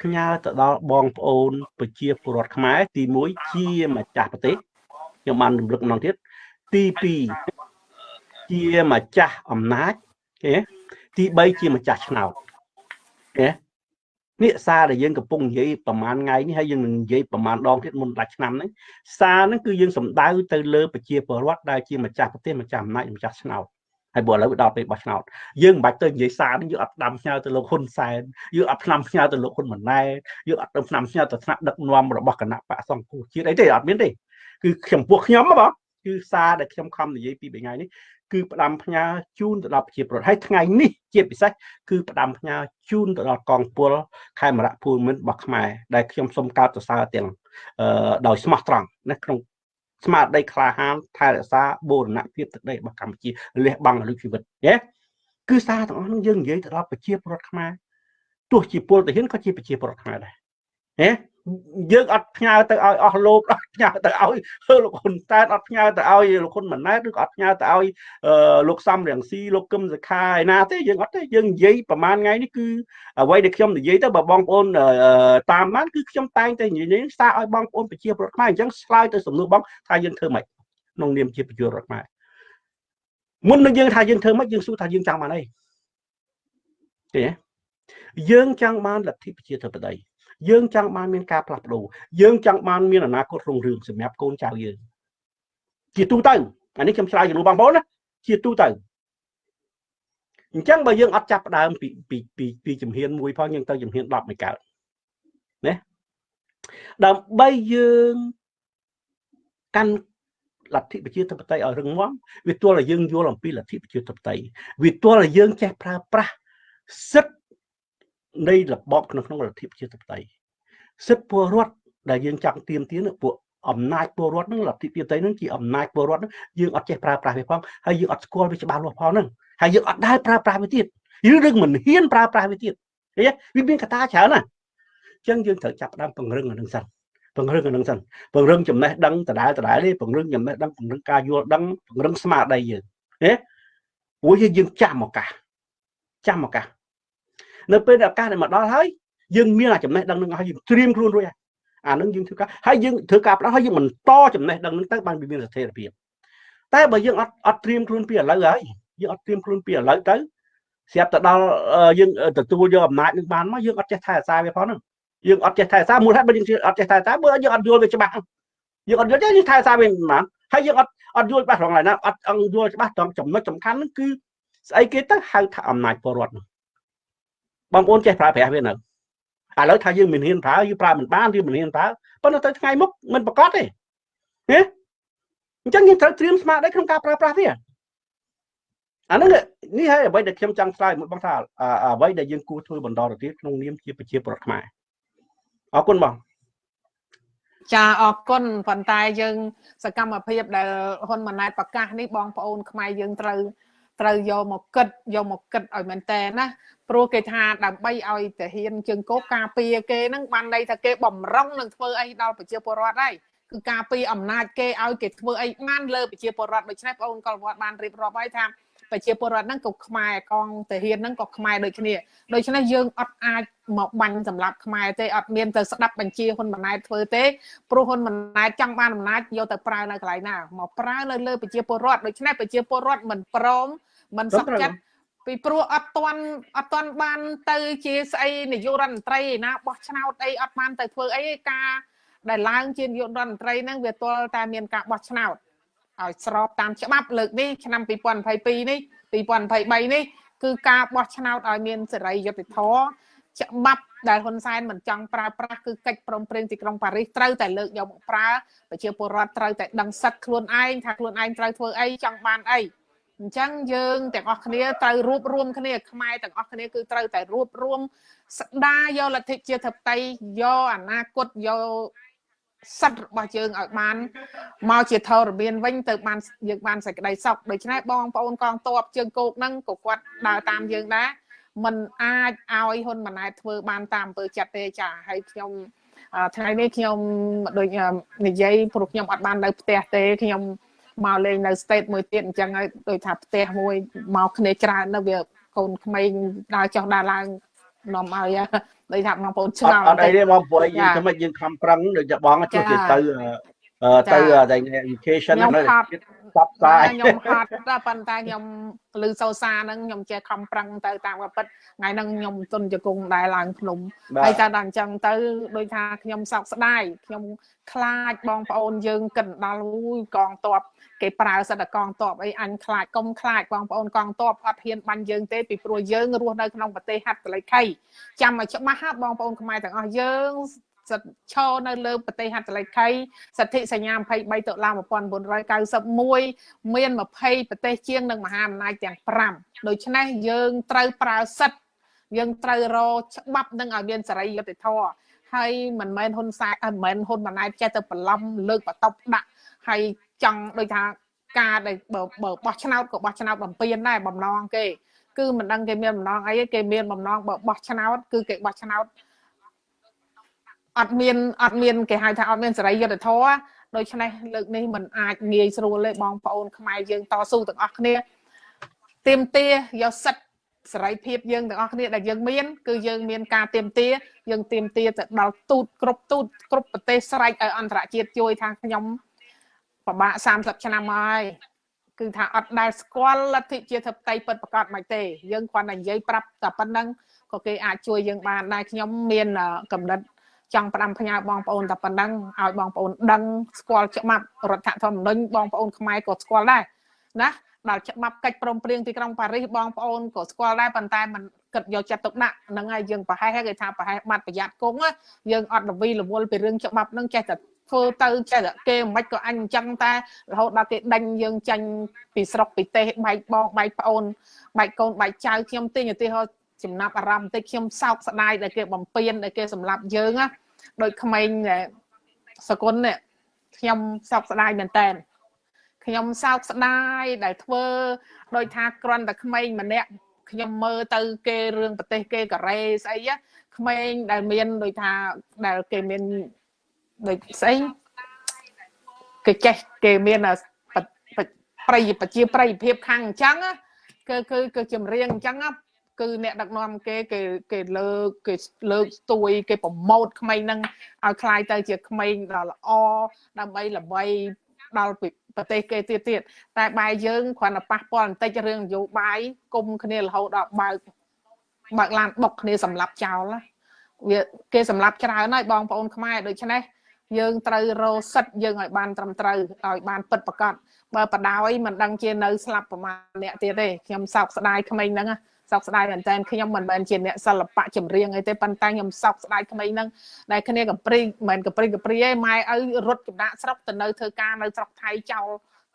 ផ្ញើទៅដល់បងប្អូនប្រជាពលរដ្ឋខ្មែរទី1ជាម្ចាស់ប្រទេសខ្ញុំបានរំលឹកម្ដងទៀតទី2ជាម្ចាស់អំណាចគេទី3ជាម្ចាស់ឆ្នោតគេ នេះសារដែលយើងកំពុងនិយាយប្រហែលថ្ងៃនេះហើយយើងនឹងនិយាយប្រហែលដងទៀតមុនដាច់ឆ្នាំហ្នឹងសារហ្នឹងគឺយើងសំដៅទៅលើប្រជាពលរដ្ឋដែលជាម្ចាស់ប្រទេសម្ចាស់អំណាចម្ចាស់ឆ្នោតហើយបើឥឡូវដល់ពេលបោះឆ្នោតយើងមិនបាច់ទៅនិយាយសារនេះយើងអត់ផ្ដាំផ្ញើទៅលោកហ៊ុនសែនយើងអត់ផ្ដាំផ្ញើទៅលោកហ៊ុនម៉ាណែតយើងអត់ទៅផ្ដាំផ្ញើទៅថ្នាក់ដឹកនាំរបស់គណៈបកសង្គ្រោះជាតិអីទេអត់មានទេគឺខ្ញុំពួកខ្ញុំហ៎បងគឺសារដែលខ្ញុំខំនិយាយពីថ្ងៃនេះ គឺផ្ដាំផ្ញើជូនទៅដល់ប្រជាពលរដ្ឋហើយថ្ងៃនេះជាពិសេសគឺផ្ដាំផ្ញើជូនទៅដល់កងពលខេមរៈភូមិន្ទរបស់ខ្មែរដែលខ្ញុំសូមកោតសរសើរទាំងដោយស្មោះត្រង់ណាក្នុងស្មារតីក្លាហានថែរក្សាបូរណភាពទឹកដីរបស់កម្ពុជាលះបង់លុយជីវិតណាគឺសារទាំងអស់នោះយើងនិយាយទៅដល់ប្រជាពលរដ្ឋខ្មែរទោះជាពលទាហានក៏ជាប្រជាពលរដ្ឋខ្មែរដែរណា យើងអត់ផ្ញើទៅឲ្យអស់លោកអត់ផ្ញើទៅឲ្យលោកហ៊ុនតែនអត់ផ្ញើទៅឲ្យលោកហ៊ុនម៉ាណែតឬក៏អត់ផ្ញើទៅឲ្យលោកសំរៀងស៊ីលោកកឹមសុខាឯណាទេយើងអត់ទេយើងនិយាយប្រហែលថ្ងៃនេះគឺអ្វីដែលខ្ញុំនិយាយទៅបើបងប្អូនតាមបានគឺខ្ញុំតែងតែនិយាយសារឲ្យបងប្អូនប្រជាពលរដ្ឋខ្មែរអញ្ចឹងឆ្លើយទៅសំណួរបងថាយើងធ្វើម៉េចក្នុងនាមជាប្រជាពលរដ្ឋខ្មែរមុននឹងយើងថាយើងធ្វើម៉េចយើងសួរថាយើងចង់បានអីទេយើងចង់បានលទ្ធិប្រជាធិបតេយ្យ យើងចង់បានមានការផ្លាស់ប្ដូរយើងចង់បានមានអនាគតរុងរឿងសម្រាប់កូនចៅយើងជាទូទៅអានេះខ្ញុំឆ្លើយជំនួសបងប្អូនណាជាទូទៅអញ្ចឹងបើយើងអត់ចាប់ផ្ដើមពីពីពីពីជំហានមួយផងយើងទៅជំហាន10មួយកើតណាដើម្បីយើងកាន់លទ្ធិប្រជាធិបតេយ្យឲ្យរឹងមាំវាទល់តែយើងយល់អំពីលទ្ធិប្រជាធិបតេយ្យវាទល់តែយើងចេះប្រើប្រាស់សិទ្ធិ នៃរបបក្នុងក្នុងលទ្ធិប្រជាធិបតេយ្យសិទ្ធិពលរដ្ឋដែលយើងចង់ទៀមទានពួកអំណាចពលរដ្ឋនឹងលទ្ធិប្រជាធិបតេយ្យនឹងជាអំណាចពលរដ្ឋនឹងយើងអត់ចេះប្រើប្រាស់វាផងហើយយើងអត់ស្គាល់វាច្បាស់លាស់ផងហ្នឹងហើយយើងអត់ដែលប្រើប្រាស់វាទៀតឬរឿងមិនហ៊ានប្រើប្រាស់វាទៀតឃើញវាមានកត្តាច្រើនណាអញ្ចឹងយើងត្រូវចាប់ផ្ដើមពង្រឹងអានឹងសិនពង្រឹងអានឹងសិនពង្រឹងចំណេះដឹងដដែលដដែលទេពង្រឹងចំណេះដឹងពង្រឹងការយល់ដឹងពង្រឹងស្មារតីយើងណាព្រោះយើងចាំឱកាសចាំឱកាស នៅពេលដែលឱកាសដែលមកដល់ហើយយើងមានអាចំណេះដឹងនឹងឲ្យយើងត្រៀមខ្លួនរួចហើយអានឹងយើងធ្វើការហើយយើងធ្វើការផ្ដោតហើយយើងបន្តចំណេះដឹងនឹងទៅបានវាមានស្ថិរភាពតែបើយើងអត់អត់ត្រៀមខ្លួនពីឥឡូវហើយយើងអត់ត្រៀមខ្លួនពីឥឡូវទៅស្រាប់ទៅដល់យើងទទួលយកអំណាចនឹងបានមកយើងអត់ចេះថែរក្សាវាផងហ្នឹងយើងអត់ចេះថែរក្សាមូលហេតុបើយើងអត់ចេះថែរក្សាបើយើងអត់យល់វាច្បាស់យើងអត់យល់ទេយើងថែរក្សាវាមិនបានហើយយើងអត់អត់យល់ច្បាស់ត្រង់ឡើយណាអត់អង្គយល់ច្បាស់ត្រង់ចំណុចសំខាន់ហ្នឹងគឺស្អីគេទៅហៅថាអំណាចពលរដ្ឋហ្នឹង បងប្អូនចេះប្រើប្រាស់វានៅឥឡូវថាយើងមិនហ៊ានប្រើយើងប្រើមិនបានយើងមិនហ៊ានប្រើប៉ុន្តែទៅថ្ងៃមុខមិនប្រកបទេណាអញ្ចឹងយើងត្រូវត្រៀមស្មារតីក្នុងការប្រើប្រាស់វាអាហ្នឹងនេះហើយអ្វីដែលខ្ញុំចង់ឆ្លើយមួយបងថាអ្វីដែលយើងគួរធ្វើបន្តទៅទៀតក្នុងនាមជាប្រជាពលរដ្ឋខ្មែរអរគុណបងចាអរគុណប៉ុន្តែយើង សកម្មភាពដែលហ៊ុនម៉ាណែតប្រកាសនេះបងប្អូនខ្មែរយើងត្រូវ ត្រូវយកមកគិតយកមកគិតឲ្យមែនតើណាព្រោះគេថាដើម្បីឲ្យតាហ៊ានជើងគោកការពារគេហ្នឹងបានន័យថាគេបំរុងនឹងធ្វើអីដល់ប្រជាពលរដ្ឋហើយគឺការពារអំណាចគេឲ្យគេធ្វើអីបានលើប្រជាពលរដ្ឋដូច្នេះបងប្អូនកុលវត្តបានរៀបរាប់ហើយថា ប្រជាពលរដ្ឋហ្នឹងក៏ខ្មែរកងតាហ៊ានហ្នឹងក៏ខ្មែរដូចគ្នាដូច្នេះយើងអត់អាចមកបាញ់សម្រាប់ខ្មែរទេអត់មានទៅស្ដាប់បញ្ជាហ៊ុនម៉ាណែតធ្វើទេព្រោះហ៊ុនម៉ាណែតចង់បានអំណាចយកទៅប្រើនៅកន្លែងណាមកប្រើនៅលើប្រជាពលរដ្ឋដូច្នេះប្រជាពលរដ្ឋមិនព្រមមិនសុខចិត្តពីព្រោះអត់ទាន់អត់ទាន់បានទៅជាស្អីនាយករដ្ឋមន្ត្រីណាបោះឆ្នោតអីអត់បានទៅធ្វើអីការដែលឡើងជានាយករដ្ឋមន្ត្រីហ្នឹងវាទាល់តែមានការបោះឆ្នោត ឲ្យស្របតាមច្បាប់លើកនេះឆ្នាំ2022នេះ2023នេះគឺការបោះឆ្នោតឲ្យមានសេរីយុត្តិធម៌ច្បាប់ដែលហ៊ុនសែនមិនចង់ប្រើប្រាស់គឺកិច្ចព្រមព្រៀងទីក្រុងប៉ារីសត្រូវតែលើកយកមកប្រើប្រជាពលរដ្ឋត្រូវតែដឹងសិទ្ធខ្លួនឯងថាខ្លួនឯងត្រូវធ្វើអីចង់បានអីអញ្ចឹងយើងទាំងអស់គ្នាត្រូវរួបរวมគ្នាខ្មែរទាំងអស់គ្នាគឺត្រូវតែរួបរวมស្ដារយកលទ្ធិជាធិបតេយ្យយកអនាគតយក សិទ្ធិរបស់យើងឲ្យបានមកជាធរមានវិញទៅបានយើងបានសេចក្តីសុខដូច្នេះបងប្អូនកងទ័ពជើងគោកហ្នឹងក៏គាត់ដើរតាមយើងដែរมันអាចឲ្យហ៊ុនម៉ាណែតធ្វើបានតាមអំពើចិត្តទេចាហើយខ្ញុំថ្ងៃនេះខ្ញុំដូចនិយាយព្រោះខ្ញុំអត់បាននៅផ្ទះទេខ្ញុំមកលេងនៅ state មួយទៀតអញ្ចឹងហើយដូចថាផ្ទះមួយមកគ្នាច្រើនទៅវាកូនក្មេងដើរចុះដើរឡើង នាំឲ្យដូចថាបងប្អូនឆ្ងល់អត់អីទេបងប្អូនយើងធ្វើម៉េចយើងខំប្រឹងដូចបងចុះទៅទៅទៅ education នៅផ្សព្វផ្សាយខ្ញុំហត់តែប៉ុន្តែខ្ញុំលឺសោសាហ្នឹងខ្ញុំចេះខំប្រឹងទៅតាមពិតថ្ងៃហ្នឹងខ្ញុំទុនជង្គង់ដែរឡើងភ្នំហើយតែដល់អញ្ចឹងទៅដូចថាខ្ញុំសោកស្ដាយខ្ញុំខ្លាចបងប្អូនយើងកិនដល់អូយកងតប គេប្រើសិទ្ធិកងតបអីអញខ្លាចកុំខ្លាចបងប្អូនកងតបអត់ហ៊ានបាញ់យើងទេពីព្រោះយើងរស់នៅក្នុងប្រទេសហត្ថលេខីចាំឲ្យច្បាស់បងប្អូនខ្មែរទាំងអស់យើងសិទ្ធឈរនៅលើប្រទេសហត្ថលេខីសិទ្ធិសញ្ញា23តុលា1991មាន20ប្រទេសជាងនិងមហាអំណាចទាំង5ដូច្នេះយើងត្រូវប្រើសិទ្ធិយើងត្រូវរច្បាប់នឹងឲ្យមានសេរីយុត្តិធម៌ហើយមិនមែនហ៊ុនសែនមិនមែនហ៊ុនម៉ាណែតចេះទៅបន្លំលើកបតប់ដាក់ហើយ ចង់ដូចថាការដែលបើបោះឆ្នោតក៏បោះឆ្នោតបំពេញដែរបំណងគេគឺមិនដឹងគេមានបំណងអីគេមានបំណងបើបោះឆ្នោតគឺគេបោះឆ្នោតអត់មានអត់មានគេហៅថាអត់មានសេរីយុត្តិធម៌ដូច្នេះលើកនេះมันអាចងាយស្រួលទេបងប្អូនខ្មែរយើងតស៊ូទាំងអស់គ្នាទៀមទាយកសិទ្ធសេរីភាពយើងទាំងអស់គ្នាដែលយើងមានគឺយើងមានការទៀមទាយើងទៀមទាទៅដល់ទូតគ្រប់ទូតគ្រប់ប្រទេសស្រែកឲ្យអន្តរជាតិជួយថាខ្ញុំ ប្រមាណ30ឆ្នាំហើយគឺថាអត់ដែលស្គាល់លទ្ធិជាធិបតេយ្យពិតប្រាកដមិនទេ យើងគ្រាន់តែនិយាយប្រាប់តែប៉ុណ្្នឹងក៏គេអាចជួយយើងបានដែរខ្ញុំមានកំណត់ចង់ផ្ដាំផ្ញើបងប្អូនតែប៉ុណ្ណឹងឲ្យបងប្អូនដឹងស្គាល់ច្បាប់រដ្ឋធម្មនុញ្ញបងប្អូនខ្មែរក៏ស្គាល់ដែរណាដល់ច្បាប់កិច្ចព្រមព្រៀងទីក្រុងប៉ារីសបងប្អូនក៏ស្គាល់ដែរប៉ុន្តែมันគិតយកចិត្តទុកដាក់ហ្នឹងហើយយើងប្រហែលគេថាប្រហែលបាត់ប្រយ័ត្នគង់យើងអត់រវីរវល់ពីរឿងច្បាប់ហ្នឹងចេះតែ ធ្វើទៅចេះតែគេមិនក៏អញអញ្ចឹងតែរហូតដល់គេដេញយើងចាញ់ពីស្រុកពីទេសបែកបងបែកប្អូនបែកកូនបែកចៅខ្ញុំទិញឧទាហរណ៍ចំណាប់អារម្មណ៍បន្តិចខ្ញុំសោកស្ដាយដែលគេបំពេញដែលគេសម្លាប់យើងណាដូចក្មេងសគុណនេះខ្ញុំសោកស្ដាយមែនតើខ្ញុំសោកស្ដាយដែលធ្វើដោយថាគ្រាន់តែក្មេងម្នាក់ខ្ញុំមើលទៅគេរឿងប្រទេសគេកូរ៉េស្អីក្មេងដែលមានដូចថាដែលគេមាន ដូចស្អីគេចេះគេមានប្រៃប្រជាប្រិយភាពខាងអញ្ចឹងគឺគឺគឺចម្រៀងអញ្ចឹងគឺអ្នកដឹកនាំគេគេគេលើកគេលើកស្ទួយគេប្រម៉ូតក្មេងហ្នឹងឲ្យคล้ายទៅជាក្មេងដ៏ល្អដើម្បីល្បីដល់ប្រទេសគេទៀតទៀតតែបែរយើងគ្រាន់តែប៉ះពាល់បន្តិចរឿងនយោបាយគុំគ្នារហូតដល់បើកបើកឡានបុកគ្នាសម្លាប់ចោលវាគេសម្លាប់ច្រើនហើយបងប្អូនខ្មែរដូច្នេះ យើងត្រូវរកសិទ្ធយើងឲ្យបានត្រឹមត្រូវឲ្យបានពិតប្រាកដបើបដ ாய் មិនដឹងជានៅស្លាប់ប្រមាណអ្នកទៀតទេខ្ញុំសោកស្ដាយក្មេងហ្នឹងសោកស្ដាយមែនតើខ្ញុំមិនមែនជាអ្នកសិល្បៈចម្រៀងអីទេប៉ុន្តែខ្ញុំសោកស្ដាយក្មេងហ្នឹងដែលគ្នាកំព្រីមិនមែនកំព្រីកំព្រីឯងម៉ែឲ្យរត់ចំណាក់ស្រុកទៅនៅធ្វើការនៅស្រុកថៃចោល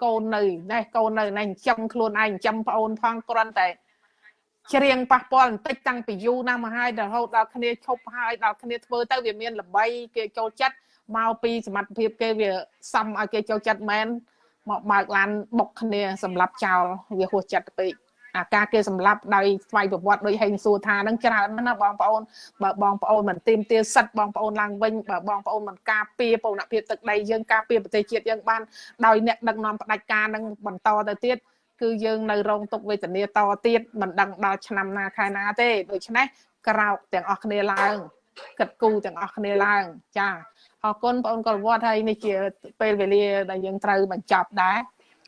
កូននៅណេះកូននៅណេះចិញ្ចឹមខ្លួនឯងចិញ្ចឹមប្អូនផងគ្រាន់តែច្រៀងប៉ះពាល់បន្តិចតាំងពីយូរណាស់មកហើយរហូតដល់គ្នាឈប់ហើយដល់គ្នាធ្វើទៅវាមានល្បីគេចូលចិត្ត មកពីសមត្ថភាពគេវាសំឲ្យគេចូលចិត្តមែនមកបើកឡានបុកគ្នាសម្រាប់ចោលវាហួសចិត្តពេកអាការគេសម្លាប់ដោយស្វ័យប្រវត្តិដោយហេងសួរថានឹងច្រើនណាស់បងប្អូនបើបងប្អូនមិនទីមទាសិទ្ធបងប្អូនឡើងវិញបើបងប្អូនមិនការពារបូរណភាពទឹកដីយើងការពារប្រទេសជាតិយើងបានដោយអ្នកដឹកនាំផ្ដាច់ការនឹងបន្តទៅទៀតគឺយើងនៅរងទុកវេទនាតទៀតមិនដឹងដល់ឆ្នាំណាខែណាទេដូច្នេះក្រោកទាំងអស់គ្នាឡើងគិតគូរទាំងអស់គ្នាឡើងចា អរគុណបងប្អូនកលវត្តហើយនេះជាពេលវេលាដែលយើងត្រូវបញ្ចប់ដែរ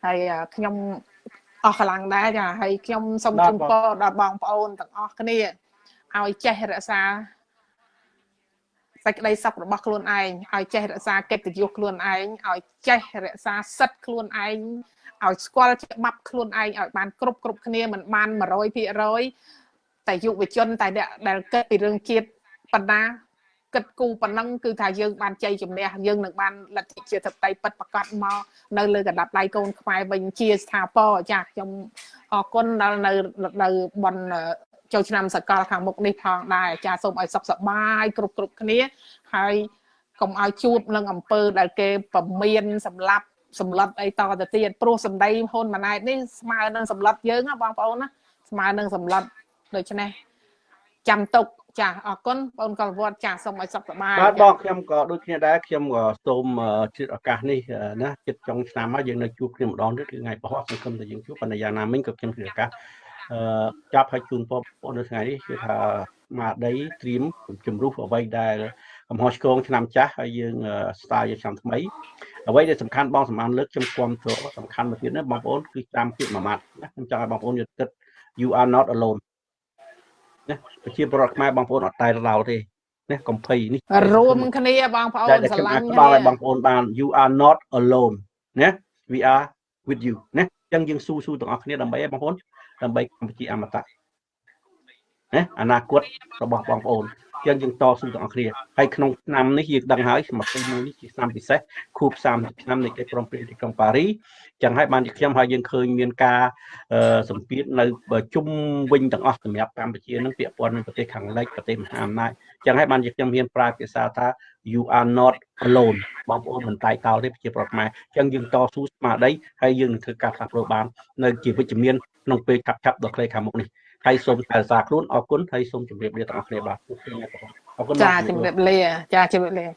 ហើយខ្ញុំអស់កម្លាំងដែរចាហើយខ្ញុំសូមជូនពរដល់បងប្អូនទាំងអស់គ្នាឲ្យចេះរក្សាសេចក្តីសុខរបស់ខ្លួនឯងឲ្យចេះរក្សាកិត្តិយសខ្លួនឯងឲ្យចេះរក្សាសិទ្ធិខ្លួនឯងឲ្យស្គាល់ច្បាប់ខ្លួនឯងឲ្យបានគ្រប់គ្រប់គ្នាមិនបាន100%តែយុវជនតែអ្នកដែលគិតពីរឿងជាតិបណ្ដា គិតគូប៉ុណ្ណឹងគឺថាយើងបានជ័យជំនះយើងនឹងបានលទ្ធិជាធិបតេយ្យពិតប្រកបមកនៅលើកណ្ដាប់ដៃកូនខ្មែរវិញជាស្ថាពរចាខ្ញុំអរគុណដល់នៅនៅបនចូលឆ្នាំសកលខាងមុខនេះផងដែរចាសូមឲ្យសុខសប្បាយគ្រប់គ្រប់គ្នាហើយកុំឲ្យជួបនឹងអំពើដែលគេប្រមានសម្លាប់សម្លុតអីតទៅទៀតព្រោះសម្ដីហ៊ុនម៉ាណែតនេះស្មើនឹងសម្លុតយើងណាបងប្អូនណាស្មើនឹងសម្លុតដូច្នេះចាំទុក ចាអរគុណបងកលវត្តចាសូមឲ្យសុខសប្បាយបាទបងខ្ញុំក៏ដូចគ្នាដែរខ្ញុំក៏សូមជិតឱកាសនេះណាជិតចុងឆ្នាំហើយយើងនៅជួបគ្នាម្ដងទៀតគឺថ្ងៃបោះសង្ឃឹមថាយើងជួបប៉ុន្តែយ៉ាងណាមិញក៏ខ្ញុំជិតឱកាសអឺចាប់ឲ្យជូនបងប្អូននៅថ្ងៃនេះគឺថាមកដីត្រៀមជំរុះអ្វីដែលកំហុសឆ្គងឆ្នាំចាស់ហើយយើងស្ទាយឆ្នាំថ្មីអ្វីដែលសំខាន់បងសម្បានលើកខ្ញុំគាំទ្រសំខាន់មួយទៀតណាបងប្អូនគឺតាមពាក្យមួយម៉ាត់ណាខ្ញុំចង់ឲ្យបងប្អូនយល់គិត you are not alone ណាប្រជាពលរដ្ឋខ្មែរបងប្អូនអត់តែឡោទេណាកំភៃនេះរួមគ្នាបងប្អូនស្រឡាញ់គ្នាដល់ឲ្យបងប្អូនបាន you are not alone ណា we are with you ណាអញ្ចឹងយើងស៊ូស៊ូទាំងអស់គ្នាដើម្បីឲ្យបងប្អូនដើម្បីកម្ពុជាអមតៈ ណាអនាគតរបស់បងប្អូនចឹងយើងតស៊ូទាំងអស់គ្នាហើយក្នុងឆ្នាំនេះយើងដឹងហើយឆ្នាំទី1នេះជាឆ្នាំពិសេសខួប30ឆ្នាំនៃកិច្ចព្រមព្រៀងទីក្រុងប៉ារីចឹងហើយបានជាខ្ញុំហើយយើងឃើញមានការសម្ពាធនៅជុំវិញទាំងអស់សម្រាប់កម្ពុជានឹងពាក់ព័ន្ធនឹងប្រទេសខាងលិចប្រទេសមហាអំណាចចឹងហើយបានជាខ្ញុំមានប្រើភាសាថា you are not alone បងប្អូនមិនតែកោតទេប្រជាប្រដ្ឋខ្មែរចឹងយើងតស៊ូស្មារតីហើយយើងនឹងធ្វើការផ្លាស់ប្ដូរបាននៅជាវិជ្ជមានក្នុងពេលឆាប់ៗដល់ខ្លីខាងមុខនេះ ហើយសូមថែរក្សាខ្លួនអរគុណហើយសូមជម្រាបលាទាំងអស់គ្នាបាទអរគុណចាជំរាបលាចាជំរាបលា